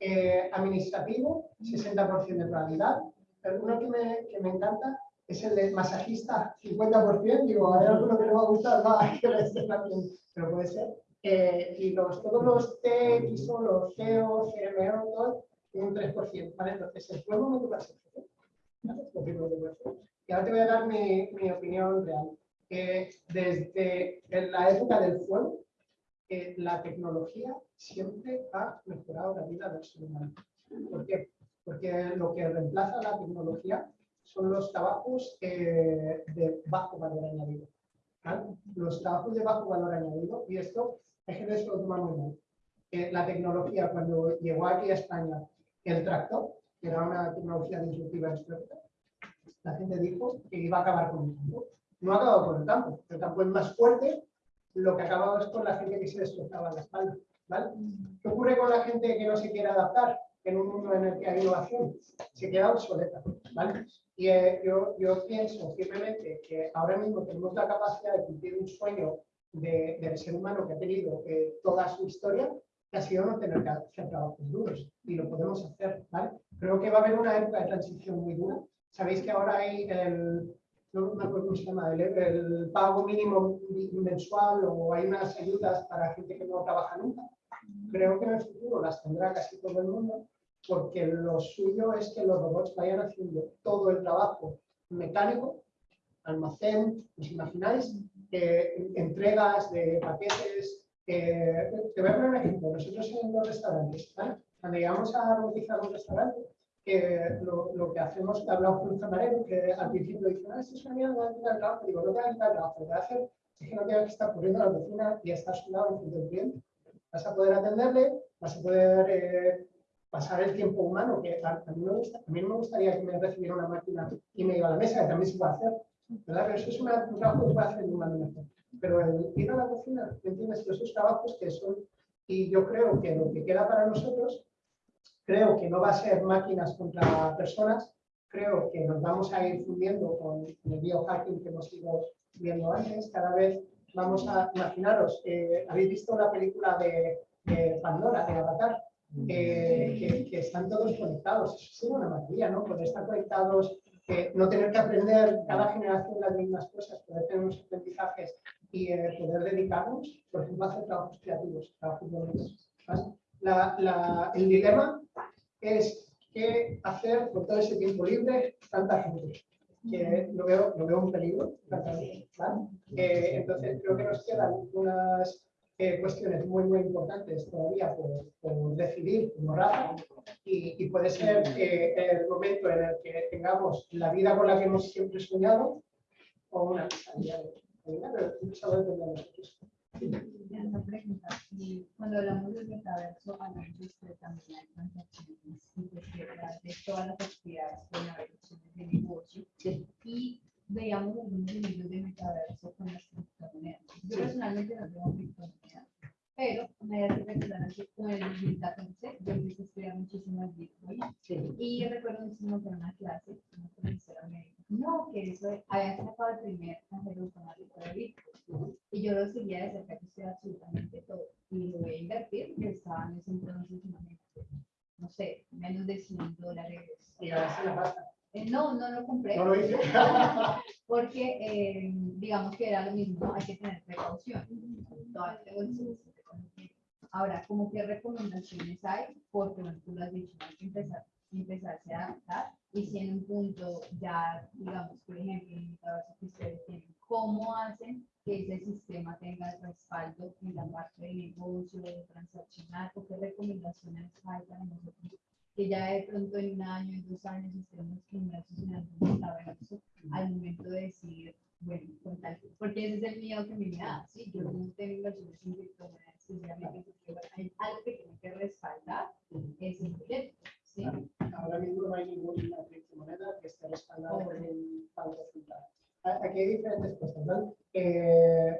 Speaker 2: eh, administrativo, 60% de probabilidad. Pero uno que me, que me encanta es el de masajista, 50%. Digo, hay alguno que le va a gustar más que le esté haciendo, pero puede ser. Eh, y los, todos los TXO, los CEO, CMO, todo, un 3%. ¿vale? Entonces, ser. Es lo primero que voy a hacer. Y ahora te voy a dar mi, mi opinión real. Eh, desde la época del fuego, eh, la tecnología siempre ha mejorado la vida del ser humano. ¿Por qué? Porque lo que reemplaza la tecnología son los trabajos eh, de bajo valor añadido. Los trabajos de bajo valor añadido, y esto hay gente que se lo toma muy. Eh, la tecnología, cuando llegó aquí a España el tractor, que era una tecnología disruptiva histórica, la gente dijo que iba a acabar con el campo. No ha acabado con el campo. El campo es más fuerte, lo que ha acabado es con la gente que se destrozaba la espalda. ¿vale? ¿Qué ocurre con la gente que no se quiere adaptar en un mundo en el que hay innovación? Se queda obsoleta. ¿vale? Y eh, yo, yo pienso firmemente que ahora mismo tenemos la capacidad de cumplir un sueño de- del ser humano que ha tenido eh, toda su historia, que ha sido no tener que hacer trabajos duros. Y lo podemos hacer. ¿vale? Creo que va a haber una época de transición muy dura. Sabéis que ahora hay el, no me acuerdo cómo se llama, el, el pago mínimo mensual o hay unas ayudas para gente que no trabaja nunca. Creo que en el futuro las tendrá casi todo el mundo porque lo suyo es que los robots vayan haciendo todo el trabajo mecánico, almacén, ¿os imagináis? Eh, entregas de paquetes. eh, te voy a poner un ejemplo. Nosotros en los restaurantes, ¿vale? cuando llegamos a robotizar un restaurante, que lo, lo que hacemos, hablamos con un camarero que al principio dice, ah, esto es una mierda, no el trabajo. Digo, no te va a quitar el trabajo, lo que hacer es que no tengas que estar corriendo a la cocina y estar sudado en frente del cliente. Vas a poder atenderle, vas a poder eh, pasar el tiempo humano, que a, a mí me gusta, a mí me gustaría que me recibiera una máquina y me iba a la mesa, que también se puede hacer. ¿Verdad? Pero eso es una- un trabajo que puede hacer mejor. Pero el ir a la cocina, ¿me entiendes? Esos trabajos que son, y yo creo que lo que queda para nosotros, creo que no va a ser máquinas contra personas, creo que nos vamos a ir fundiendo con el biohacking que hemos ido viendo antes, cada vez vamos a, imaginaros, eh, habéis visto la película de, de Pandora, de Avatar, eh, que, que están todos conectados, eso sería una maravilla, ¿no? Poder estar conectados, no tener que aprender cada generación las mismas cosas, poder tener unos aprendizajes y eh, poder dedicarnos, por ejemplo, a hacer trabajos creativos, trabajos bonitos. el dilema es qué hacer con todo ese tiempo libre, tanta gente, que lo veo, lo veo un peligro. Eh, entonces creo que nos quedan unas eh, cuestiones muy, muy importantes todavía por, por decidir como raza y, y puede ser eh, el momento en el que tengamos la vida con la que hemos siempre soñado o una vida, pero eso depende de nosotros.
Speaker 5: No pregunta, y cuando hablamos del metaverso, hablamos de también hay transacciones pues de todas las actividades haber opciones de negocio. Y veíamos algunos ejemplos de metaverso con las criptomonedas. Yo personalmente no tengo criptomonedas, pero me hace recordar que con el 2014 yo empecé a estudiar muchísimas Bitcoin
Speaker 2: Sí.
Speaker 5: y recuerdo muchísimo que en una clase, una profesora me dijo, no, que eso había sacado el primer cajero automático de Bitcoin. Y yo lo seguía de cerca, que estoy absolutamente todo. Y lo voy a invertir, que estaba en ese entonces, no sé, menos de 100 dólares.
Speaker 2: Y ahora sí la pasta.
Speaker 5: Eh, no, no lo compré.
Speaker 2: No lo hice.
Speaker 5: Porque eh, digamos que era lo mismo, ¿no? hay que tener precaución. Ahora, ¿cómo qué recomendaciones hay? Porque tú lo has dicho, hay que empezar, empezarse a adaptar y si en un punto ya, digamos, por ejemplo, en el trabajo que ustedes tienen, ¿cómo hacen que ese sistema tenga el respaldo en la parte de negocio, de transaccional, o qué recomendaciones hay para nosotros que ya de pronto en un año, en dos años estemos inmersos en algún metaverso al momento de decir, bueno, con tal, porque ese es el miedo que me da, ¿sí? Yo no tengo inversiones en criptomonedas, especialmente porque hay algo que tiene que respaldar ese proyecto, ¿sí?
Speaker 2: Ahora mismo no hay ninguna criptomoneda que esté respaldada por un banco central. Aquí hay diferentes cosas, ¿vale? Eh,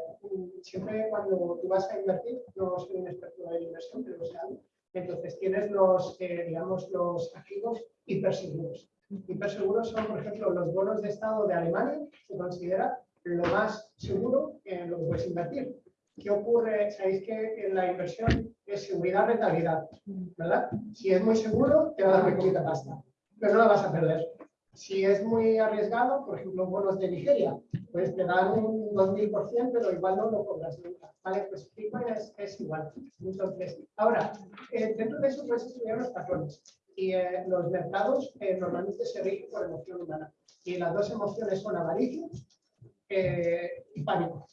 Speaker 2: siempre cuando tú vas a invertir, no soy un experto en inversión, pero sé algo. Entonces tienes los, eh, digamos, los activos hiperseguros. Hiperseguros son, por ejemplo, los bonos de Estado de Alemania, se considera lo más seguro en lo que puedes invertir. ¿Qué ocurre? Sabéis que en la inversión es seguridad, rentabilidad, ¿verdad? Si es muy seguro, te va a dar muy poquita pasta, pero no la vas a perder. Si es muy arriesgado, por ejemplo, bonos de Nigeria, pues te dan un 2000%, pero igual no lo cobras nunca. ¿vale? Pues Bitcoin es, es igual. Entonces, ahora, eh, dentro de eso puedes estudiar los patrones. Y eh, los mercados eh, normalmente se rigen por emoción humana. Y las dos emociones son avaricia eh, y pánico.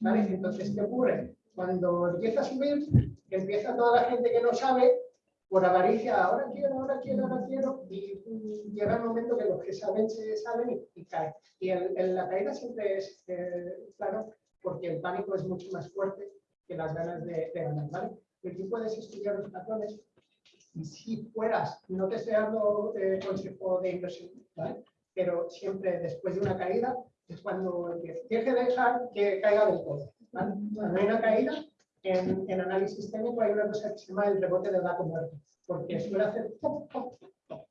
Speaker 2: ¿vale? Entonces, ¿qué ocurre? Cuando empieza a subir, empieza toda la gente que no sabe, por avaricia, ahora quiero, ahora quiero, ahora quiero, y llega el momento que los que saben se salen y, caen. Y el- el- la caída siempre es, eh, claro, porque el pánico es mucho más fuerte que las ganas de, de ganar, ¿vale? Y tú puedes estudiar los patrones y si fueras, no te estoy dando eh, consejo de inversión, ¿vale? Pero siempre después de una caída es cuando empieza. Tienes que dejar que caiga del todo, ¿vale? Cuando hay una caída, en, en análisis técnico hay una cosa que se llama el rebote del gato muerto, porque suele hacer pop, pop, pop,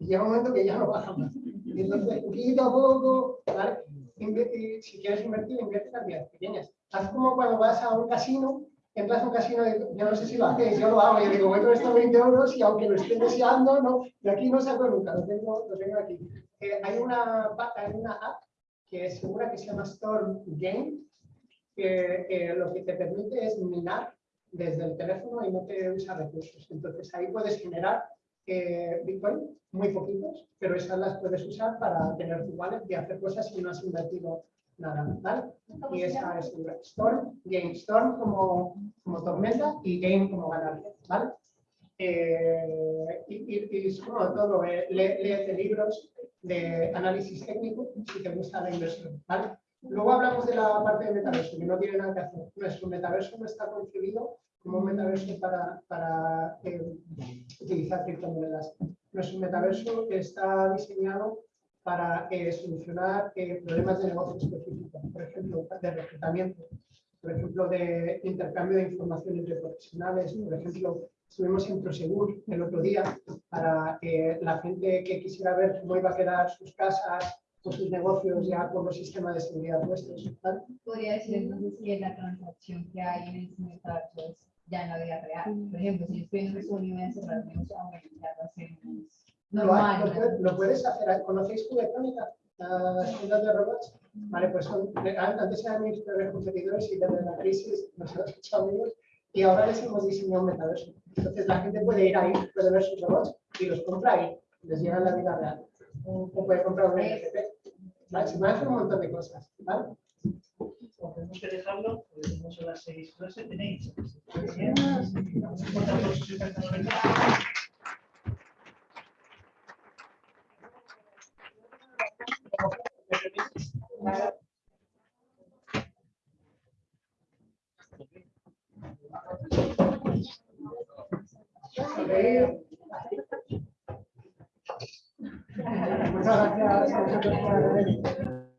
Speaker 2: y llega un momento que ya no baja más. Y entonces, poquito a poco, ¿vale? Y si quieres invertir, invierte cantidades pequeñas. Haz como cuando vas a un casino, entras a un casino, y yo no sé si lo hacéis, yo lo hago, yo digo, con estos 20 euros y aunque lo esté deseando, no, de aquí no saco nunca, lo tengo, lo tengo aquí. Eh, hay, una, hay una app que es segura que se llama Storm Game, que, que lo que te permite es minar desde el teléfono y no te usa recursos. Entonces ahí puedes generar eh, Bitcoin, muy poquitos, pero esas las puedes usar para tener tu wallet y hacer cosas si no has invertido nada, ¿vale? Y esa es segura. Storm, Game, Storm como, como tormenta y Game como ganar, ¿vale? Eh, y, y, y es como todo, eh, léete libros de análisis técnico si te gusta la inversión, ¿vale? Luego hablamos de la parte de metaverso, que no tiene nada que hacer. Nuestro metaverso no está concebido como un metaverso para, para eh, utilizar criptomonedas. Nuestro metaverso está diseñado para eh, solucionar eh, problemas de negocio específicos, por ejemplo, de reclutamiento, por ejemplo, de intercambio de información entre profesionales, por ejemplo, estuvimos en Prosegur el otro día para que la gente que quisiera ver cómo iba a quedar sus casas o sus negocios ya con los sistemas de seguridad puestos. ¿vale?
Speaker 5: Podría decir que la transacción que hay en el metaverso es ya en la vida real. Por ejemplo, si estoy en un estudio y voy a cerrar mi bueno, ya lo hacemos normal.
Speaker 2: lo puedes- lo puedes hacer. ¿Conocéis Cubectrónica? Las tiendas de robots. Vale, pues son, antes eran mis peores competidores y desde la crisis nos hemos hecho amigos y ahora les hemos diseñado un metaverso. Entonces la gente puede ir ahí, puede ver sus robots y los compra ahí, les llega en la vida real. O puede comprar un NFT. hacer un montón de cosas. ¿vale?
Speaker 1: Tenemos que dejarlo, porque tenemos a las seis clases, tenéis. Bien, vamos 私はそれを
Speaker 2: 言っていただけない。